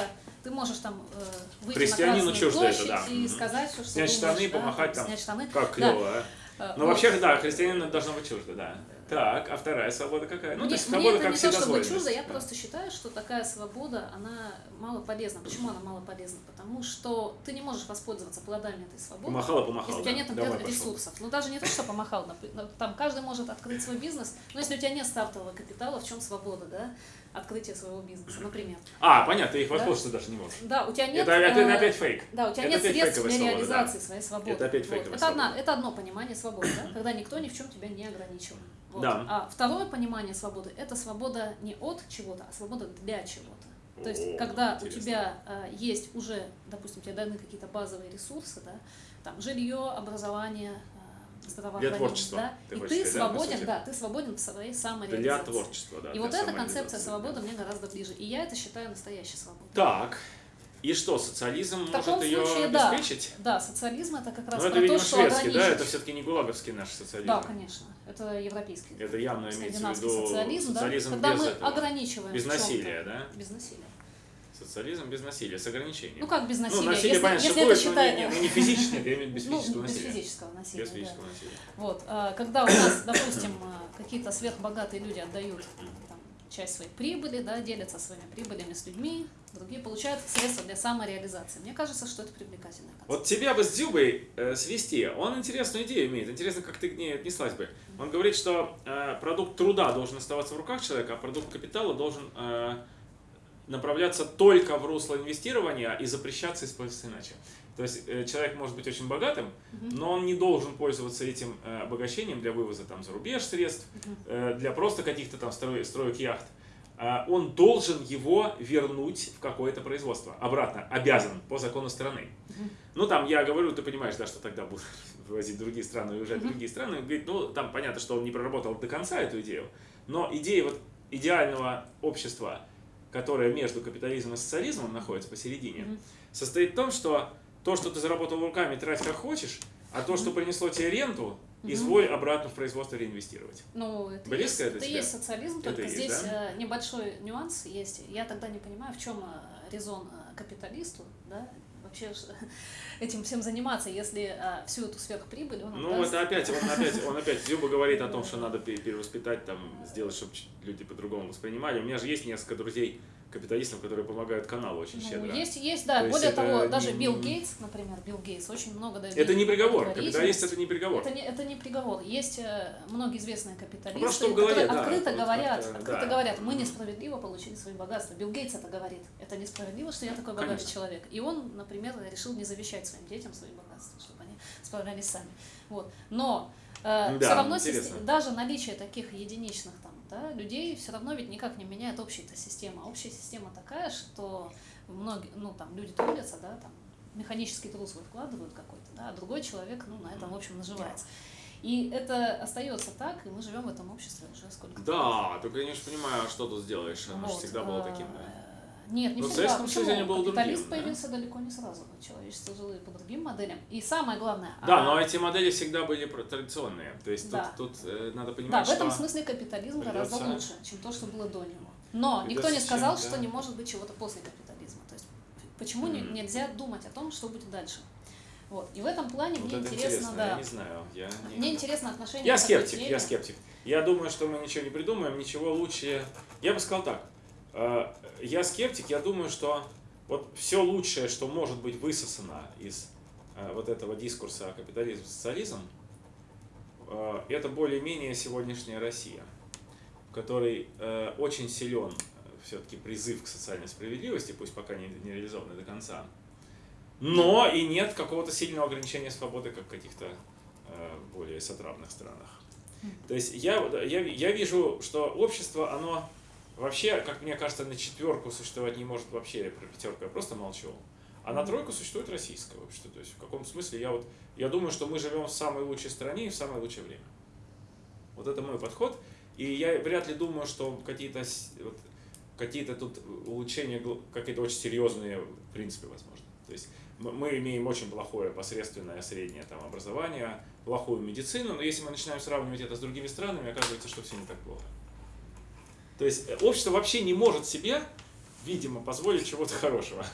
Speaker 3: ты можешь там э, выйти на Красную
Speaker 1: чуждо это,
Speaker 3: площадь
Speaker 1: да.
Speaker 3: и
Speaker 1: Мгм.
Speaker 3: сказать все, что
Speaker 1: Снять
Speaker 3: думаешь,
Speaker 1: штаны,
Speaker 3: да,
Speaker 1: помахать там.
Speaker 3: снять штаны.
Speaker 1: Как
Speaker 3: Да.
Speaker 1: клево, а?
Speaker 3: Э,
Speaker 1: Ну,
Speaker 3: вот.
Speaker 1: вообще, да, христианину это должно быть чуждо, да. Так, а вторая свобода какая? Ну, то
Speaker 3: мне,
Speaker 1: есть
Speaker 3: мне
Speaker 1: свобода
Speaker 3: это
Speaker 1: как
Speaker 3: не то чтобы чуждо, я
Speaker 1: Да.
Speaker 3: просто считаю, что такая свобода, она мало полезна. Почему она мало полезна? Потому что ты не можешь воспользоваться плодами этой свободы.
Speaker 1: Помахала, помахала.
Speaker 3: Если у тебя
Speaker 1: да.
Speaker 3: нет, например,
Speaker 1: Давай, пошел.
Speaker 3: ресурсов. Ну, даже не то, что помахал. ну, Там каждый может открыть свой бизнес, но если у тебя нет стартового капитала, в чем свобода, да? Открытие своего бизнеса, например.
Speaker 1: А, понятно, ты их
Speaker 3: Да.
Speaker 1: воспользоваться даже не можешь.
Speaker 3: Да, у тебя нет...
Speaker 1: это, это
Speaker 3: э,
Speaker 1: опять фейк.
Speaker 3: Да, у тебя
Speaker 1: Это
Speaker 3: нет средств для
Speaker 1: свобода,
Speaker 3: реализации
Speaker 1: да.
Speaker 3: своей свободы.
Speaker 1: Это опять
Speaker 3: Вот.
Speaker 1: фейковая
Speaker 3: Это, одна, это одно понимание свободы, да? когда никто ни в чем тебя не ограничивает. Вот.
Speaker 1: Да.
Speaker 3: А второе понимание свободы – это свобода не от чего-то, а свобода для чего-то. То есть, когда
Speaker 1: интересно.
Speaker 3: у тебя э, есть уже, допустим, тебе даны какие-то базовые ресурсы, да, там жилье, образование, э, здравоохранение,
Speaker 1: творчества,
Speaker 3: да,
Speaker 1: ты
Speaker 3: и ты
Speaker 1: сказать, да,
Speaker 3: свободен, да, ты свободен в своей
Speaker 1: Для
Speaker 3: самореализации.
Speaker 1: творчества, да.
Speaker 3: И
Speaker 1: для
Speaker 3: вот эта концепция
Speaker 1: да.
Speaker 3: свободы мне гораздо ближе. И я это считаю настоящей свободой.
Speaker 1: Так, и что, социализм
Speaker 3: В
Speaker 1: может ее
Speaker 3: случае, да.
Speaker 1: обеспечить?
Speaker 3: Да, социализм это как раз
Speaker 1: Ну, это, видимо,
Speaker 3: то, что
Speaker 1: шведский, да? Это все-таки не гулаговский наш социализм.
Speaker 3: Да, конечно. Это европейский.
Speaker 1: Это явно имеется в виду
Speaker 3: социализм, да?
Speaker 1: социализм
Speaker 3: когда
Speaker 1: без
Speaker 3: мы
Speaker 1: этого.
Speaker 3: ограничиваем
Speaker 1: Без насилия, да?
Speaker 3: Без насилия.
Speaker 1: Социализм без насилия, с ограничением.
Speaker 3: Ну как без насилия?
Speaker 1: Ну, насилие,
Speaker 3: если,
Speaker 1: понятно,
Speaker 3: если
Speaker 1: что
Speaker 3: это
Speaker 1: будет, но
Speaker 3: считать...
Speaker 1: не, не, ну, не физическое, я имею в виду без
Speaker 3: Ну,
Speaker 1: физического
Speaker 3: без
Speaker 1: насилия.
Speaker 3: физического насилия,
Speaker 1: Без
Speaker 3: да.
Speaker 1: физического насилия.
Speaker 3: Вот, а, когда у нас, допустим, а, какие-то сверхбогатые люди отдают там, часть своей прибыли, да, делятся своими прибылями с людьми, другие получают средства для самореализации. Мне кажется, что это привлекательная концепция.
Speaker 1: Вот тебя бы с Дзюбой э, свести, он интересную идею имеет, интересно, как ты к ней отнеслась бы. Он говорит, что э, продукт труда должен оставаться в руках человека, а продукт капитала должен э, направляться только в русло инвестирования и запрещаться использоваться иначе. То есть э, человек может быть очень богатым, но он не должен пользоваться этим э, обогащением для вывоза там, за рубеж средств, э, для просто каких-то там строй- строек яхт. А он должен его вернуть в какое-то производство. Обратно, обязан по закону страны. Ну, там, я говорю, ты понимаешь, да, что тогда будут вывозить другие страны и уезжать в другие страны. Он говорит, ну, там понятно, что он не проработал до конца эту идею, но идея вот идеального общества, которое между капитализмом и социализмом находится посередине,
Speaker 3: Мгм.
Speaker 1: состоит в том, что то, что ты заработал руками, трать как хочешь, а то, что принесло тебе ренту, изволь обратно в производство реинвестировать.
Speaker 3: Ну, это,
Speaker 1: Близко
Speaker 3: есть,
Speaker 1: это
Speaker 3: это есть социализм,
Speaker 1: Это
Speaker 3: только
Speaker 1: есть,
Speaker 3: здесь
Speaker 1: да?
Speaker 3: э, небольшой нюанс есть. Я тогда не понимаю, в чем э, резон э, капиталисту, да, вообще этим всем заниматься, если всю эту сверхприбыль он
Speaker 1: Ну,
Speaker 3: отдаст.
Speaker 1: это опять, он опять, он опять Зюба говорит о том, что надо пе- перевоспитать, там, сделать, чтобы люди по-другому воспринимали. У меня же есть несколько друзей капиталистов, которые помогают каналу очень
Speaker 3: Ну,
Speaker 1: щедро.
Speaker 3: есть, есть, да.
Speaker 1: То
Speaker 3: Более
Speaker 1: это
Speaker 3: того, даже
Speaker 1: не-
Speaker 3: Билл Гейтс, например, Билл Гейтс очень много дает
Speaker 1: Это не приговор. Капиталист это не приговор.
Speaker 3: Это не, это не приговор. Есть э, многие известные
Speaker 1: Просто
Speaker 3: капиталисты,
Speaker 1: голове,
Speaker 3: которые
Speaker 1: да,
Speaker 3: открыто
Speaker 1: вот
Speaker 3: говорят,
Speaker 1: как-то,
Speaker 3: открыто
Speaker 1: да.
Speaker 3: говорят, мы несправедливо получили свои богатства. Билл Гейтс это говорит. Это несправедливо, что я такой богатый
Speaker 1: Конечно.
Speaker 3: человек. И он, например, решил не завещать своим детям свои богатства, чтобы они справлялись сами. Вот. Но э,
Speaker 1: Ну
Speaker 3: все
Speaker 1: да,
Speaker 3: равно
Speaker 1: интересно.
Speaker 3: систе- даже наличие таких единичных там, да, людей все равно ведь никак не меняет общая система. Общая система такая, что многие, ну там люди трудятся, да, там механический труд свой вкладывают какой-то, да, а другой человек, ну, на этом, в общем, наживается. И это остается так, и мы живем в этом обществе уже сколько
Speaker 1: Да, только я не очень понимаю, а что тут сделаешь. Оно же
Speaker 3: Вот,
Speaker 1: всегда было таким. да.
Speaker 3: Нет, не
Speaker 1: в
Speaker 3: всегда.
Speaker 1: Советском? Союзе было
Speaker 3: Капиталист
Speaker 1: другим, да?
Speaker 3: появился далеко не сразу. Человечество жило и по другим моделям. И самое главное...
Speaker 1: Да,
Speaker 3: а,
Speaker 1: но эти модели всегда были традиционные. То есть
Speaker 3: Да.
Speaker 1: тут, тут э, надо
Speaker 3: Да,
Speaker 1: понимать,
Speaker 3: в этом
Speaker 1: что...
Speaker 3: смысле капитализм гораздо
Speaker 1: придётся-
Speaker 3: лучше, чем то, что было до него. Но никто
Speaker 1: Придётся
Speaker 3: не сказал,
Speaker 1: чем-то-
Speaker 3: что не может быть чего-то после капитализма. То есть почему
Speaker 1: Мгм.
Speaker 3: нельзя думать о том, что будет дальше? Вот. И в этом плане
Speaker 1: Вот
Speaker 3: мне
Speaker 1: это
Speaker 3: интересно,
Speaker 1: интересно,
Speaker 3: да.
Speaker 1: я не знаю. Я не-
Speaker 3: Мне интересно отношение
Speaker 1: Я скептик, я скептик. Я думаю, что мы ничего не придумаем, ничего лучше. Я бы сказал так. Э, Я скептик, я думаю, что вот все лучшее, что может быть высосано из э, вот этого дискурса капитализм, социализм, э, это более-менее сегодняшняя Россия, в которой очень силен все-таки призыв к социальной справедливости, пусть пока не, не реализованный до конца, но и нет какого-то сильного ограничения свободы, как в каких-то более сотравных странах. То есть я, я, я вижу, что общество, оно вообще, как мне кажется, на четверку существовать не может вообще, про пятерку я просто молчу. А на тройку существует российское общество. То есть в каком смысле я вот, я думаю, что мы живем в самой лучшей стране и в самое лучшее время. Вот это мой подход. И я вряд ли думаю, что какие-то вот, какие-то тут улучшения, какие-то очень серьезные в принципе возможны. То есть мы имеем очень плохое посредственное среднее там, образование, плохую медицину, но если мы начинаем сравнивать это с другими странами, оказывается, что все не так плохо. То есть э, общество вообще не может себе, видимо, позволить чего-то хорошего.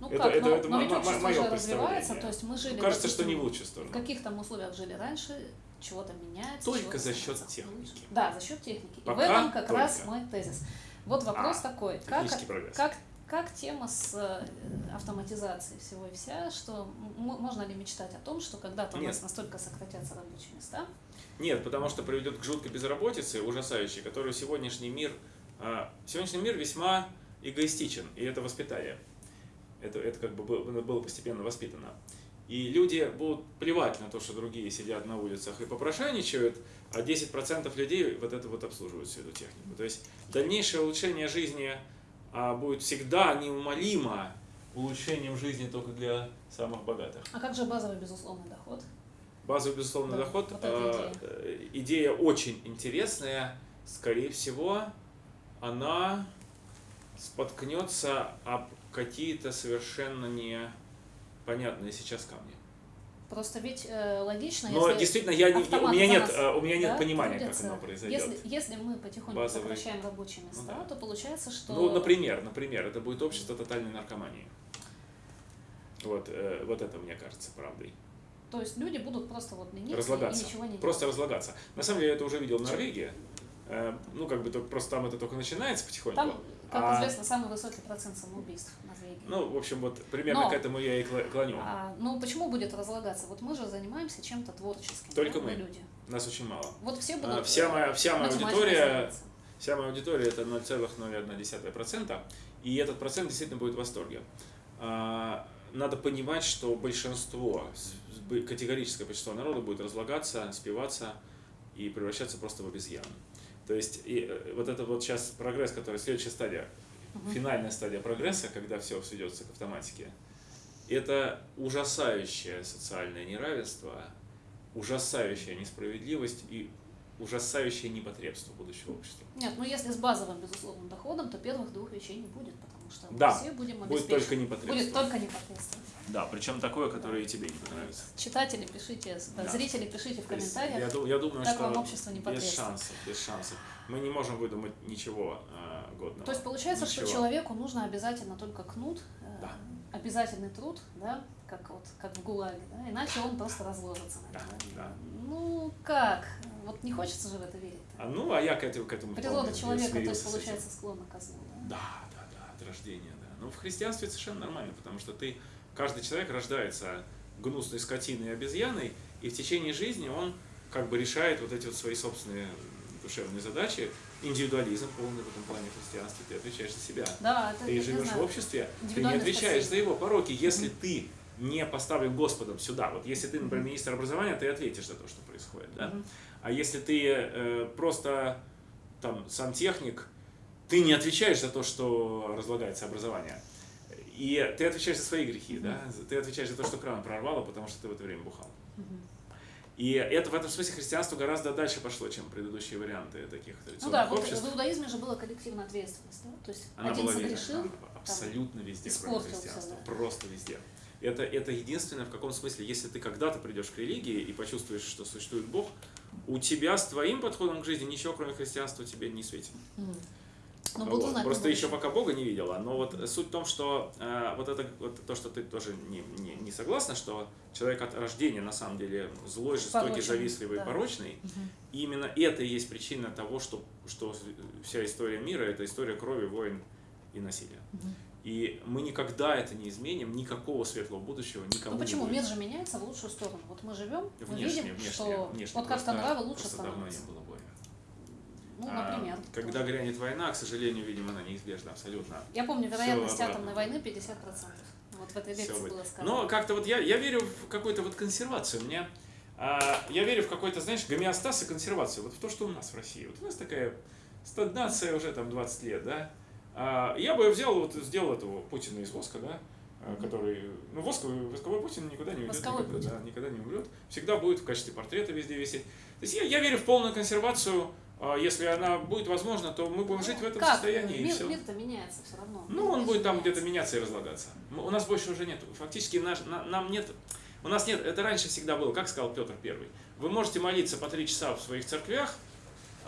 Speaker 3: Ну
Speaker 1: Это-
Speaker 3: как,
Speaker 1: это-
Speaker 3: но,
Speaker 1: это
Speaker 3: но
Speaker 1: мо-
Speaker 3: ведь общество же развивается, то есть мы жили,
Speaker 1: Кажется, что не в лучшую
Speaker 3: в
Speaker 1: сторону.
Speaker 3: каких там условиях жили раньше, чего-то меняется.
Speaker 1: Только за счет техники.
Speaker 3: лучше. Да, за счет техники.
Speaker 1: Пока
Speaker 3: И в этом как
Speaker 1: только.
Speaker 3: раз мой тезис. Вот вопрос
Speaker 1: А,
Speaker 3: такой, как,
Speaker 1: прогресс.
Speaker 3: как, как тема с э, автоматизацией всего и вся, что можно ли мечтать о том, что когда-то у нас настолько сократятся рабочие места,
Speaker 1: Нет, потому что приведет к жуткой безработице, ужасающей, которую сегодняшний мир, а, сегодняшний мир весьма эгоистичен, и это воспитание. Это, это как бы было, было постепенно воспитано. И люди будут плевать на то, что другие сидят на улицах и попрошайничают, а 10% людей вот это вот обслуживают всю эту технику. То есть дальнейшее улучшение жизни а, будет всегда неумолимо улучшением жизни только для самых богатых.
Speaker 3: а как же базовый безусловный доход?
Speaker 1: Базовый безусловный
Speaker 3: Да,
Speaker 1: доход.
Speaker 3: вот
Speaker 1: э, э, идея очень интересная. Скорее всего, она споткнется об какие-то совершенно непонятные сейчас камни.
Speaker 3: Просто ведь э, логично,
Speaker 1: Но
Speaker 3: если
Speaker 1: действительно, я не, у меня нет,
Speaker 3: нас,
Speaker 1: э, у меня нет
Speaker 3: да,
Speaker 1: понимания,
Speaker 3: трудятся.
Speaker 1: как оно произойдет.
Speaker 3: Если, если мы потихоньку
Speaker 1: Базовый.
Speaker 3: сокращаем рабочие места,
Speaker 1: да.
Speaker 3: то получается, что...
Speaker 1: Ну, например, например, это будет общество тотальной наркомании. Вот, э, вот это мне кажется правдой.
Speaker 3: То есть люди будут просто вот лениться
Speaker 1: разлагаться.
Speaker 3: и ничего не
Speaker 1: Просто
Speaker 3: делать.
Speaker 1: разлагаться. На самом деле, я это уже видел в Норвегии. Э, Ну, как бы только, просто там это только начинается потихоньку.
Speaker 3: Там, как
Speaker 1: А-
Speaker 3: известно, самый высокий процент самоубийств в Норвегии.
Speaker 1: Ну, в общем, вот примерно
Speaker 3: Но-
Speaker 1: к этому я и клоню.
Speaker 3: А, ну почему будет разлагаться? Вот мы же занимаемся чем-то творческим.
Speaker 1: Только
Speaker 3: да,
Speaker 1: мы.
Speaker 3: люди.
Speaker 1: Нас очень мало.
Speaker 3: Вот все
Speaker 1: А,
Speaker 3: будут.
Speaker 1: Вся моя, вся моя аудитория, вся моя аудитория это 0,01%, и этот процент действительно будет в восторге. А, Надо понимать, что большинство, категорическое большинство народа будет разлагаться, спиваться и превращаться просто в обезьян. То есть и, э, вот это вот сейчас прогресс, который следующая стадия, финальная стадия прогресса, когда все сведется к автоматике, это ужасающее социальное неравенство, ужасающая несправедливость и ужасающее непотребство будущего общества.
Speaker 3: Нет, ну если с базовым безусловным доходом, то первых двух вещей не будет, потому что мы
Speaker 1: Да,
Speaker 3: все будем
Speaker 1: Будет только непотребство.
Speaker 3: Будет только непосредственно.
Speaker 1: Да, причем такое, которое и тебе не понравится.
Speaker 3: Читатели пишите,
Speaker 1: Да.
Speaker 3: зрители пишите в комментариях.
Speaker 1: Я, я думаю,
Speaker 3: как
Speaker 1: что
Speaker 3: вам общество
Speaker 1: без
Speaker 3: непотребства.
Speaker 1: шансов, без шансов. Мы не можем выдумать ничего э, годного.
Speaker 3: То есть получается,
Speaker 1: Ничего.
Speaker 3: что человеку нужно обязательно только кнут, э,
Speaker 1: Да.
Speaker 3: обязательный труд, да, как вот как в ГУЛАГе, да, иначе он просто разложится на
Speaker 1: Да, да.
Speaker 3: Ну как? Вот не хочется же в это верить.
Speaker 1: А, ну, а я к этому, к этому
Speaker 3: Природа человека, то есть получается склонна к злу, да,
Speaker 1: да, от рождения, да. Ну, в христианстве совершенно нормально, потому что ты, каждый человек рождается гнусной скотиной и обезьяной, и в течение жизни он как бы решает вот эти вот свои собственные душевные задачи. Индивидуализм полный в этом плане в христианстве, ты отвечаешь за себя.
Speaker 3: Да, это
Speaker 1: Ты живешь в обществе, ты не отвечаешь за
Speaker 3: спасение.
Speaker 1: его пороки, если ты не поставлен Господом сюда. Вот если ты, например, министр образования, ты ответишь за то, что происходит, да?
Speaker 3: Мгм.
Speaker 1: А если ты э, просто там сантехник, ты не отвечаешь за то, что разлагается образование. И ты отвечаешь за свои грехи, да? Ты отвечаешь за то, что кран прорвало, потому что ты в это время бухал. И это в этом смысле христианство гораздо дальше пошло, чем предыдущие варианты таких
Speaker 3: Ну
Speaker 1: традиционных
Speaker 3: да, вот
Speaker 1: обществ.
Speaker 3: в иудаизме же была коллективная ответственность, да? То есть
Speaker 1: Она
Speaker 3: один
Speaker 1: была везде,
Speaker 3: согрешил,
Speaker 1: она абсолютно везде, кроме христианства.
Speaker 3: да.
Speaker 1: Просто везде. Это, это единственное, в каком смысле, если ты когда-то придешь к религии и почувствуешь, что существует Бог, у тебя с твоим подходом к жизни ничего, кроме христианства, тебе не светит.
Speaker 3: Мгм. Ну,
Speaker 1: Вот.
Speaker 3: знать.
Speaker 1: Просто
Speaker 3: на
Speaker 1: еще пока Бога не видела. Но вот суть в том, что э, вот это вот то, что ты тоже не, не, не согласна, что человек от рождения на самом деле злой, жестокий,
Speaker 3: Порочный,
Speaker 1: завистливый,
Speaker 3: да.
Speaker 1: порочный.
Speaker 3: Мгм.
Speaker 1: И именно это и есть причина того, что, что вся история мира это история крови, войн и насилия.
Speaker 3: Мгм.
Speaker 1: И мы никогда это не изменим, никакого светлого будущего никому
Speaker 3: Ну почему?
Speaker 1: не будет.
Speaker 3: Мир же меняется в лучшую сторону. Вот мы живем, мы
Speaker 1: Внешне,
Speaker 3: видим,
Speaker 1: внешне,
Speaker 3: что
Speaker 1: внешне.
Speaker 3: вот как-то нравы лучше
Speaker 1: просто давно
Speaker 3: становятся.
Speaker 1: не было
Speaker 3: Ну,
Speaker 1: А,
Speaker 3: например.
Speaker 1: Когда грянет война, к сожалению, видимо, она неизбежна абсолютно.
Speaker 3: Я помню, вероятность
Speaker 1: обратно
Speaker 3: атомной войны 50%. Вот в этой лекции было сказано.
Speaker 1: Но как-то вот я, я верю в какую-то вот консервацию. Мне, а, я верю в какой-то, знаешь, гомеостаз и консервацию. Вот в то, что у нас в России. Вот у нас такая стагнация уже там 20 лет, да. А, я бы взял, вот сделал этого Путина из воска, да, а, который, ну, восковый, восковой Путин никуда не уйдет, никогда,
Speaker 3: Путин.
Speaker 1: да, никогда не умрет. Всегда будет в качестве портрета везде висеть. То есть я, я верю в полную консервацию. А, Если она будет возможна, то мы будем жить в этом
Speaker 3: как?
Speaker 1: состоянии. и
Speaker 3: Мир,
Speaker 1: всё.
Speaker 3: мир-то меняется все равно.
Speaker 1: Ну, он будет там где-то меняться и разлагаться. У нас больше уже нет. Фактически наш, на- нам нет. У нас нет, это раньше всегда было, как сказал Петр Первый. Вы можете молиться по три часа в своих церквях,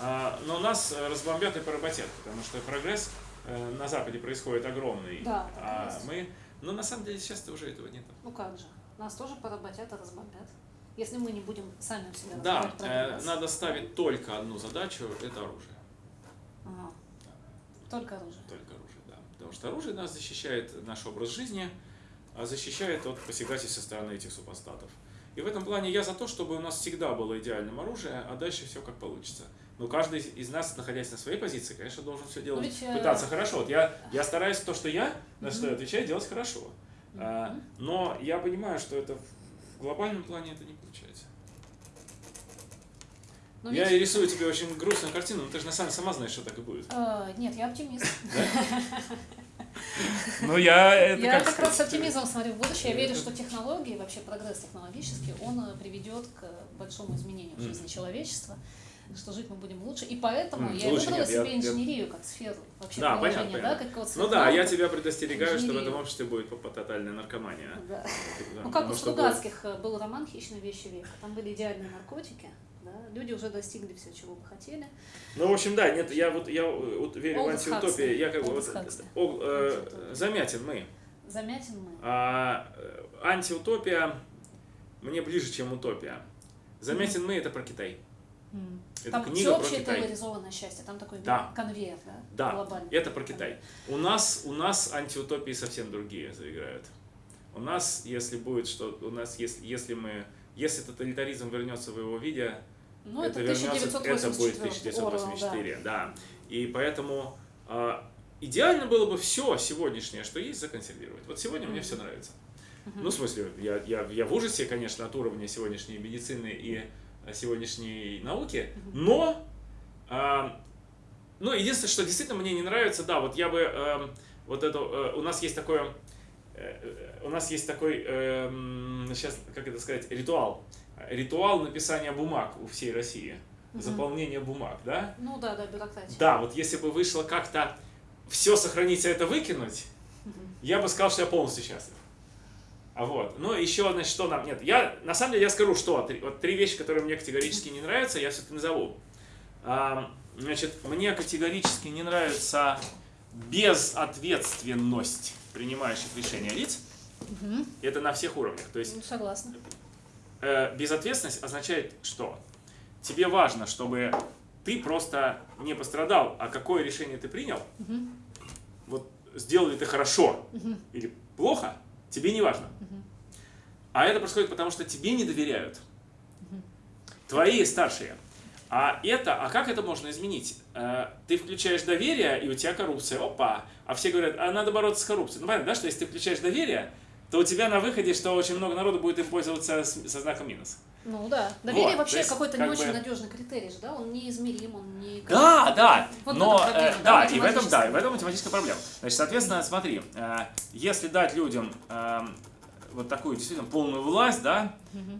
Speaker 1: а, но нас э, разбомбят и поработят, потому что прогресс э, на Западе происходит огромный.
Speaker 3: Да, и
Speaker 1: а мы, но на самом деле сейчас уже этого нет.
Speaker 3: Ну как же? Нас тоже поработят и разбомбят. Если мы не будем сами у себя
Speaker 1: Да, э, надо ставить только одну задачу – это оружие.
Speaker 3: Ага. Только оружие.
Speaker 1: Только оружие, да. Потому что оружие нас защищает наш образ жизни, а защищает от посягательств со стороны этих супостатов. И в этом плане я за то, чтобы у нас всегда было идеальным оружие, а дальше все как получится. Но каждый из нас, находясь на своей позиции, конечно, должен все делать,
Speaker 3: ведь, э,
Speaker 1: пытаться хорошо. Вот я, я стараюсь то, что я, на что я отвечаю, делать хорошо. А, но я понимаю, что это в глобальном плане это не.
Speaker 3: Но
Speaker 1: я
Speaker 3: ведь-
Speaker 1: рисую тебе очень грустную картину, но ты же на самом сама знаешь, что так и будет.
Speaker 3: Э, нет, я оптимист.
Speaker 1: Ну, я это
Speaker 3: Я как раз с оптимизмом смотрю в будущее. Я верю, что технологии, вообще прогресс технологический, он э, приведет к большому изменению в жизни человечества, что жить мы будем лучше. И поэтому
Speaker 1: М,
Speaker 3: я
Speaker 1: лучше
Speaker 3: выбрала
Speaker 1: нет, я-
Speaker 3: себе
Speaker 1: я-
Speaker 3: инженерию как сферу вообще
Speaker 1: Да, понятно,
Speaker 3: да,
Speaker 1: понятно.
Speaker 3: как вот
Speaker 1: Ну да, я тебя предостерегаю, что в этом обществе будет по- по- тотальная наркомания.
Speaker 3: Да.
Speaker 1: Да,
Speaker 3: Ну как у Стругацких э, был роман «Хищные вещи века». Там были идеальные наркотики, люди уже достигли все, чего бы хотели.
Speaker 1: Ну, в общем, да, нет, я вот я вот верю в
Speaker 3: Олд
Speaker 1: антиутопию. Я как бы вот, о, э,
Speaker 3: Антиутопия.
Speaker 1: замятен мы.
Speaker 3: Замятин мы.
Speaker 1: А э, антиутопия мне ближе, чем утопия. Замятен мы это про Китай.
Speaker 3: М.
Speaker 1: Это
Speaker 3: Там
Speaker 1: книга про
Speaker 3: всеобщее
Speaker 1: Китай.
Speaker 3: поляризованное счастье, там такой
Speaker 1: Да.
Speaker 3: конвейер, да,
Speaker 1: Да,
Speaker 3: глобальный.
Speaker 1: это про Китай. У нас, у нас антиутопии совсем другие заиграют. У нас, если будет что, у нас, если, если мы, если тоталитаризм вернется в его виде,
Speaker 3: Ну,
Speaker 1: это,
Speaker 3: это,
Speaker 1: вернется,
Speaker 3: 1984.
Speaker 1: это будет
Speaker 3: Орвелл,
Speaker 1: 1984, да. И поэтому а, идеально было бы все сегодняшнее, что есть, законсервировать. Вот сегодня мне все нравится. Ну, в смысле, я, я, я в ужасе, конечно, от уровня сегодняшней медицины и а, сегодняшней науки, но, а, ну, единственное, что действительно мне не нравится, да, вот я бы, эм, вот это, э, у нас есть такое, э, э, у нас есть такой, эм, сейчас, как это сказать, ритуал. Ритуал написания бумаг у всей России. Заполнение бумаг, да?
Speaker 3: Ну да, да, бюрократия.
Speaker 1: Да, вот если бы вышло как-то все сохранить, а это выкинуть, я бы сказал, что я полностью счастлив. А вот. Ну, еще, значит, что нам... Нет, я, на самом деле, я скажу, что три, вот три вещи, которые мне категорически не нравятся, я все-таки назову. А, значит, мне категорически не нравится безответственность принимающих решения лиц. Это на всех уровнях. То есть
Speaker 3: Ну, согласна.
Speaker 1: Э, безответственность означает что? Тебе важно, чтобы ты просто не пострадал, а какое решение ты принял, вот сделал ли ты хорошо или плохо, тебе не важно. А это происходит потому, что тебе не доверяют. Твои старшие. А это, а как это можно изменить? Э, Ты включаешь доверие, и у тебя коррупция. Опа! А все говорят, а надо бороться с коррупцией. Ну понятно, да, что если ты включаешь доверие, то у тебя на выходе, что очень много народу будет им пользоваться с- со знаком минус.
Speaker 3: Ну да. Доверие
Speaker 1: Вот,
Speaker 3: вообще какой-то
Speaker 1: как
Speaker 3: не
Speaker 1: бы-
Speaker 3: очень надежный критерий же, да? Он неизмерим, он не...
Speaker 1: Да, да,
Speaker 3: Вот
Speaker 1: но
Speaker 3: проблема,
Speaker 1: э,
Speaker 3: да,
Speaker 1: и в этом, да, и в этом математическая проблема. Значит, соответственно, смотри, э, если дать людям э, вот такую действительно полную власть, да,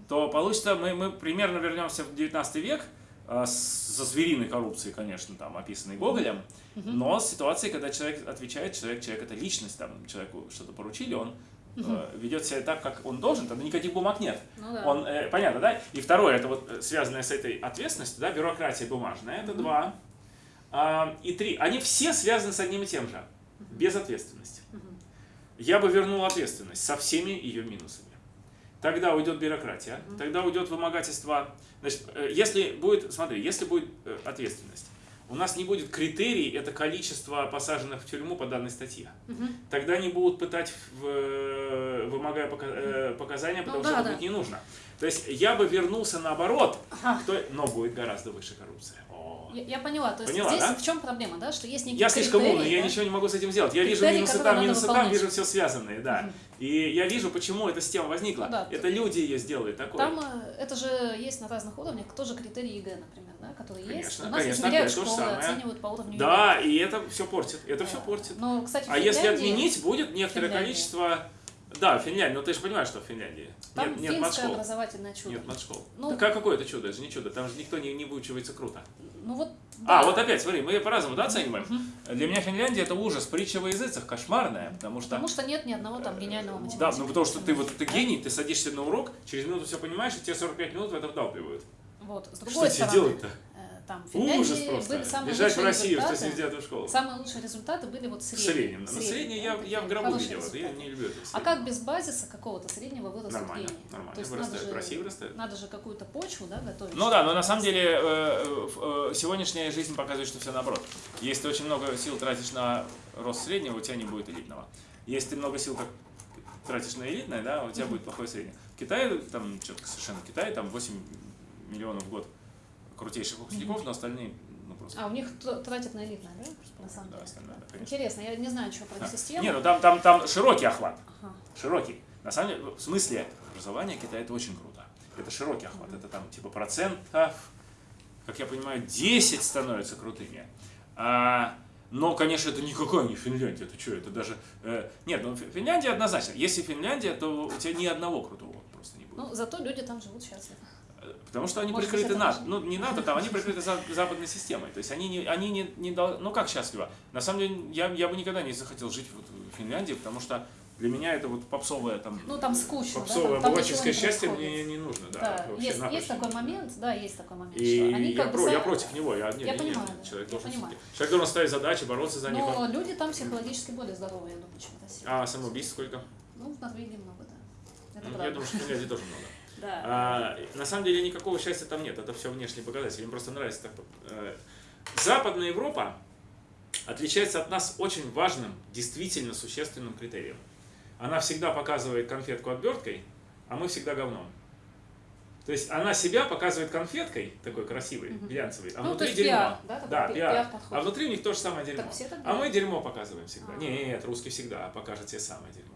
Speaker 1: то получится, мы, мы примерно вернемся в 19 век э, со звериной коррупцией, конечно, там, описанной Гоголем, но с ситуацией, когда человек отвечает, человек, человек это личность, там, человеку что-то поручили, он э, ведет себя так, как он должен, тогда никаких бумаг нет.
Speaker 3: Ну да.
Speaker 1: Он, э, понятно, да? И второе, это вот э, связанное с этой ответственностью, да, бюрократия бумажная, это два. А, и три, они все связаны с одним и тем же, безответственность. Я бы вернул ответственность со всеми ее минусами. Тогда уйдет бюрократия, тогда уйдет вымогательство. Значит, э, если будет, смотри, если будет ответственность, у нас не будет критерий, это количество посаженных в тюрьму по данной статье. Тогда они будут пытать, в, э, вымогая э, показания, потому
Speaker 3: Ну
Speaker 1: что
Speaker 3: да,
Speaker 1: это
Speaker 3: да.
Speaker 1: будет не нужно. То есть я бы вернулся наоборот,
Speaker 3: Ага.
Speaker 1: то- но будет гораздо выше коррупция.
Speaker 3: Я, я поняла, то есть
Speaker 1: Поняла,
Speaker 3: здесь
Speaker 1: да?
Speaker 3: в чем проблема, да, что есть некий
Speaker 1: Я слишком умный, я
Speaker 3: да?
Speaker 1: ничего не могу с этим сделать. Я вижу
Speaker 3: Критерии,
Speaker 1: минусы
Speaker 3: которые
Speaker 1: там, минусы там,
Speaker 3: выполнять.
Speaker 1: вижу все связанные, да. И я вижу, почему эта система возникла.
Speaker 3: Да,
Speaker 1: это люди ее сделали такой.
Speaker 3: Там э, это же есть на разных уровнях, тоже критерии ЕГЭ, например, да, которые есть.
Speaker 1: Конечно,
Speaker 3: У нас
Speaker 1: конечно,
Speaker 3: измеряют школы,
Speaker 1: самое.
Speaker 3: оценивают по уровню
Speaker 1: Да, и это все портит. Это все
Speaker 3: ЕГЭ.
Speaker 1: портит.
Speaker 3: Но, кстати,
Speaker 1: А если отменить, будет некоторое количество... Да, Финляндия, но ты же понимаешь, что в Финляндии.
Speaker 3: Там
Speaker 1: нет, нет матшкол.
Speaker 3: образовательное чудо.
Speaker 1: Нет матшкол.
Speaker 3: Ну-
Speaker 1: так а какое это чудо? Это же не чудо. Там же никто не, не выучивается круто.
Speaker 3: Ну вот,
Speaker 1: А,
Speaker 3: да.
Speaker 1: вот опять, смотри, мы по-разному да, оцениваем. Для меня Финляндия это ужас, притча во языцах, кошмарная, потому что...
Speaker 3: Потому что нет ни одного там гениального математика.
Speaker 1: Да, ну потому что ты вот ты гений, ты садишься на урок, через минуту все понимаешь, и тебе 45 минут в это вдалбливают.
Speaker 3: Вот, с
Speaker 1: Что
Speaker 3: другой
Speaker 1: тебе
Speaker 3: стороны,
Speaker 1: делать-то?
Speaker 3: Э, там в Финляндии
Speaker 1: Ужас просто.
Speaker 3: были самые
Speaker 1: Бежать в Россию в
Speaker 3: результаты.
Speaker 1: 179 школу.
Speaker 3: Самые лучшие результаты были вот
Speaker 1: В
Speaker 3: средние.
Speaker 1: среднем. На
Speaker 3: Средние,
Speaker 1: среднее я, я в гробу видел. Я не люблю это.
Speaker 3: А как без базиса какого-то среднего вырастут
Speaker 1: Нормально,
Speaker 3: гении?
Speaker 1: нормально.
Speaker 3: То есть надо
Speaker 1: Вырастает,
Speaker 3: же,
Speaker 1: в России вырастает.
Speaker 3: надо же какую-то почву да, готовить.
Speaker 1: Ну да, но на самом деле э, э, сегодняшняя жизнь показывает, что все наоборот. Если ты очень много сил тратишь на рост среднего, у тебя не будет элитного. Если ты много сил как тратишь на элитное, да, у тебя будет плохое среднее. В Китае, там, что-то совершенно в Китае, там 8 миллионов в год крутейших выпускников, но остальные, ну просто...
Speaker 3: А, у них тратят на элитное, да? На самом
Speaker 1: Да,
Speaker 3: деле.
Speaker 1: остальное, да, конечно.
Speaker 3: Интересно, я не знаю, что про систему.
Speaker 1: Не, ну там, там, там широкий охват.
Speaker 3: Ага.
Speaker 1: Широкий. На самом деле, в смысле образования Китая это очень круто. Это широкий охват. Это там типа процентов, как я понимаю, 10 становятся крутыми. А, но, конечно, это никакая не Финляндия. Это что, это даже... э, нет, ну Фи- Финляндия однозначно. Если Финляндия, то у тебя ни одного крутого просто не будет.
Speaker 3: Ну, зато люди там живут счастливо.
Speaker 1: Потому что они
Speaker 3: Может
Speaker 1: прикрыты НАТО. Ну, не НАТО, там, они прикрыты за- западной системой. То есть они не, они не, не дол- Ну, как счастливо? На самом деле, я, я бы никогда не захотел жить вот в Финляндии, потому что для меня это вот попсовое там...
Speaker 3: Ну, там скучно, да?
Speaker 1: Попсовое
Speaker 3: там
Speaker 1: обывательское
Speaker 3: не
Speaker 1: счастье
Speaker 3: происходит.
Speaker 1: мне не нужно, да.
Speaker 3: Да, есть, есть такой
Speaker 1: не
Speaker 3: момент, да, есть такой момент,
Speaker 1: И
Speaker 3: они
Speaker 1: я, про- я
Speaker 3: сами-
Speaker 1: против него. Я, не,
Speaker 3: Я
Speaker 1: не,
Speaker 3: понимаю, да,
Speaker 1: человек,
Speaker 3: я
Speaker 1: должен,
Speaker 3: понимаю.
Speaker 1: человек должен ставить задачи, бороться за них.
Speaker 3: Но люди там психологически более здоровые, я думаю, чем в России.
Speaker 1: А самоубийств сколько?
Speaker 3: Ну, в Норвегии много, да. Это
Speaker 1: Ну,
Speaker 3: правда.
Speaker 1: я думаю, что в Финляндии тоже много.
Speaker 3: Да.
Speaker 1: А, на самом деле никакого счастья там нет, это все внешние показатели. Им просто нравится так. э, Западная Европа отличается от нас очень важным, действительно существенным критерием. Она всегда показывает конфетку оберткой, а мы всегда говном. То есть она себя показывает конфеткой, такой красивой,
Speaker 3: Мгм.
Speaker 1: глянцевой, а
Speaker 3: Ну,
Speaker 1: внутри дерьмо.
Speaker 3: пиар, да,
Speaker 1: да,
Speaker 3: пи-
Speaker 1: пиар.
Speaker 3: пиар-подход.
Speaker 1: А внутри у них то же самое дерьмо.
Speaker 3: Так все так
Speaker 1: А мы дерьмо показываем всегда.
Speaker 3: А.
Speaker 1: Нет, русский всегда покажет себе самое дерьмо.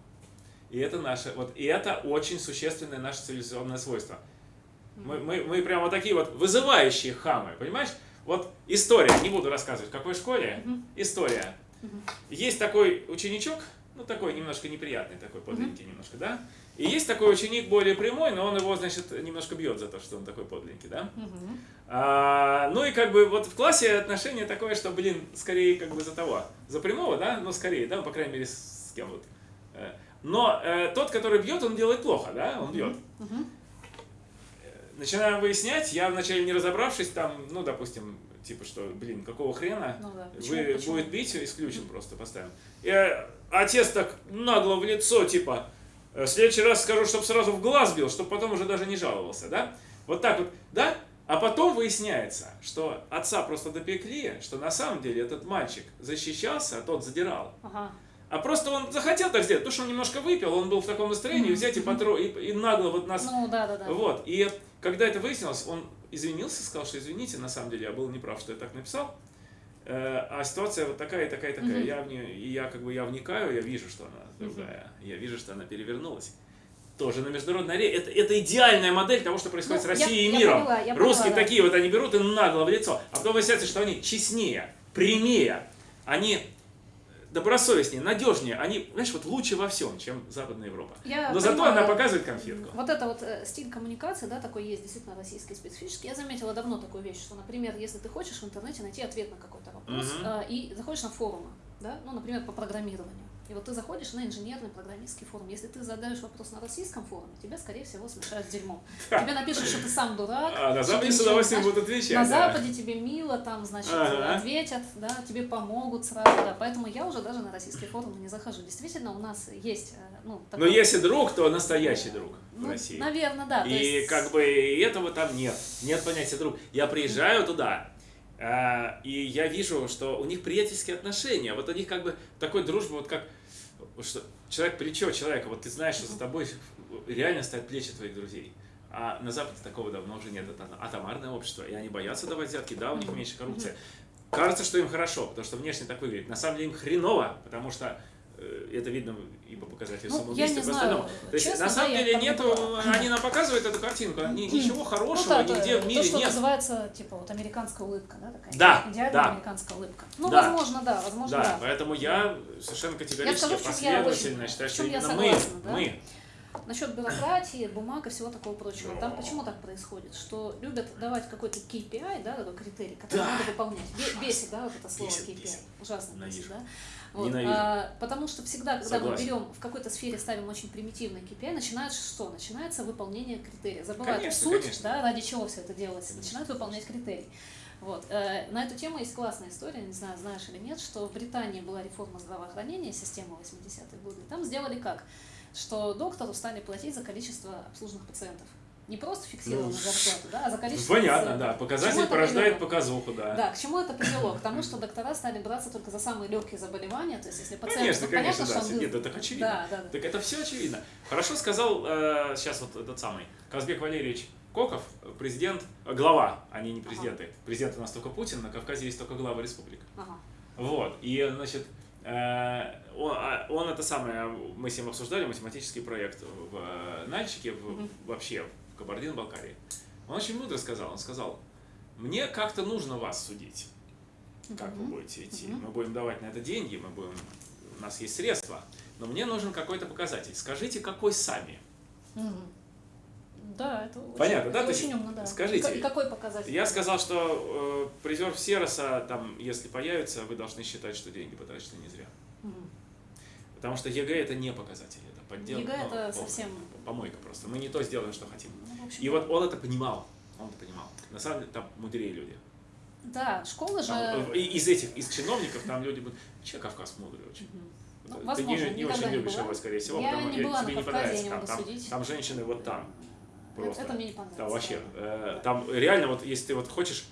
Speaker 1: И это наше, вот, и это очень существенное наше цивилизационное свойство. Мы, мы, мы прямо такие вот вызывающие хамы, понимаешь? Вот история, не буду рассказывать, в какой школе,
Speaker 3: Мгм.
Speaker 1: история.
Speaker 3: Мгм.
Speaker 1: Есть такой ученичок, ну такой немножко неприятный, такой подленький немножко, да? И есть такой ученик более прямой, но он его, значит, немножко бьет за то, что он такой подленький, да?
Speaker 3: Мгм.
Speaker 1: А, ну и как бы вот в классе отношение такое, что, блин, скорее как бы за того, за прямого, да, ну скорее, да, по крайней мере с, с кем вот. Но э, тот, который бьет, он делает плохо, да, он бьет.
Speaker 3: Мгм.
Speaker 1: Начинаем выяснять, я вначале не разобравшись там, ну, допустим, типа, что, блин, какого хрена,
Speaker 3: Ну да. Почему?
Speaker 1: вы
Speaker 3: Почему?
Speaker 1: будет бить, исключим просто, поставим. И э, отец так нагло в лицо, типа, «Э, в следующий раз скажу, чтобы сразу в глаз бил, чтобы потом уже даже не жаловался, да? Вот так вот, да? А потом выясняется, что отца просто допекли, что на самом деле этот мальчик защищался, а тот задирал.
Speaker 3: Ага.
Speaker 1: А просто он захотел так сделать, потому что он немножко выпил, он был в таком настроении,
Speaker 3: Мгм.
Speaker 1: взять и, потро... и, и нагло вот нас...
Speaker 3: Ну да, да, да.
Speaker 1: Вот, и когда это выяснилось, он извинился, сказал, что извините, на самом деле я был неправ, что я так написал. Э, А ситуация вот такая такая такая.
Speaker 3: Мгм.
Speaker 1: Я в нее, и я как бы я вникаю, я вижу, что она другая. Я вижу, что она перевернулась. Тоже на международной арене. Это, это идеальная модель того, что происходит
Speaker 3: Ну,
Speaker 1: с Россией
Speaker 3: я-
Speaker 1: и
Speaker 3: я
Speaker 1: миром.
Speaker 3: поняла, я
Speaker 1: Русские
Speaker 3: поняла, да.
Speaker 1: такие вот, они берут и нагло в лицо. А потом выясняется, что они честнее, прямее, они добросовестнее, надежнее. Они, знаешь, вот лучше во всем, чем Западная Европа.
Speaker 3: Я
Speaker 1: Но зато
Speaker 3: понимаю,
Speaker 1: она показывает конфетку.
Speaker 3: Вот это вот э, стиль коммуникации, да, такой есть действительно российский специфический. Я заметила давно такую вещь, что, например, если ты хочешь в интернете найти ответ на какой-то вопрос э, и заходишь на форумы, да, ну, например, по программированию, и вот ты заходишь на инженерный программистский форум. Если ты задаешь вопрос на российском форуме, тебя, скорее всего, смешают с дерьмом. Тебе напишут, что ты сам дурак.
Speaker 1: А на Западе с удовольствием будут отвечать.
Speaker 3: На. Западе тебе мило, там, значит, ответят, да, тебе помогут сразу, да. Поэтому я уже даже на российские форумы не захожу. Действительно, у нас есть, э, ну,
Speaker 1: Но
Speaker 3: такой-
Speaker 1: если друг, то настоящий друг в
Speaker 3: ну,
Speaker 1: России.
Speaker 3: Наверное, да.
Speaker 1: И как бы этого там нет. Нет понятия друг. Я приезжаю туда, а, и я вижу, что у них приятельские отношения. Вот у них как бы такой дружба, вот как что человек плечо человека, вот ты знаешь, что за тобой реально стоят плечи твоих друзей. А на Западе такого давно уже нет. Это атомарное общество, и они боятся давать взятки, да, у них меньше коррупция. Кажется, что им хорошо, потому что внешне так выглядит. На самом деле им хреново, потому что это видно и по показателям
Speaker 3: Ну,
Speaker 1: самоубийства,
Speaker 3: я
Speaker 1: и по остальному. То есть,
Speaker 3: честно,
Speaker 1: на самом
Speaker 3: да, я
Speaker 1: деле
Speaker 3: не
Speaker 1: нету,
Speaker 3: была.
Speaker 1: они нам показывают эту картинку, они, ничего
Speaker 3: Ну
Speaker 1: хорошего
Speaker 3: да,
Speaker 1: нигде
Speaker 3: то,
Speaker 1: в мире
Speaker 3: то, что
Speaker 1: нет.
Speaker 3: называется, типа, вот американская улыбка, да, такая?
Speaker 1: Да,
Speaker 3: Идеальная
Speaker 1: да.
Speaker 3: американская улыбка. Ну,
Speaker 1: Да.
Speaker 3: возможно, да, возможно,
Speaker 1: Да,
Speaker 3: да.
Speaker 1: поэтому я совершенно категорически,
Speaker 3: скажу, я
Speaker 1: последовательно
Speaker 3: очень-
Speaker 1: считаю, что
Speaker 3: я
Speaker 1: именно
Speaker 3: согласна,
Speaker 1: мы,
Speaker 3: да?
Speaker 1: мы,
Speaker 3: Насчет бюрократии, бумаг и всего такого прочего. Там почему так происходит? Что любят давать какой-то KPI, да, такой критерий, который
Speaker 1: Да.
Speaker 3: надо выполнять. Бе- Бесит, да, вот это слово
Speaker 1: Бесит,
Speaker 3: KPI.
Speaker 1: бесит.
Speaker 3: Ужасно бесит, да? Вот,
Speaker 1: Ненавижу.
Speaker 3: а, потому что всегда, когда
Speaker 1: Согласен.
Speaker 3: мы берем в какой-то сфере ставим очень примитивный KPI, начинается что? Начинается выполнение критерия. Забывают
Speaker 1: Конечно,
Speaker 3: суть,
Speaker 1: конечно.
Speaker 3: да, ради чего все это делается. Начинают выполнять критерий. Вот. э, На эту тему есть классная история, не знаю, знаешь или нет, что в Британии была реформа здравоохранения, система 80-х годов. Там сделали как? Что доктору стали платить за количество обслуженных пациентов. Не просто фиксированную
Speaker 1: Ну,
Speaker 3: зарплату, да, а за количество
Speaker 1: Понятно,
Speaker 3: пациентов.
Speaker 1: да. Показатель порождает
Speaker 3: привело?
Speaker 1: показуху, да.
Speaker 3: Да, к чему это привело? К тому, что доктора стали браться только за самые легкие заболевания. То есть, если пациент,
Speaker 1: Конечно, конечно,
Speaker 3: понятно,
Speaker 1: да.
Speaker 3: что он
Speaker 1: Нет, это так очевидно.
Speaker 3: Да, да, да.
Speaker 1: Так это все очевидно. Хорошо сказал э, сейчас вот этот самый Казбек Валерьевич Коков, президент, э, глава, они не президенты. Президент у нас только Путин, на Кавказе есть только глава республик.
Speaker 3: Ага.
Speaker 1: Вот, и, значит, э, он, а, он это самое, мы с ним обсуждали математический проект в э, Нальчике, в-
Speaker 3: Мгм.
Speaker 1: вообще Кабардино-Балкарии. Он очень мудро сказал, он сказал, мне как-то нужно вас судить, как вы будете идти. Мы будем давать на это деньги, мы будем, у нас есть средства, но мне нужен какой-то показатель. Скажите, какой сами?
Speaker 3: Да, это очень,
Speaker 1: Понятно, да?
Speaker 3: это
Speaker 1: То есть
Speaker 3: очень умно, да.
Speaker 1: скажите,
Speaker 3: И какой показатель?
Speaker 1: Я сказал, что э, призер Всероса, там, если появится, вы должны считать, что деньги потрачены не зря.
Speaker 3: Мгм.
Speaker 1: Потому что ЕГЭ это не показатель, это подделка.
Speaker 3: ЕГЭ
Speaker 1: ну,
Speaker 3: это
Speaker 1: полная
Speaker 3: совсем...
Speaker 1: Помойка просто. Мы не то сделаем, что хотим.
Speaker 3: ну, общем,
Speaker 1: И вот он это понимал. Он это понимал. На самом деле там мудрее люди.
Speaker 3: Да, школа же...
Speaker 1: Там, э, и- из этих, из чиновников там люди будут. Че Кавказ мудрый очень.
Speaker 3: Ну,
Speaker 1: Ты
Speaker 3: возможно,
Speaker 1: не, не очень
Speaker 3: не
Speaker 1: любишь его, скорее всего,
Speaker 3: Я
Speaker 1: потому
Speaker 3: не была
Speaker 1: тебе не
Speaker 3: Кавказе, я
Speaker 1: понравится.
Speaker 3: не
Speaker 1: Там, там, там женщины вот там. Просто.
Speaker 3: это мне не понравилось.
Speaker 1: Да, вообще. э, Там реально, вот если ты вот хочешь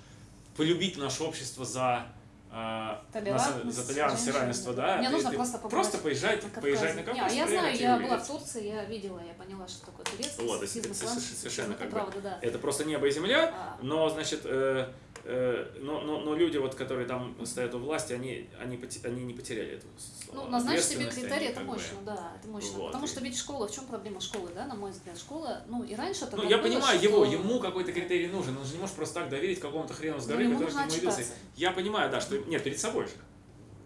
Speaker 1: полюбить наше общество за э,
Speaker 3: Толерантность,
Speaker 1: за толерантность и равенство,
Speaker 3: да. Мне
Speaker 1: ты-
Speaker 3: нужно
Speaker 1: ты
Speaker 3: просто побывать
Speaker 1: Просто поезжать,
Speaker 3: на
Speaker 1: поезжать на
Speaker 3: Не,
Speaker 1: Кавказ.
Speaker 3: я знаю,
Speaker 1: проверить,
Speaker 3: я
Speaker 1: увидеть.
Speaker 3: была в Турции, я видела, я поняла, что такое турецкий
Speaker 1: Вот, это
Speaker 3: ислам,
Speaker 1: совершенно
Speaker 3: это
Speaker 1: как бы-
Speaker 3: правда, да.
Speaker 1: Это просто небо и земля,
Speaker 3: А,
Speaker 1: но, значит, э, но, но, но люди, вот, которые там стоят у власти, они, они, они не потеряли эту
Speaker 3: Ну, назначить себе
Speaker 1: они
Speaker 3: это
Speaker 1: как бы-
Speaker 3: мощно, да, это мощно.
Speaker 1: Вот,
Speaker 3: Потому что ведь школа, в чем проблема школы, да, на мой взгляд, школа, ну и раньше это
Speaker 1: Ну, я
Speaker 3: было,
Speaker 1: понимаю
Speaker 3: что-
Speaker 1: его, ему какой-то критерий нужен, он же не может просто так доверить какому-то хрену с
Speaker 3: Ну,
Speaker 1: горы,
Speaker 3: ему
Speaker 1: который нему явился. Я понимаю, да, что, нет, перед собой же.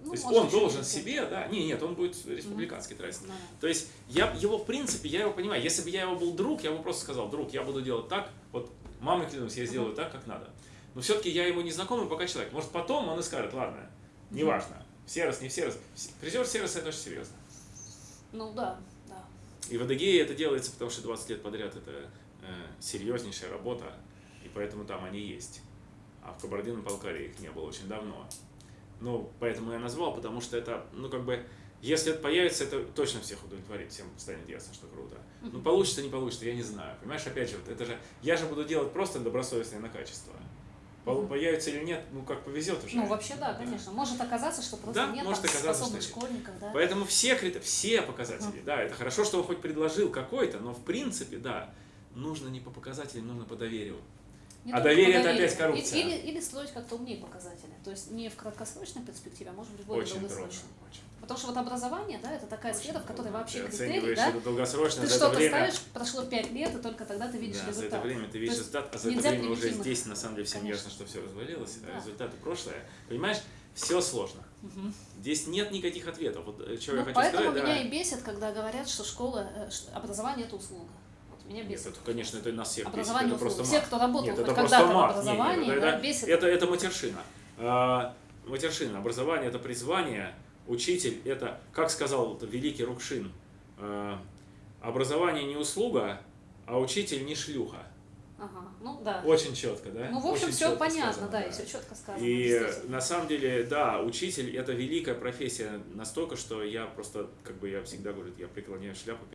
Speaker 3: Ну,
Speaker 1: То есть он должен
Speaker 3: не
Speaker 1: себе, да, не, нет, он будет республиканский тратить.
Speaker 3: Да.
Speaker 1: То есть я его, в принципе, я его понимаю. Если бы я его был друг, я бы просто сказал, друг, я буду делать так, вот мамой клянусь, я сделаю так, как надо. Но все-таки я ему не знакомый пока человек. Может, потом он и скажет, ладно, неважно, сервис, не сервис. Призер сервиса это очень серьезно.
Speaker 3: Ну да, да.
Speaker 1: И в Адыгее это делается, потому что 20 лет подряд это э, серьезнейшая работа, и поэтому там они есть. А в Кабардино-Балкарии их не было очень давно. Ну, поэтому я назвал, потому что это, ну, как бы, если это появится, это точно всех удовлетворит, всем станет ясно, что круто. Ну, получится, не получится, я не знаю. Понимаешь, опять же, вот это же, я же буду делать просто добросовестно и на качество. Появится или нет, ну, как повезет уже.
Speaker 3: Ну, вообще, да, конечно. Может оказаться, что просто
Speaker 1: Да,
Speaker 3: нет
Speaker 1: может
Speaker 3: там
Speaker 1: оказаться,
Speaker 3: способных
Speaker 1: что
Speaker 3: школьников, да.
Speaker 1: Поэтому все, все показатели, да, это хорошо, что он хоть предложил какой-то, но в принципе, да, нужно не по показателям, нужно по доверию.
Speaker 3: Не
Speaker 1: А доверие это опять коррупция.
Speaker 3: Или, или строить как-то умнее показатели. То есть не в краткосрочной перспективе, а может быть более
Speaker 1: Очень трудно.
Speaker 3: долгосрочной.
Speaker 1: очень.
Speaker 3: Потому что вот образование, да, это такая
Speaker 1: Очень
Speaker 3: сфера, в которой
Speaker 1: трудно.
Speaker 3: вообще
Speaker 1: Ты
Speaker 3: критерий, да, ты что-то
Speaker 1: время.
Speaker 3: ставишь, прошло 5 лет, и только тогда ты видишь
Speaker 1: да, за это
Speaker 3: результат.
Speaker 1: время ты видишь результат, а за это время уже здесь, на самом деле, всем
Speaker 3: Конечно.
Speaker 1: ясно, что все развалилось, а
Speaker 3: Да.
Speaker 1: результаты прошлое. Понимаешь, все сложно.
Speaker 3: Мгм.
Speaker 1: Здесь нет никаких ответов. Вот э, я
Speaker 3: Ну,
Speaker 1: хочу
Speaker 3: поэтому
Speaker 1: сказать,
Speaker 3: меня
Speaker 1: да.
Speaker 3: и бесит, когда говорят, что школа, э, образование это услуга. Меня
Speaker 1: Нет,
Speaker 3: бесит.
Speaker 1: это, конечно, это нас всех бесит, это просто.
Speaker 3: Все, кто работал
Speaker 1: Нет, это просто мат. Нет, нет,
Speaker 3: да,
Speaker 1: это,
Speaker 3: бесит.
Speaker 1: это, это матершина. А, матершина. Образование это призвание. Учитель это, как сказал великий Рукшин, а, образование не услуга, а учитель не шлюха.
Speaker 3: Ага, ну да.
Speaker 1: Очень четко, да?
Speaker 3: Ну, в общем,
Speaker 1: Очень
Speaker 3: все понятно,
Speaker 1: сказано,
Speaker 3: да, и все четко сказано.
Speaker 1: И на самом деле, да, учитель это великая профессия настолько, что я просто, как бы я всегда говорю, я преклоняю шляпу